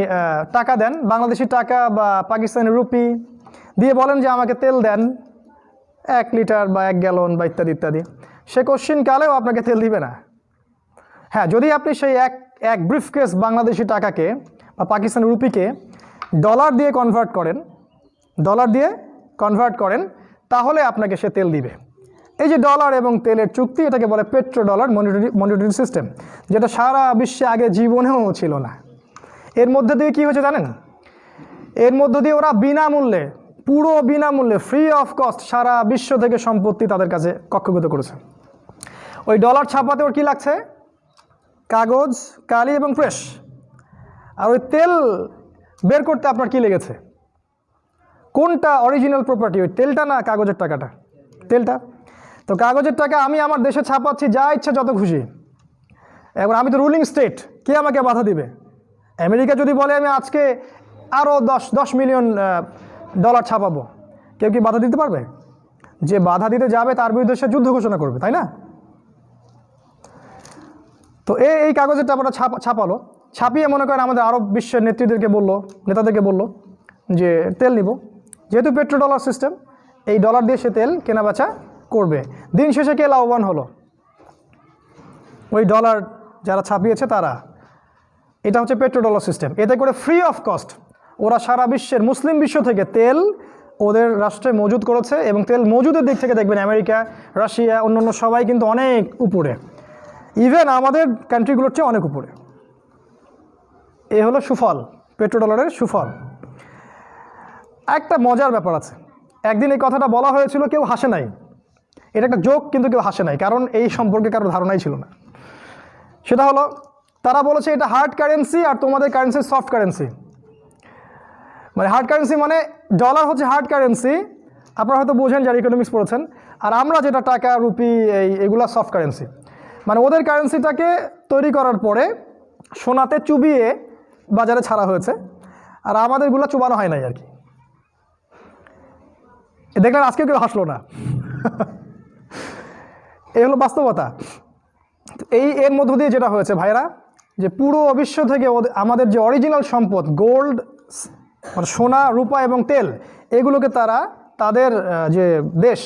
টাকা দেন, বাংলাদেশি টাকা বা পাকিস্তানি রুপি, দিয়ে বলেন যে আমাকে তেল দেন, এক লিটার বা এক গ্যালন বা ইত্যাদি ইত্যাদি, সে কোশ্চিন কালেও আপনাকে তেল দিবে না। হ্যাঁ যদি আপনি সেই এক এক ব্রিফকেস বাংলাদেশি টাকাকে বা পাকিস্তানি রুপিকে ডলার দিয়ে কনভার্ট করেন ডলার দিয়ে কনভার্ট করেন, তাহলে আপনাকে সে তেল দিবে। এই যে ডলার এবং তেলের চুক্তি, এটাকে বলে petro dollar monetary monetary system যেটা সারা বিশ্বে আগে জীবনেও ছিল না। এর মধ্যে দিয়ে কী হয়েছে জানেন? এর মধ্য দিয়ে ওরা বিনামূল্যে, পুরো বিনামূল্যে ফ্রি অফ কস্ট সারা বিশ্ব থেকে সম্পত্তি তাদের কাছে কক্ষগত করেছে। ওই ডলার ছাপাতে ওর কী লাগছে? কাগজ, কালি এবং প্রেস আর ওই তেল বের করতে আপনার কী লেগেছে? কোনটা অরিজিনাল প্রপার্টি ওই তেলটা না কাগজের টাকাটা? তেলটা? তো কাগজের টাকা আমি আমার দেশে ছাপাচ্ছি, যা ইচ্ছা যত খুশি। এবার আমি তো রুলিং স্টেট কে আমাকে বাধা দিবে? আমেরিকা যদি বলে, আমি আজকে আরও দশ দশ মিলিয়ন ডলার ছাপাবো। কেউ কি বাধা দিতে পারবে? যে বাধা দিতে যাবে, তার বিরুদ্ধে সে যুদ্ধ ঘোষণা করবে, তাই না? তো এই এই কাগজের টাকাটা ছাপা, ছাপালো। ছাপিয়ে মনে করেন আমাদের আরব বিশ্বের নেত্রীদেরকে বলল, নেতাদেরকে বলল যে তেল নিব। যেহেতু পেট্রো ডলার সিস্টেম, এই ডলার দিয়ে সে তেল কেনা বেচা করবে। দিন শেষে কে লাভবান হলো? ওই ডলার যারা ছাপিয়েছে তারা। এটা হচ্ছে পেট্রো ডলার সিস্টেম। এতে করে ফ্রি অফ কস্ট ওরা সারা বিশ্বের মুসলিম বিশ্ব থেকে তেল ওদের রাষ্ট্রে মজুদ করেছে এবং তেল মজুদের দিক থেকে দেখবেন আমেরিকা, রাশিয়া, অন্যান্য সবাই কিন্তু অনেক উপরে। ইভেন আমাদের কান্ট্রিগুলোর চেয়ে অনেক উপরে। এ হলো সুফল পেট্রো ডলারের সুফল। একটা মজার ব্যাপার আছে। একদিন এই কথাটা বলা হয়েছিল, কেউ হাসে নাই। এটা একটা জোক কিন্তু কেউ হাসে নাই, কারণ এই সম্পর্কে কারও ধারণাই ছিল না। সেটা হলো, তারা বলেছে, এটা হার্ড কারেন্সি আর তোমাদের কারেন্সি সফট কারেন্সি মানে হার্ড কারেন্সি মানে ডলার হচ্ছে হার্ড কারেন্সি আপনারা হয়তো বোঝেন যারা ইকোনমিক্স পড়েছেন, আর আমরা যেটা টাকা, রুপি, এই এগুলা সফট কারেন্সি মানে ওদের কারেন্সিটাকে তৈরি করার পরে সোনাতে চুবিয়ে বাজারে ছাড়া হয়েছে, আর আমাদেরগুলো চুবানো হয় নাই আর কি। দেখলেন আজকে কেউ হাসলো না। *laughs* এই হলো বাস্তবতা। এই এর মধ্য দিয়ে যেটা হয়েছে ভাইরা, যে পুরো বিশ্ব থেকে আমাদের যে অরিজিনাল সম্পদ গোল্ড মানে সোনা, রূপা এবং তেল, এগুলোকে তারা তাদের যে দেশ,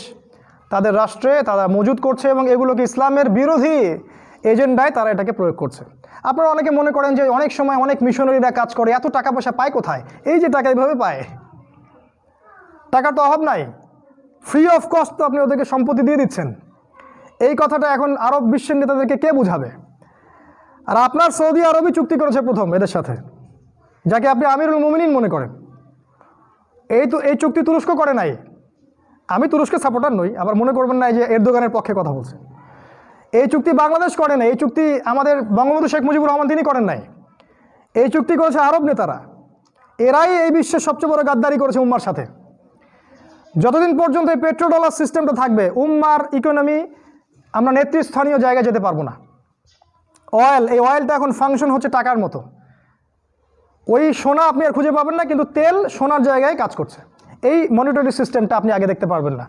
তাদের রাষ্ট্রে তারা মজুদ করছে এবং এগুলোকে ইসলামের বিরোধী এজেন্ডায় তারা এটাকে প্রয়োগ করছে। আপনারা অনেকে মনে করেন যে অনেক সময় অনেক মিশনারিরা কাজ করে, এত টাকা পয়সা পায় কোথায়? এই যে টাকা এইভাবে পায়। টাকার তো অভাব নাই। ফ্রি অফ কস্ট তো আপনি ওদেরকে সম্পত্তি দিয়ে দিচ্ছেন। এই কথাটা এখন আরব বিশ্বের নেতাদেরকে কে বুঝাবে? আর আপনার সৌদি আরবই চুক্তি করেছে প্রথম এদের সাথে, যাকে আপনি আমিরুল মোমিনিন মনে করেন। এই তো, এই চুক্তি তুরস্ক করে নাই। আমি তুরস্কের সাপোর্টার নই, আবার মনে করবেন না যে এর দোকানের পক্ষে কথা বলছে। এই চুক্তি বাংলাদেশ করে নাই, এই চুক্তি আমাদের বঙ্গবন্ধু শেখ মুজিবুর রহমান তিনি করেন নাই। এই চুক্তি করেছে আরব নেতারা। এরাই এই বিশ্বের সবচেয়ে বড় গাদ্দারি করেছে উম্মার সাথে। যতদিন পর্যন্ত এই পেট্রো ডলার সিস্টেমটা থাকবে, উম্মার ইকোনমি আমরা নেতৃস্থানীয় জায়গায় যেতে পারব না। অয়েল এই অয়েলটা এখন ফাংশন হচ্ছে টাকার মতো। ওই সোনা আপনি আর খুঁজে পাবেন না, কিন্তু তেল সোনার জায়গায় কাজ করছে। এই মনিটরি সিস্টেমটা আপনি আগে দেখতে পারবেন না।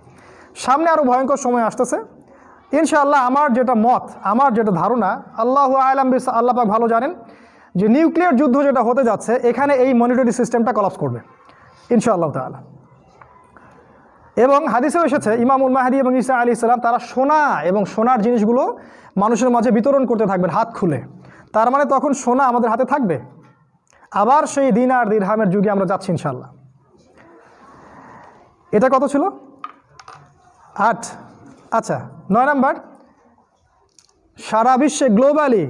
সামনে আরও ভয়ঙ্কর সময় আসতেছে। ইনশাআল্লাহ আমার যেটা মত, আমার যেটা ধারণা, আল্লাহ আলাম বিস আল্লাহ পাক ভালো জানেন যে নিউক্লিয়ার যুদ্ধ যেটা হতে যাচ্ছে, এখানে এই মনিটরি সিস্টেমটা কলাপস করবে, ইনশাআল্লাহ তাআলা। এবং হাদিসেও এসেছে, ইমামুল মাহাদি এবং ইসা আলী ইসলাম তারা সোনা এবং সোনার জিনিসগুলো মানুষের মাঝে বিতরণ করতে থাকবেন, হাত খুলে। তার মানে তখন সোনা আমাদের হাতে থাকবে। আবার সেই দিন আর দিরহামের যুগে আমরা যাচ্ছি ইনশাল্লাহ এটা কত ছিল? আট। আচ্ছা নয় নাম্বার। সারা বিশ্বে গ্লোবালি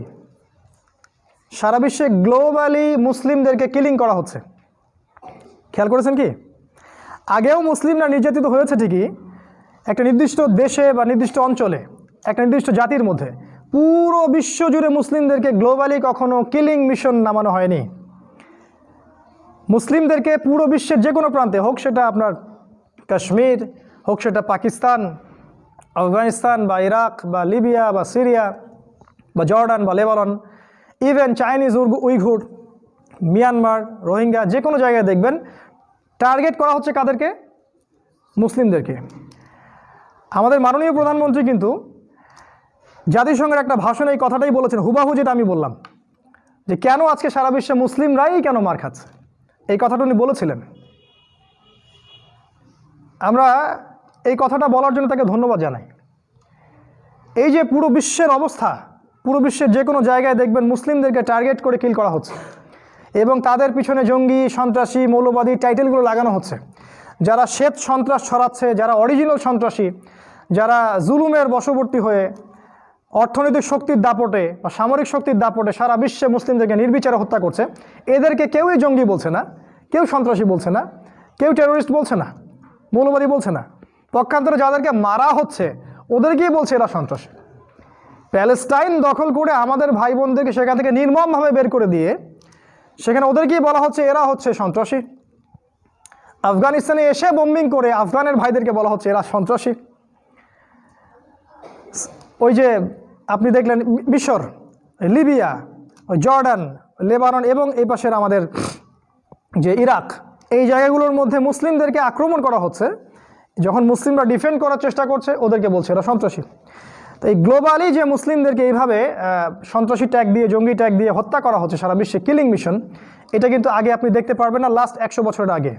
সারা বিশ্বে গ্লোবালি মুসলিমদেরকে কিলিং করা হচ্ছে। খেয়াল করেছেন কি? আগেও মুসলিমরা নির্যাতিত হয়েছে ঠিকই, একটা নির্দিষ্ট দেশে বা নির্দিষ্ট অঞ্চলে, একটা নির্দিষ্ট জাতির মধ্যে। পুরো বিশ্ব জুড়ে মুসলিমদেরকে গ্লোবালি কখনো কিলিং মিশন নামানো হয়নি। মুসলিমদেরকে পুরো বিশ্বের যে কোনো প্রান্তে, হোক সেটা আপনার কাশ্মীর, হোক সেটা পাকিস্তান আফগানিস্তান বা ইরাক বা লিবিয়া বা সিরিয়া বা জর্ডান বা Lebanon even Chinese Uyghur, Myanmar, Rohingya, যে কোনো জায়গায় দেখবেন টার্গেট করা হচ্ছে কাদেরকে? মুসলিমদেরকে। আমাদের মাননীয় প্রধানমন্ত্রী কিন্তু জাতিসংঘের একটা ভাষণে এই কথাটাই বলেছেন, হুবাহু যেটা আমি বললাম, যে কেন আজকে সারা বিশ্বে মুসলিমরাই কেন মার খাচ্ছে? এই কথাটা উনি বলেছিলেন। আমরা এই কথাটা বলার জন্য তাকে ধন্যবাদ জানাই। এই যে পুরো বিশ্বের অবস্থা, পুরো বিশ্বের যে কোনো জায়গায় দেখবেন মুসলিমদেরকে টার্গেট করে কিল করা হচ্ছে এবং তাদের পিছনে জঙ্গি, সন্ত্রাসী, মৌলবাদী টাইটেলগুলো লাগানো হচ্ছে। যারা শ্বেত সন্ত্রাস ছড়াচ্ছে, যারা অরিজিনাল সন্ত্রাসী, যারা জুলুমের বশবর্তী হয়ে অর্থনৈতিক শক্তির দাপটে বা সামরিক শক্তির দাপটে সারা বিশ্বে মুসলিমদেরকে নির্বিচারে হত্যা করছে, এদেরকে কেউই জঙ্গি বলছে না, কেউ সন্ত্রাসী বলছে না, কেউ টেরোরিস্ট বলছে না, মৌলবাদী বলছে না। পক্ষান্তরে যাদেরকে মারা হচ্ছে, ওদেরকেই বলছে এরা সন্ত্রাসী। প্যালেস্টাইন দখল করে আমাদের ভাই বোনদেরকে সেখান থেকে নির্মমভাবে বের করে দিয়ে, সেখানে ওদেরকেই বলা হচ্ছে এরা হচ্ছে সন্ত্রাসী। আফগানিস্তানে এসে বোম্বিং করে আফগানের ভাইদেরকে বলা হচ্ছে এরা সন্ত্রাসী। ওই যে আপনি দেখলেন মিশর, লিবিয়া, জর্ডান, লেবানন এবং এই পাশের আমাদের যে ইরাক, এই জায়গাগুলোর মধ্যে মুসলিমদেরকে আক্রমণ করা হচ্ছে। যখন মুসলিমরা ডিফেন্ড করার চেষ্টা করছে, ওদেরকে বলছে এরা সন্ত্রাসী। তো এই গ্লোবালি যে মুসলিমদেরকে এইভাবে সন্ত্রাসী ট্যাগ দিয়ে, জঙ্গি ট্যাগ দিয়ে হত্যা করা হচ্ছে সারা বিশ্বে কিলিং মিশন এটা কিন্তু আগে আপনি দেখতে পারবেন না লাস্ট একশো বছরের আগে।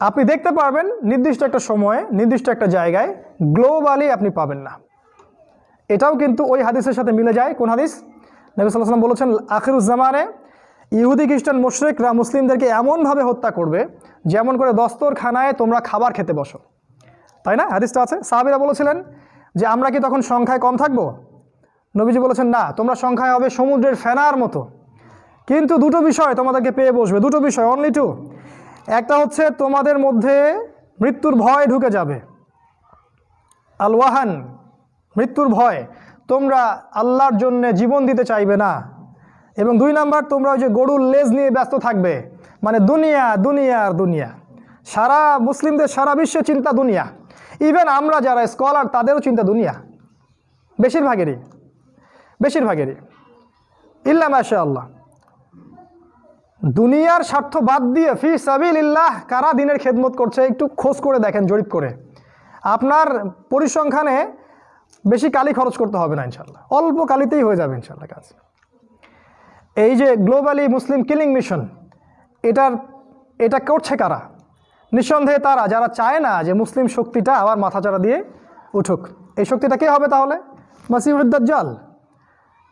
আপনি দেখতে পারবেন নির্দিষ্ট একটা সময়ে, নির্দিষ্ট একটা জায়গায় গ্লোবালি আপনি পাবেন না। এটাও কিন্তু ওই হাদিসের সাথে মিলে যায়। কোন হাদিস? নবী সাল্লাহ সাল্লাম বলেছেন আখিরুজ্জামানে ইহুদি খ্রিস্টান মুশরিকরা মুসলিমদেরকে এমনভাবে হত্যা করবে, যেমন করে দস্তরখানায় তোমরা খাবার খেতে বসো। তাই না? হাদিসটা আছে। সাহাবিরা বলেছিলেন যে, আমরা কি তখন সংখ্যায় কম থাকব? নবীজি বলেছেন, না, তোমরা সংখ্যায় হবে সমুদ্রের ফেনার মতো। কিন্তু দুটো বিষয় তোমাদেরকে পেয়ে বসবে। দুটো বিষয় অনলি টু একটা হচ্ছে, তোমাদের মধ্যে মৃত্যুর ভয় ঢুকে যাবে। আল ওয়াহান মৃত্যুর ভয়। তোমরা আল্লাহর জন্য জীবন দিতে চাইবে না। এবং দুই নাম্বার, তোমরা ওই যে গরুর লেজ নিয়ে ব্যস্ত থাকবে। মানে দুনিয়া দুনিয়া আর দুনিয়া। সারা মুসলিমদের, সারা বিশ্বে চিন্তা দুনিয়া। ইভেন আমরা যারা স্কলার তাদেরও চিন্তা দুনিয়া। বেশিরভাগেরই। বেশিরভাগেরই। ইল্লা মাশা আল্লাহ দুনিয়ার স্বার্থ বাদ দিয়ে ফি সাবিল ইল্লাহ কারা দিনের খেদমত করছে, একটু খোঁজ করে দেখেন, জরিপ করে। আপনার পরিসংখ্যানে বেশি কালি খরচ করতে হবে না ইনশাল্লাহ অল্প কালিতেই হয়ে যাবে ইনশাল্লাহ কাজ। এই যে গ্লোবালি মুসলিম কিলিং মিশন এটার, এটা করছে কারা? নিঃসন্দেহে তারা, যারা চায় না যে মুসলিম শক্তিটা আবার মাথাচাড়া দিয়ে উঠুক, এই শক্তিটা কে হবে তাহলে? মাসিউদ্দাজ্জাল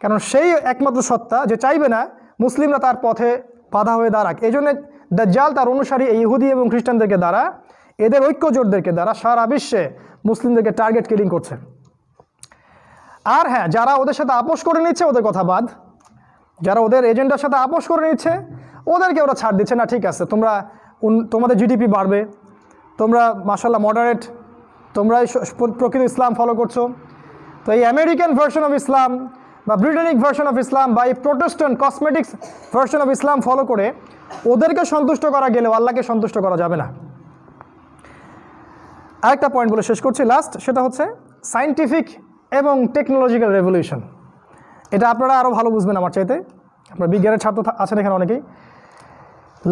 কারণ সেই একমাত্র সত্তা যে চাইবে না মুসলিমরা তার পথে বাধা হয়ে দাঁড়াক। এই জন্য দাজ্জাল তার অনুসারী এই ইহুদি এবং খ্রিস্টানদেরকে দ্বারা, এদের ঐক্য ঐক্যজোটদেরকে দ্বারা সারা বিশ্বে মুসলিমদেরকে টার্গেট কিলিং করছে। আর হ্যাঁ যারা ওদের সাথে আপোষ করে নিচ্ছে, ওদের কথা বাদ যারা ওদের এজেন্ডার সাথে আপোষ করে নিচ্ছে, ওদেরকে ওরা ছাড় দিচ্ছে। না, ঠিক আছে, তোমরা তোমাদের জিডিপি বাড়বে, তোমরা মাসাল্লাহ মডারেট তোমরা প্রকৃত ইসলাম ফলো করছ। তো এই আমেরিকান ভার্সন অফ ইসলাম বা ব্রিটেনিক ভার্সন অফ ইসলাম বা এই Protestant cosmetics version of Islam follow করে, ওদেরকে সন্তুষ্ট করা গেলেও আল্লাহকে সন্তুষ্ট করা যাবে না। আরেকটা পয়েন্ট বলে শেষ করছি। লাস্ট সেটা হচ্ছে সায়েন্টিফিক এবং টেকনোলজিক্যাল রেভলিউশন এটা আপনারা আরও ভালো বুঝবেন আমার চাইতে। আপনার বিজ্ঞানের ছাত্র আছেন এখানে অনেকেই।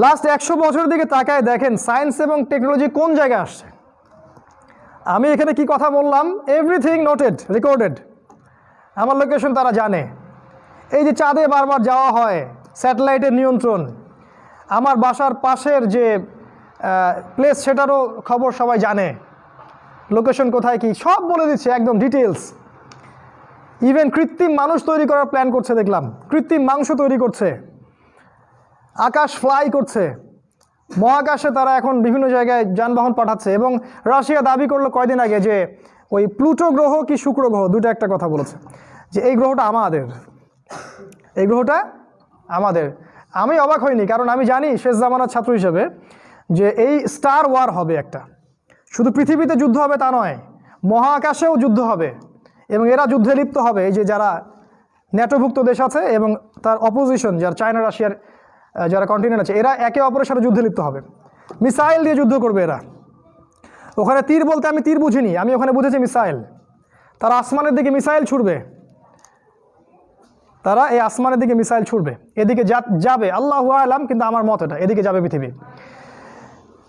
লাস্ট একশো বছরের দিকে তাকায় দেখেন সায়েন্স এবং টেকনোলজি কোন জায়গায় আসছে? আমি এখানে কি কথা বললাম? এভরিথিং নোটেড রেকর্ডেড আমার লোকেশন তারা জানে। এই যে চাঁদে বারবার যাওয়া হয় স্যাটেলাইটের নিয়ন্ত্রণ। আমার বাসার পাশের যে প্লেস সেটারও খবর সবাই জানে। লোকেশন কোথায় কি, সব বলে দিচ্ছে, একদম ডিটেলস ইভেন কৃত্রিম মানুষ তৈরি করার প্ল্যান করছে, দেখলাম। কৃত্রিম মাংস তৈরি করছে। আকাশ ফ্লাই করছে। মহাকাশে তারা এখন বিভিন্ন জায়গায় যানবাহন পাঠাচ্ছে এবং রাশিয়া দাবি করল কয়দিন আগে যে ওই প্লুটো গ্রহ কি শুক্র গ্রহ, দুটো একটা কথা বলেছে। যে এই গ্রহটা আমাদের। এই গ্রহটা আমাদের। আমি অবাক হইনি, কারণ আমি জানি শেষ জামানার ছাত্র হিসেবে যে এই স্টার ওয়ার হবে একটা। শুধু পৃথিবীতে যুদ্ধ হবে তা নয়, মহাকাশেও যুদ্ধ হবে। এরা যুদ্ধে লিপ্ত হবে। এই যে যারা ন্যাটোভুক্ত দেশ আছে এবং তার অপোজিশন যারা চায়না রাশিয়ার যারা কন্টিনেন্ট আছে, এরা একে অপরের সাথে যুদ্ধে লিপ্ত হবে। মিসাইল দিয়ে যুদ্ধ করবে এরা। ওখানে তীর বলতে আমি তীর বুঝিনি, আমি ওখানে বুঝেছি মিসাইল তারা আসমানের দিকে মিসাইল ছুড়বে। তারা এই আসমানের দিকে মিসাইল ছুড়বে। এদিকে যাবে, আল্লাহ আলাম, কিন্তু আমার মত এটা, এদিকে যাবে পৃথিবী।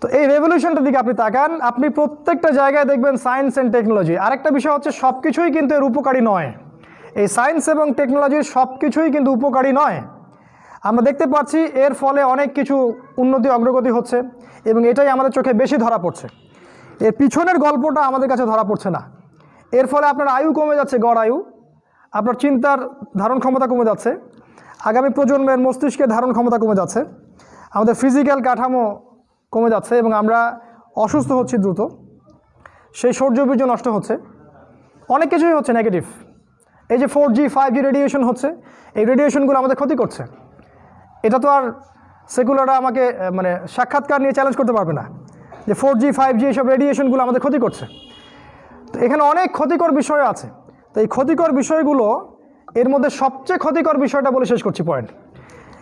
তো এই রেভলিউশনটার দিকে আপনি তাকান, আপনি প্রত্যেকটা জায়গায় দেখবেন সায়েন্স অ্যান্ড টেকনোলজি আরেকটা বিষয় হচ্ছে সব কিছুই কিন্তু এর উপকারী নয়। এই সায়েন্স এবং টেকনোলজির সব কিছুই কিন্তু উপকারী নয়। আমরা দেখতে পাচ্ছি এর ফলে অনেক কিছু উন্নতি, অগ্রগতি হচ্ছে এবং এটাই আমাদের চোখে বেশি ধরা পড়ছে। এর পিছনের গল্পটা আমাদের কাছে ধরা পড়ছে না। এর ফলে আপনার আয়ু কমে যাচ্ছে, গড় আয়ু। আপনার চিন্তার ধারণ ক্ষমতা কমে যাচ্ছে। আগামী প্রজন্মের মস্তিষ্কের ধারণ ক্ষমতা কমে যাচ্ছে। আমাদের ফিজিক্যাল কাঠামো কমে যাচ্ছে এবং আমরা অসুস্থ হচ্ছি দ্রুত। সেই সৌর্যবীর্য নষ্ট হচ্ছে। অনেক কিছুই হচ্ছে নেগেটিভ এই যে four G five G radiation হচ্ছে, এই রেডিয়েশনগুলো আমাদের ক্ষতি করছে। এটা তো আর সেকুলাররা আমাকে মানে সাক্ষাৎকার নিয়ে চ্যালেঞ্জ করতে পারবে না। যে ফোর জি ফাইভ জি এইসব রেডিয়েশনগুলো আমাদের ক্ষতি করছে। তো এখানে অনেক ক্ষতিকর বিষয় আছে। তো এই ক্ষতিকর বিষয়গুলো এর মধ্যে সবচেয়ে ক্ষতিকর বিষয়টা বলে শেষ করছি পয়েন্ট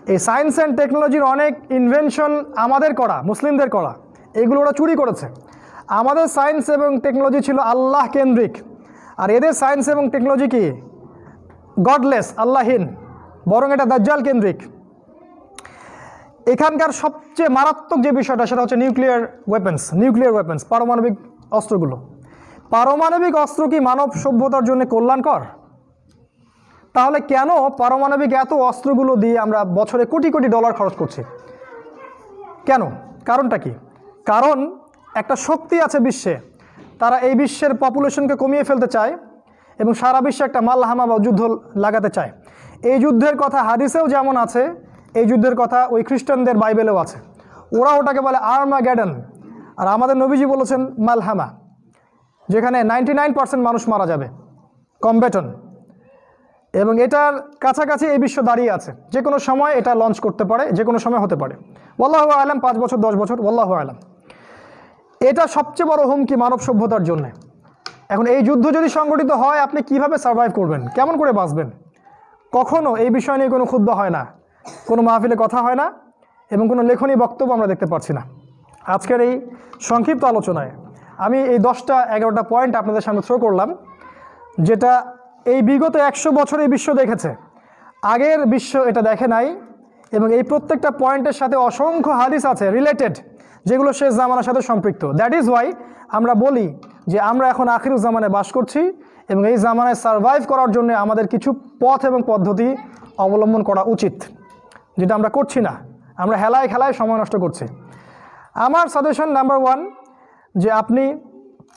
এই সায়েন্স অ্যান্ড টেকনোলজির অনেক ইনভেনশন আমাদের করা, মুসলিমদের করা, এগুলো ওরা চুরি করেছে। আমাদের সায়েন্স এবং টেকনোলজি ছিল আল্লাহ কেন্দ্রিক। আর এদের সায়েন্স এবং টেকনোলজি কি? গডলেস আল্লাহীন বরং এটা দাজ্জাল কেন্দ্রিক। এখানকার সবচেয়ে মারাত্মক যে বিষয়টা, সেটা হচ্ছে নিউক্লিয়ার ওয়েপেন্স নিউক্লিয়ার ওয়েপেন্স পারমাণবিক অস্ত্রগুলো। পারমাণবিক অস্ত্র কি মানব সভ্যতার জন্য কল্যাণকর? তাহলে কেন পারমাণবিক এত অস্ত্রগুলো দিয়ে আমরা বছরে কোটি কোটি ডলার খরচ করছি? কেন? কারণটা কি? কারণ একটা শক্তি আছে বিশ্বে। তারা এই বিশ্বের পপুলেশনকে কমিয়ে ফেলতে চায় এবং সারা বিশ্বে একটা মাল্লাহামা বা যুদ্ধ লাগাতে চায়। এই যুদ্ধের কথা হাদিসেও যেমন আছে, এই যুদ্ধের কথা ওই খ্রিস্টানদের বাইবেলেও আছে। ওরা ওটাকে বলে আর্মা গ্যাডন আর আমাদের নবীজি বলেছেন মালহামা, যেখানে নাইনটি মানুষ মারা যাবে। কম্বেটন এবং এটার কাছাকাছি এই বিশ্ব দাঁড়িয়ে আছে। যে কোনো সময় এটা লঞ্চ করতে পারে, যে কোনো সময় হতে পারে। ওয়াল্লাহ আলাম, পাঁচ বছর, দশ বছর, ওয়াল্লাহ আলাম। এটা সবচেয়ে বড় হুমকি মানব সভ্যতার জন্য। এখন এই যুদ্ধ যদি সংগঠিত হয়, আপনি কীভাবে সার্ভাইভ করবেন? কেমন করে বাঁচবেন? কখনো এই বিষয় নিয়ে কোনো ক্ষুদ্র হয় না। কোনো মাহফিলে কথা হয় না এবং কোনো লেখনী বক্তব্য আমরা দেখতে পাচ্ছি না। আজকের এই সংক্ষিপ্ত আলোচনায় আমি এই দশটা এগারোটা পয়েন্ট আপনাদের সামনে থ্রো করলাম, যেটা এই বিগত একশো বছর বিশ্ব দেখেছে। আগের বিশ্ব এটা দেখে নাই এবং এই প্রত্যেকটা পয়েন্টের সাথে অসংখ্য হাদিস আছে রিলেটেড যেগুলো শেষ জামানার সাথে সম্পৃক্ত। দ্যাট ইজ ওয়াই আমরা বলি যে আমরা এখন আখির জামানে বাস করছি এবং এই জামানায় সারভাইভ করার জন্য আমাদের কিছু পথ এবং পদ্ধতি অবলম্বন করা উচিত, যেটা আমরা করছি না। আমরা হেলায় খেলায় সময় নষ্ট করছি। আমার সাজেশন নাম্বার ওয়ান যে আপনি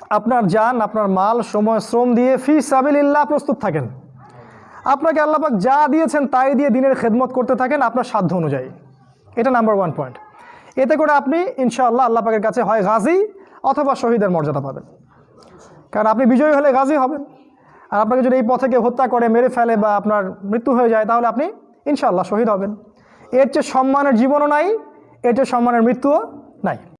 আপনার যান, আপনার মাল, সময়, শ্রম দিয়ে ফি সাবিল্লাহ প্রস্তুত থাকেন। আপনাকে আল্লাপাক যা দিয়েছেন তাই দিয়ে দিনের খেদমত করতে থাকেন আপনার সাধ্য অনুযায়ী। এটা নাম্বার ওয়ান পয়েন্ট এতে করে আপনি ইনশাআল্লাহ আল্লাহ পাকের কাছে হয় গাজী অথবা শহীদের মর্যাদা পাবেন। কারণ আপনি বিজয়ী হলে গাজী হবেন। আর আপনাকে যদি এই পথে কেউ হত্যা করে, মেরে ফেলে বা আপনার মৃত্যু হয়ে যায়, তাহলে আপনি ইনশাআল্লাহ শহীদ হবেন। এর চেয়ে সম্মানের জীবনও নাই, এর চেয়ে সম্মানের মৃত্যুও নাই।